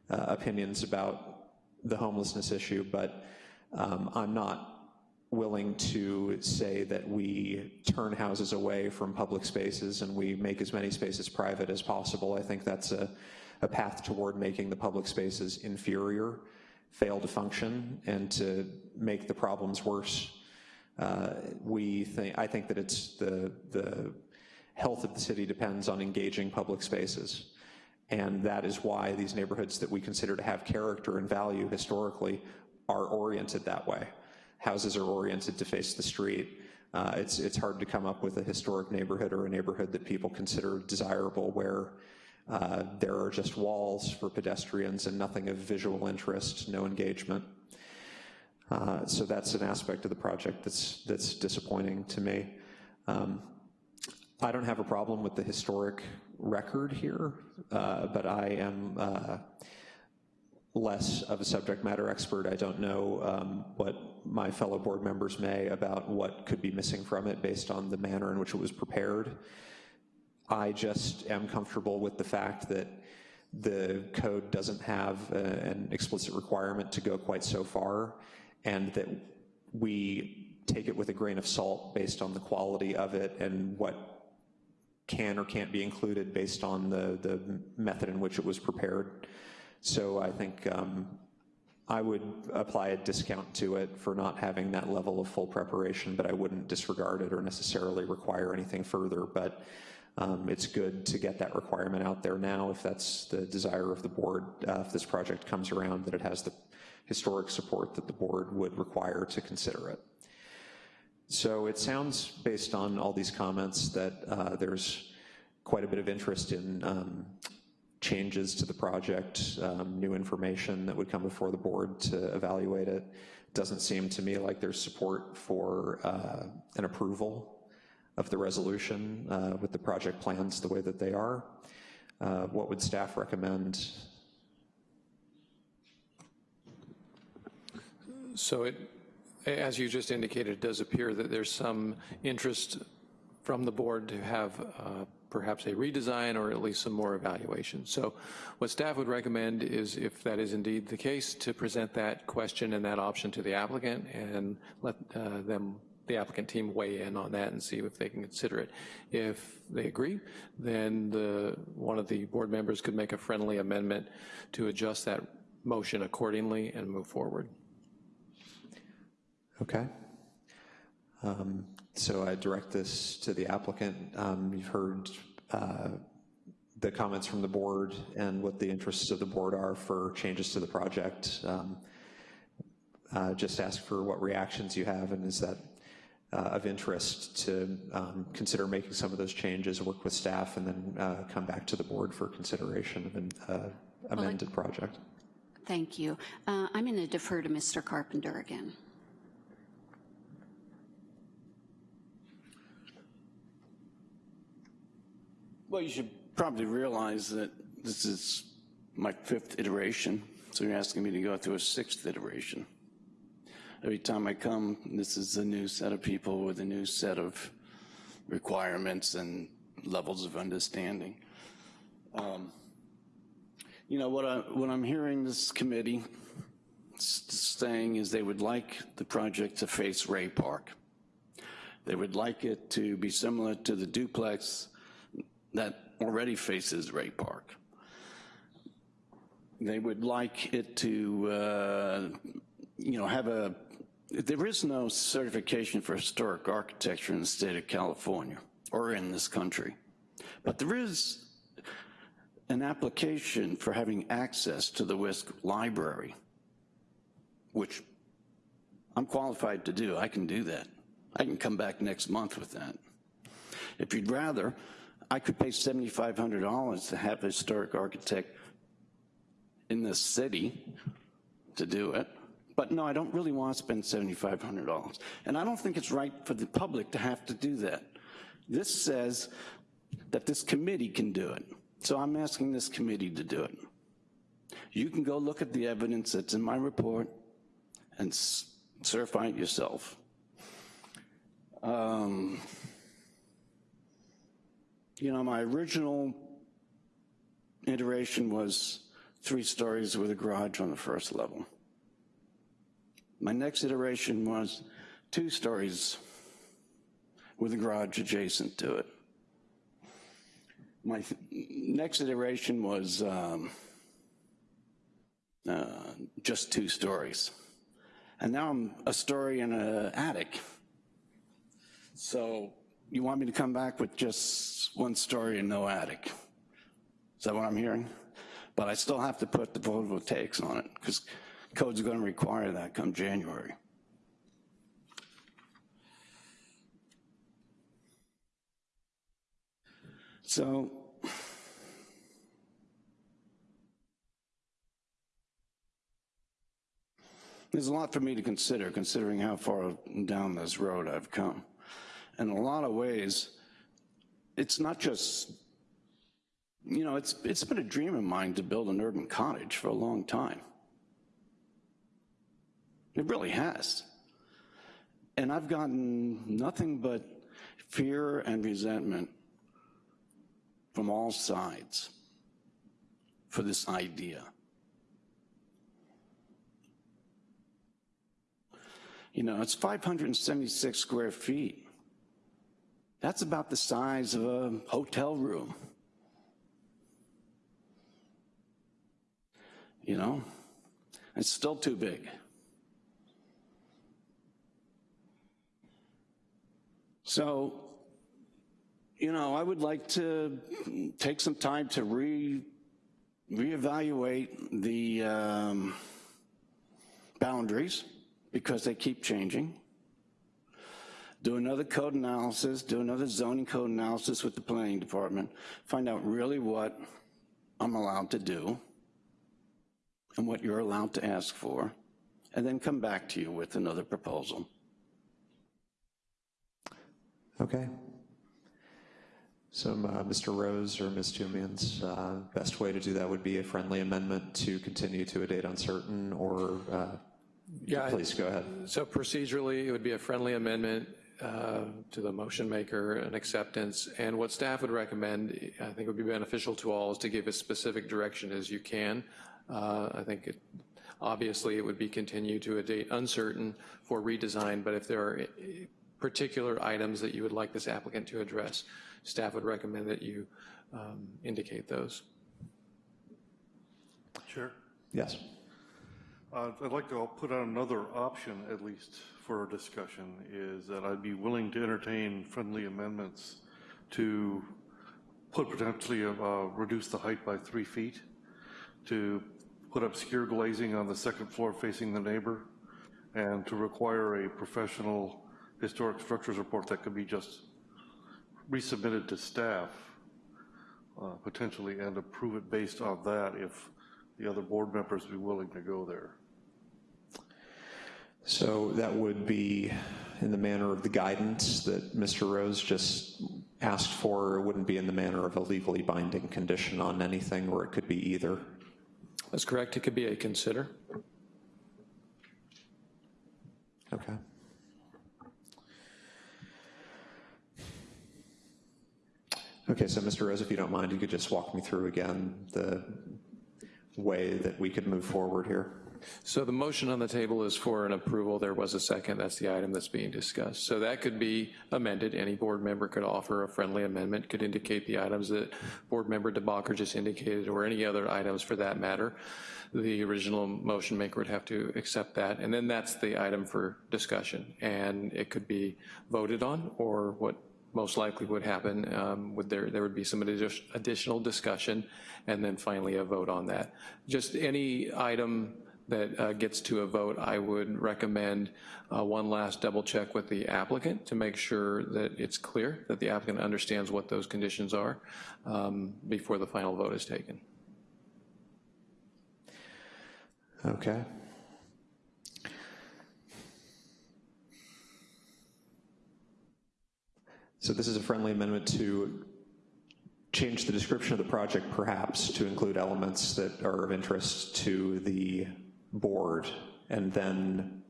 uh, opinions about the homelessness issue, but um, I'm not willing to say that we turn houses away from public spaces and we make as many spaces private as possible. I think that's a, a path toward making the public spaces inferior, fail to function, and to make the problems worse. Uh, we think, I think that it's the, the health of the city depends on engaging public spaces. And that is why these neighborhoods that we consider to have character and value historically are oriented that way houses are oriented to face the street. Uh, it's, it's hard to come up with a historic neighborhood or a neighborhood that people consider desirable where uh, there are just walls for pedestrians and nothing of visual interest, no engagement. Uh, so that's an aspect of the project that's, that's disappointing to me. Um, I don't have a problem with the historic record here, uh, but I am uh, less of a subject matter expert. I don't know um, what my fellow board members may about what could be missing from it based on the manner in which it was prepared. I just am comfortable with the fact that the code doesn't have a, an explicit requirement to go quite so far and that we take it with a grain of salt based on the quality of it and what can or can't be included based on the, the method in which it was prepared. So I think um, I would apply a discount to it for not having that level of full preparation, but I wouldn't disregard it or necessarily require anything further. But um, it's good to get that requirement out there now if that's the desire of the board, uh, if this project comes around, that it has the historic support that the board would require to consider it. So it sounds, based on all these comments, that uh, there's quite a bit of interest in um, changes to the project, um, new information that would come before the board to evaluate it. Doesn't seem to me like there's support for uh, an approval of the resolution uh, with the project plans the way that they are. Uh, what would staff recommend? So it, as you just indicated, it does appear that there's some interest from the board to have uh, perhaps a redesign or at least some more evaluation. So what staff would recommend is if that is indeed the case to present that question and that option to the applicant and let uh, them the applicant team weigh in on that and see if they can consider it. If they agree, then the, one of the board members could make a friendly amendment to adjust that motion accordingly and move forward. Okay. Um, so I direct this to the applicant. Um, you've heard uh, the comments from the board and what the interests of the board are for changes to the project. Um, uh, just ask for what reactions you have and is that uh, of interest to um, consider making some of those changes, work with staff, and then uh, come back to the board for consideration of an uh, amended well, project. Thank you. Uh, I'm going to defer to Mr. Carpenter again. Well, you should probably realize that this is my fifth iteration, so you're asking me to go through a sixth iteration. Every time I come, this is a new set of people with a new set of requirements and levels of understanding. Um, you know, what, I, what I'm hearing this committee saying is they would like the project to face Ray Park. They would like it to be similar to the duplex that already faces Ray Park. They would like it to, uh, you know, have a, there is no certification for historic architecture in the state of California or in this country, but there is an application for having access to the WISC library, which I'm qualified to do. I can do that. I can come back next month with that. If you'd rather, I could pay $7,500 to have a historic architect in this city to do it. But no, I don't really want to spend $7,500. And I don't think it's right for the public to have to do that. This says that this committee can do it. So I'm asking this committee to do it. You can go look at the evidence that's in my report and certify it yourself. Um, you know, my original iteration was three stories with a garage on the first level. My next iteration was two stories with a garage adjacent to it. My next iteration was um, uh, just two stories. And now I'm a story in an attic. So you want me to come back with just one story and no attic? Is that what I'm hearing? But I still have to put the photovoltaics on it because code's gonna require that come January. So there's a lot for me to consider, considering how far down this road I've come. In a lot of ways, it's not just, you know, it's, it's been a dream of mine to build an urban cottage for a long time. It really has. And I've gotten nothing but fear and resentment from all sides for this idea. You know, it's 576 square feet. That's about the size of a hotel room. You know, it's still too big. So, you know, I would like to take some time to re reevaluate the um, boundaries because they keep changing. Do another code analysis, do another zoning code analysis with the planning department, find out really what I'm allowed to do and what you're allowed to ask for, and then come back to you with another proposal. Okay. So uh, Mr. Rose or Ms. Toomians, uh, best way to do that would be a friendly amendment to continue to a date uncertain or uh, Yeah, please go ahead. So procedurally, it would be a friendly amendment to the motion maker, an acceptance, and what staff would recommend, I think would be beneficial to all, is to give as specific direction as you can. Uh, I think it, obviously it would be continued to a date uncertain for redesign, but if there are uh, particular items that you would like this applicant to address, staff would recommend that you um, indicate those. Sure. Yes. Uh, I'd like to put out another option, at least for discussion, is that I'd be willing to entertain friendly amendments to put potentially, uh, reduce the height by three feet, to put obscure glazing on the second floor facing the neighbor, and to require a professional historic structures report that could be just resubmitted to staff, uh, potentially, and approve it based on that if the other board members be willing to go there. So that would be in the manner of the guidance that Mr. Rose just asked for. It wouldn't be in the manner of a legally binding condition on anything, or it could be either. That's correct. It could be a consider. Okay. Okay, so Mr. Rose, if you don't mind, you could just walk me through again the way that we could move forward here. So the motion on the table is for an approval. There was a second. That's the item that's being discussed. So that could be amended. Any board member could offer a friendly amendment, could indicate the items that board member DeBacher just indicated, or any other items for that matter. The original motion maker would have to accept that, and then that's the item for discussion. And it could be voted on, or what most likely would happen, um, would there, there would be some additional discussion, and then finally a vote on that. Just any item that uh, gets to a vote, I would recommend uh, one last double check with the applicant to make sure that it's clear, that the applicant understands what those conditions are um, before the final vote is taken. Okay. So this is a friendly amendment to change the description of the project perhaps to include elements that are of interest to the board and then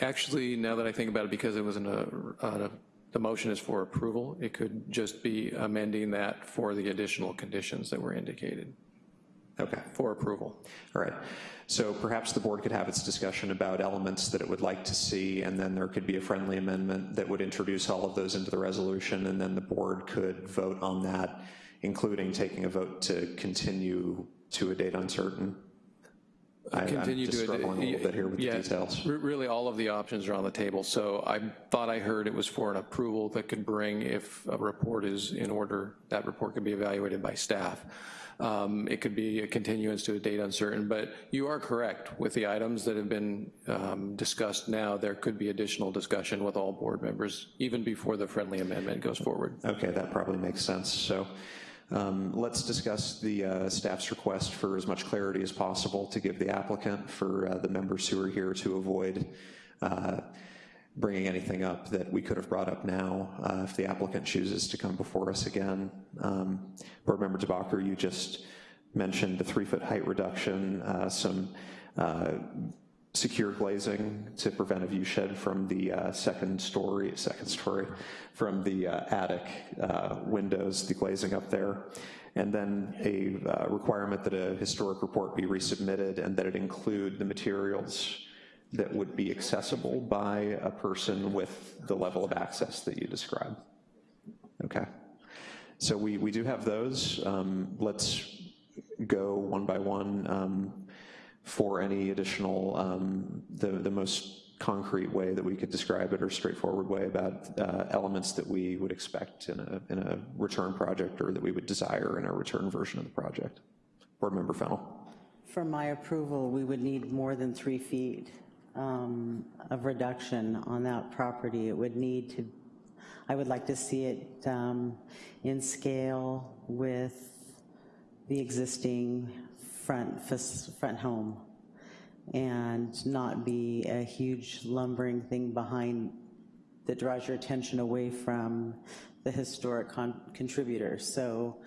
Actually, now that I think about it, because it was an, uh, uh, the motion is for approval. It could just be amending that for the additional conditions that were indicated. Okay. For approval. All right. So perhaps the board could have its discussion about elements that it would like to see, and then there could be a friendly amendment that would introduce all of those into the resolution, and then the board could vote on that, including taking a vote to continue to a date uncertain. I- I'm Continue just to, struggling a little bit here with the details. re- Really, all of the options are on the table. So I thought I heard it was for an approval that could bring, if a report is in order, that report could be evaluated by staff. Um, It could be a continuance to a date uncertain, but you are correct. With the items that have been um, discussed now, there could be additional discussion with all board members, even before the friendly amendment goes forward. Okay, that probably makes sense. So um, let's discuss the uh, staff's request for as much clarity as possible to give the applicant for uh, the members who are here to avoid uh, bringing anything up that we could have brought up now uh, if the applicant chooses to come before us again. Um, Board Member DeBacher, you just mentioned the three-foot height reduction, uh, some uh, secure glazing to prevent a view shed from the uh, second story, second story, from the uh, attic uh, windows, the glazing up there. And then a uh, requirement that a historic report be resubmitted and that it include the materials that would be accessible by a person with the level of access that you describe. Okay. So we, we do have those. Um, let's go one by one um, for any additional, um, the, the most concrete way that we could describe it or straightforward way about uh, elements that we would expect in a, in a return project or that we would desire in a return version of the project. Board Member Fennel. For my approval, we would need more than three feet um, of reduction on that property. It would need to, I would like to see it um, in scale with the existing front, front home and not be a huge lumbering thing behind that draws your attention away from the historic con- contributors. So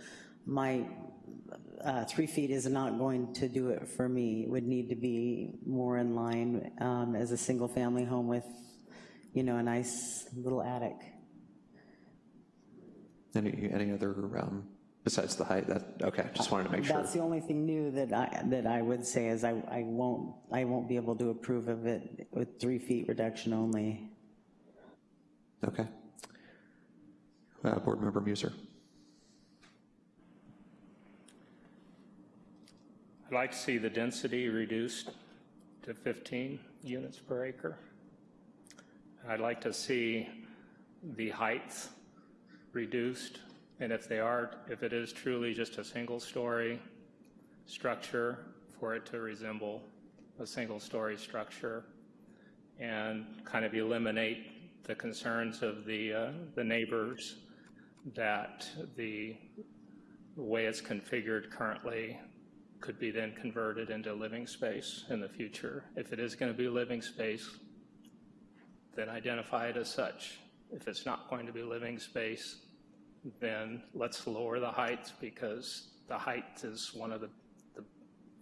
my uh, three feet is not going to do it for me. It would need to be more in line um, as a single-family home with, you know, a nice little attic. Any, any other, um, besides the height, that, okay, just wanted to make sure. That's the only thing new that I, that I would say is I, I won't, I won't be able to approve of it with three feet reduction only. Okay. Uh, Board Member Muser. I'd like to see the density reduced to 15 units per acre. I'd like to see the heights reduced, and if they are, if it is truly just a single-story structure, for it to resemble a single-story structure, and kind of eliminate the concerns of the, uh, the neighbors that the way it's configured currently could be then converted into living space in the future. If it is going to be living space, then identify it as such. If it's not going to be living space, then let's lower the heights because the height is one of the, the,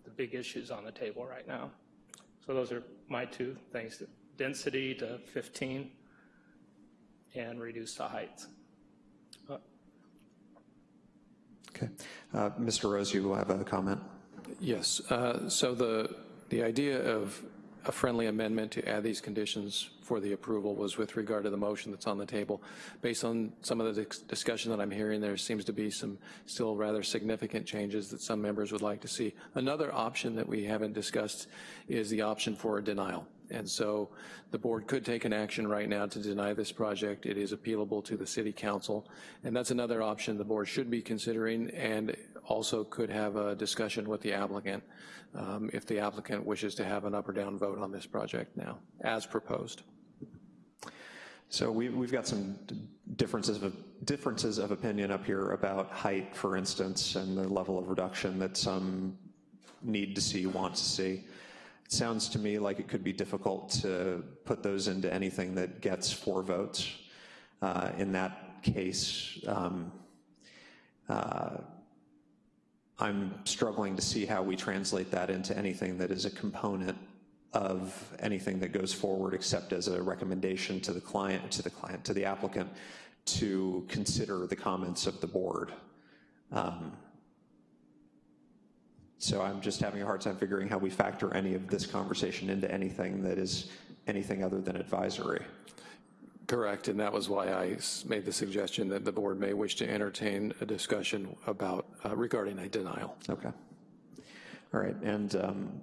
the big issues on the table right now. So those are my two things, density to 15 and reduce the height. Uh, Okay. Uh, Mr. Rose, you have a comment? Yes, uh, so the, the idea of a friendly amendment to add these conditions for the approval was with regard to the motion that's on the table. Based on some of the discussion that I'm hearing, there seems to be some still rather significant changes that some members would like to see. Another option that we haven't discussed is the option for a denial. And so the board could take an action right now to deny this project. It is appealable to the city council. And that's another option the board should be considering and also could have a discussion with the applicant um, if the applicant wishes to have an up or down vote on this project now, as proposed. So we, we've got some differences of, differences of opinion up here about height, for instance, and the level of reduction that some need to see, want to see. It sounds to me like it could be difficult to put those into anything that gets four votes. Uh, In that case, um, uh, I'm struggling to see how we translate that into anything that is a component of anything that goes forward except as a recommendation to the client, to the client, to the applicant to consider the comments of the board. Um, so I'm just having a hard time figuring how we factor any of this conversation into anything that is anything other than advisory. Correct, and that was why I made the suggestion that the board may wish to entertain a discussion about, uh, regarding a denial. Okay. All right, and um,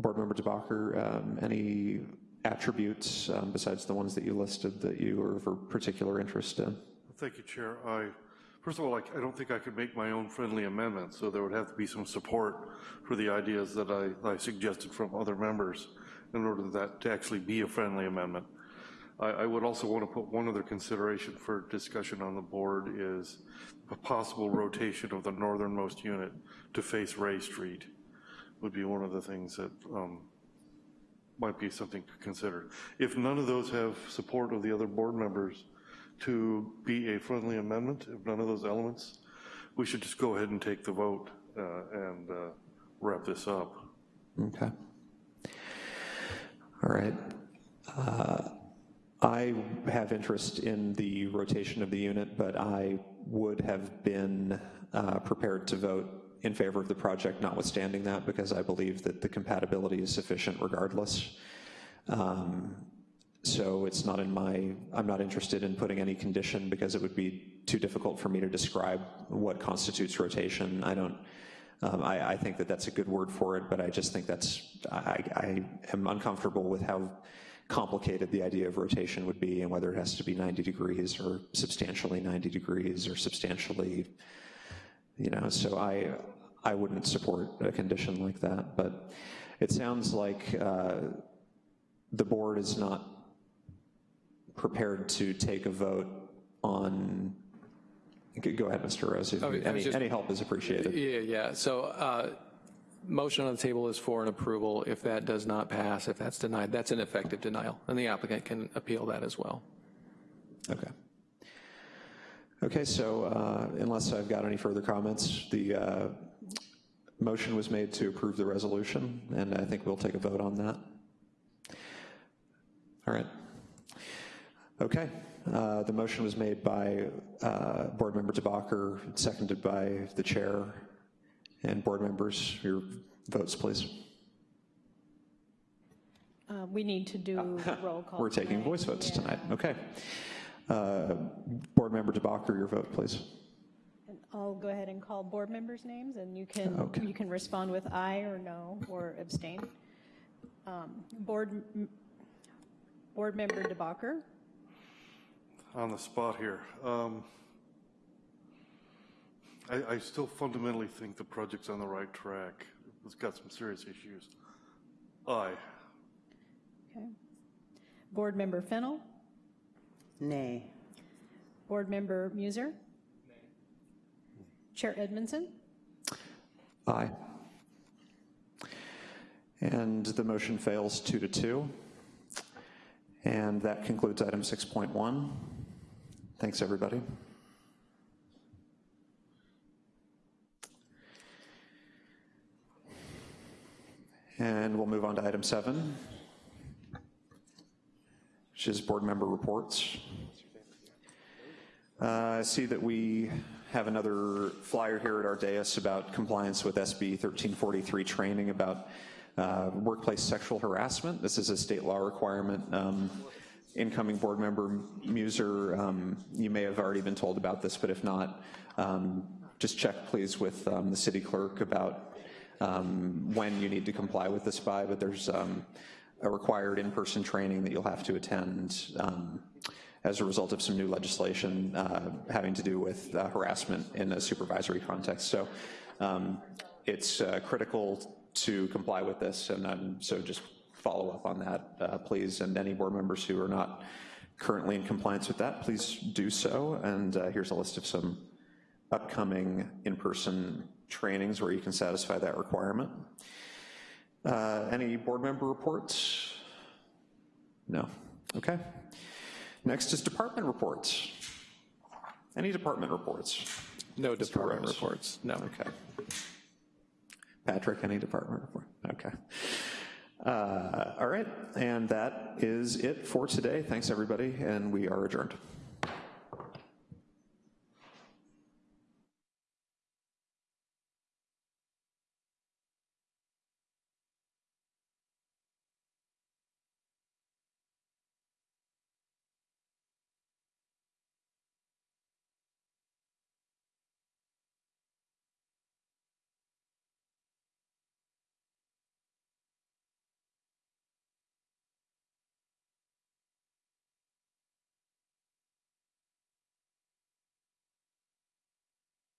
Board Member DeBacher, um, any attributes um, besides the ones that you listed that you are of particular interest in? Thank you, Chair. I, first of all, I, I don't think I could make my own friendly amendment, so there would have to be some support for the ideas that I, I suggested from other members in order that to actually be a friendly amendment. I, I would also want to put one other consideration for discussion on the board is a possible rotation of the northernmost unit to face Ray Street would be one of the things that um, might be something to consider. If none of those have support of the other board members to be a friendly amendment, if none of those elements, we should just go ahead and take the vote uh, and uh, wrap this up. Okay. All right. Uh, I have interest in the rotation of the unit, but I would have been uh, prepared to vote in favor of the project notwithstanding that because I believe that the compatibility is sufficient regardless. Um, so it's not in my, I'm not interested in putting any condition because it would be too difficult for me to describe what constitutes rotation. I don't, um, I, I, think that that's a good word for it, but I just think that's, I, I am uncomfortable with how complicated the idea of rotation would be and whether it has to be 90 degrees or substantially 90 degrees or substantially, you know, so I, I wouldn't support a condition like that, but it sounds like uh, the board is not prepared to take a vote on, go ahead, Mr. Rose, Oh, any, just- any help is appreciated. Yeah, yeah, so uh, motion on the table is for an approval. If that does not pass, if that's denied, that's an effective denial, and the applicant can appeal that as well. Okay. Okay, so uh, unless I've got any further comments, the uh, motion was made to approve the resolution, and I think we'll take a vote on that. All right. Okay, uh, the motion was made by uh, Board Member DeBacher, seconded by the chair, and board members, your votes, please. Uh, We need to do roll call. We're taking tonight. voice votes Yeah. tonight, okay. Uh, Board Member DeBacher, your vote, please. And I'll go ahead and call board members' names, and you can, Okay. you can respond with aye or no, or abstain. Um, Board, Board Member DeBacher, On the spot here. Um, I, I still fundamentally think the project's on the right track. It's got some serious issues. Aye. okay. Board Member Fennel, Nay. Board Member Muser. Chair Edmondson, Aye. And the motion fails two to two. And that concludes item 6.1. Thanks, everybody. And we'll move on to item seven, which is board member reports. Uh, I see that we have another flyer here at our dais about compliance with SB 1343 training about uh, workplace sexual harassment. This is a state law requirement. Um, incoming board member Muser, um, you may have already been told about this, but if not, um, just check please with um, the city clerk about um, when you need to comply with this by, but there's um, a required in-person training that you'll have to attend um, as a result of some new legislation uh, having to do with uh, harassment in a supervisory context. So um, it's uh, critical to comply with this, and um, so just follow up on that, uh, please. And any board members who are not currently in compliance with that, please do so. And uh, here's a list of some upcoming in-person trainings where you can satisfy that requirement. Uh, any board member reports? No. Okay. Next is department reports. Any department reports? No Mr. department Rose? reports, no. Okay. Patrick, any department report? Okay. Uh, All right, and that is it for today. Thanks, everybody, and we are adjourned.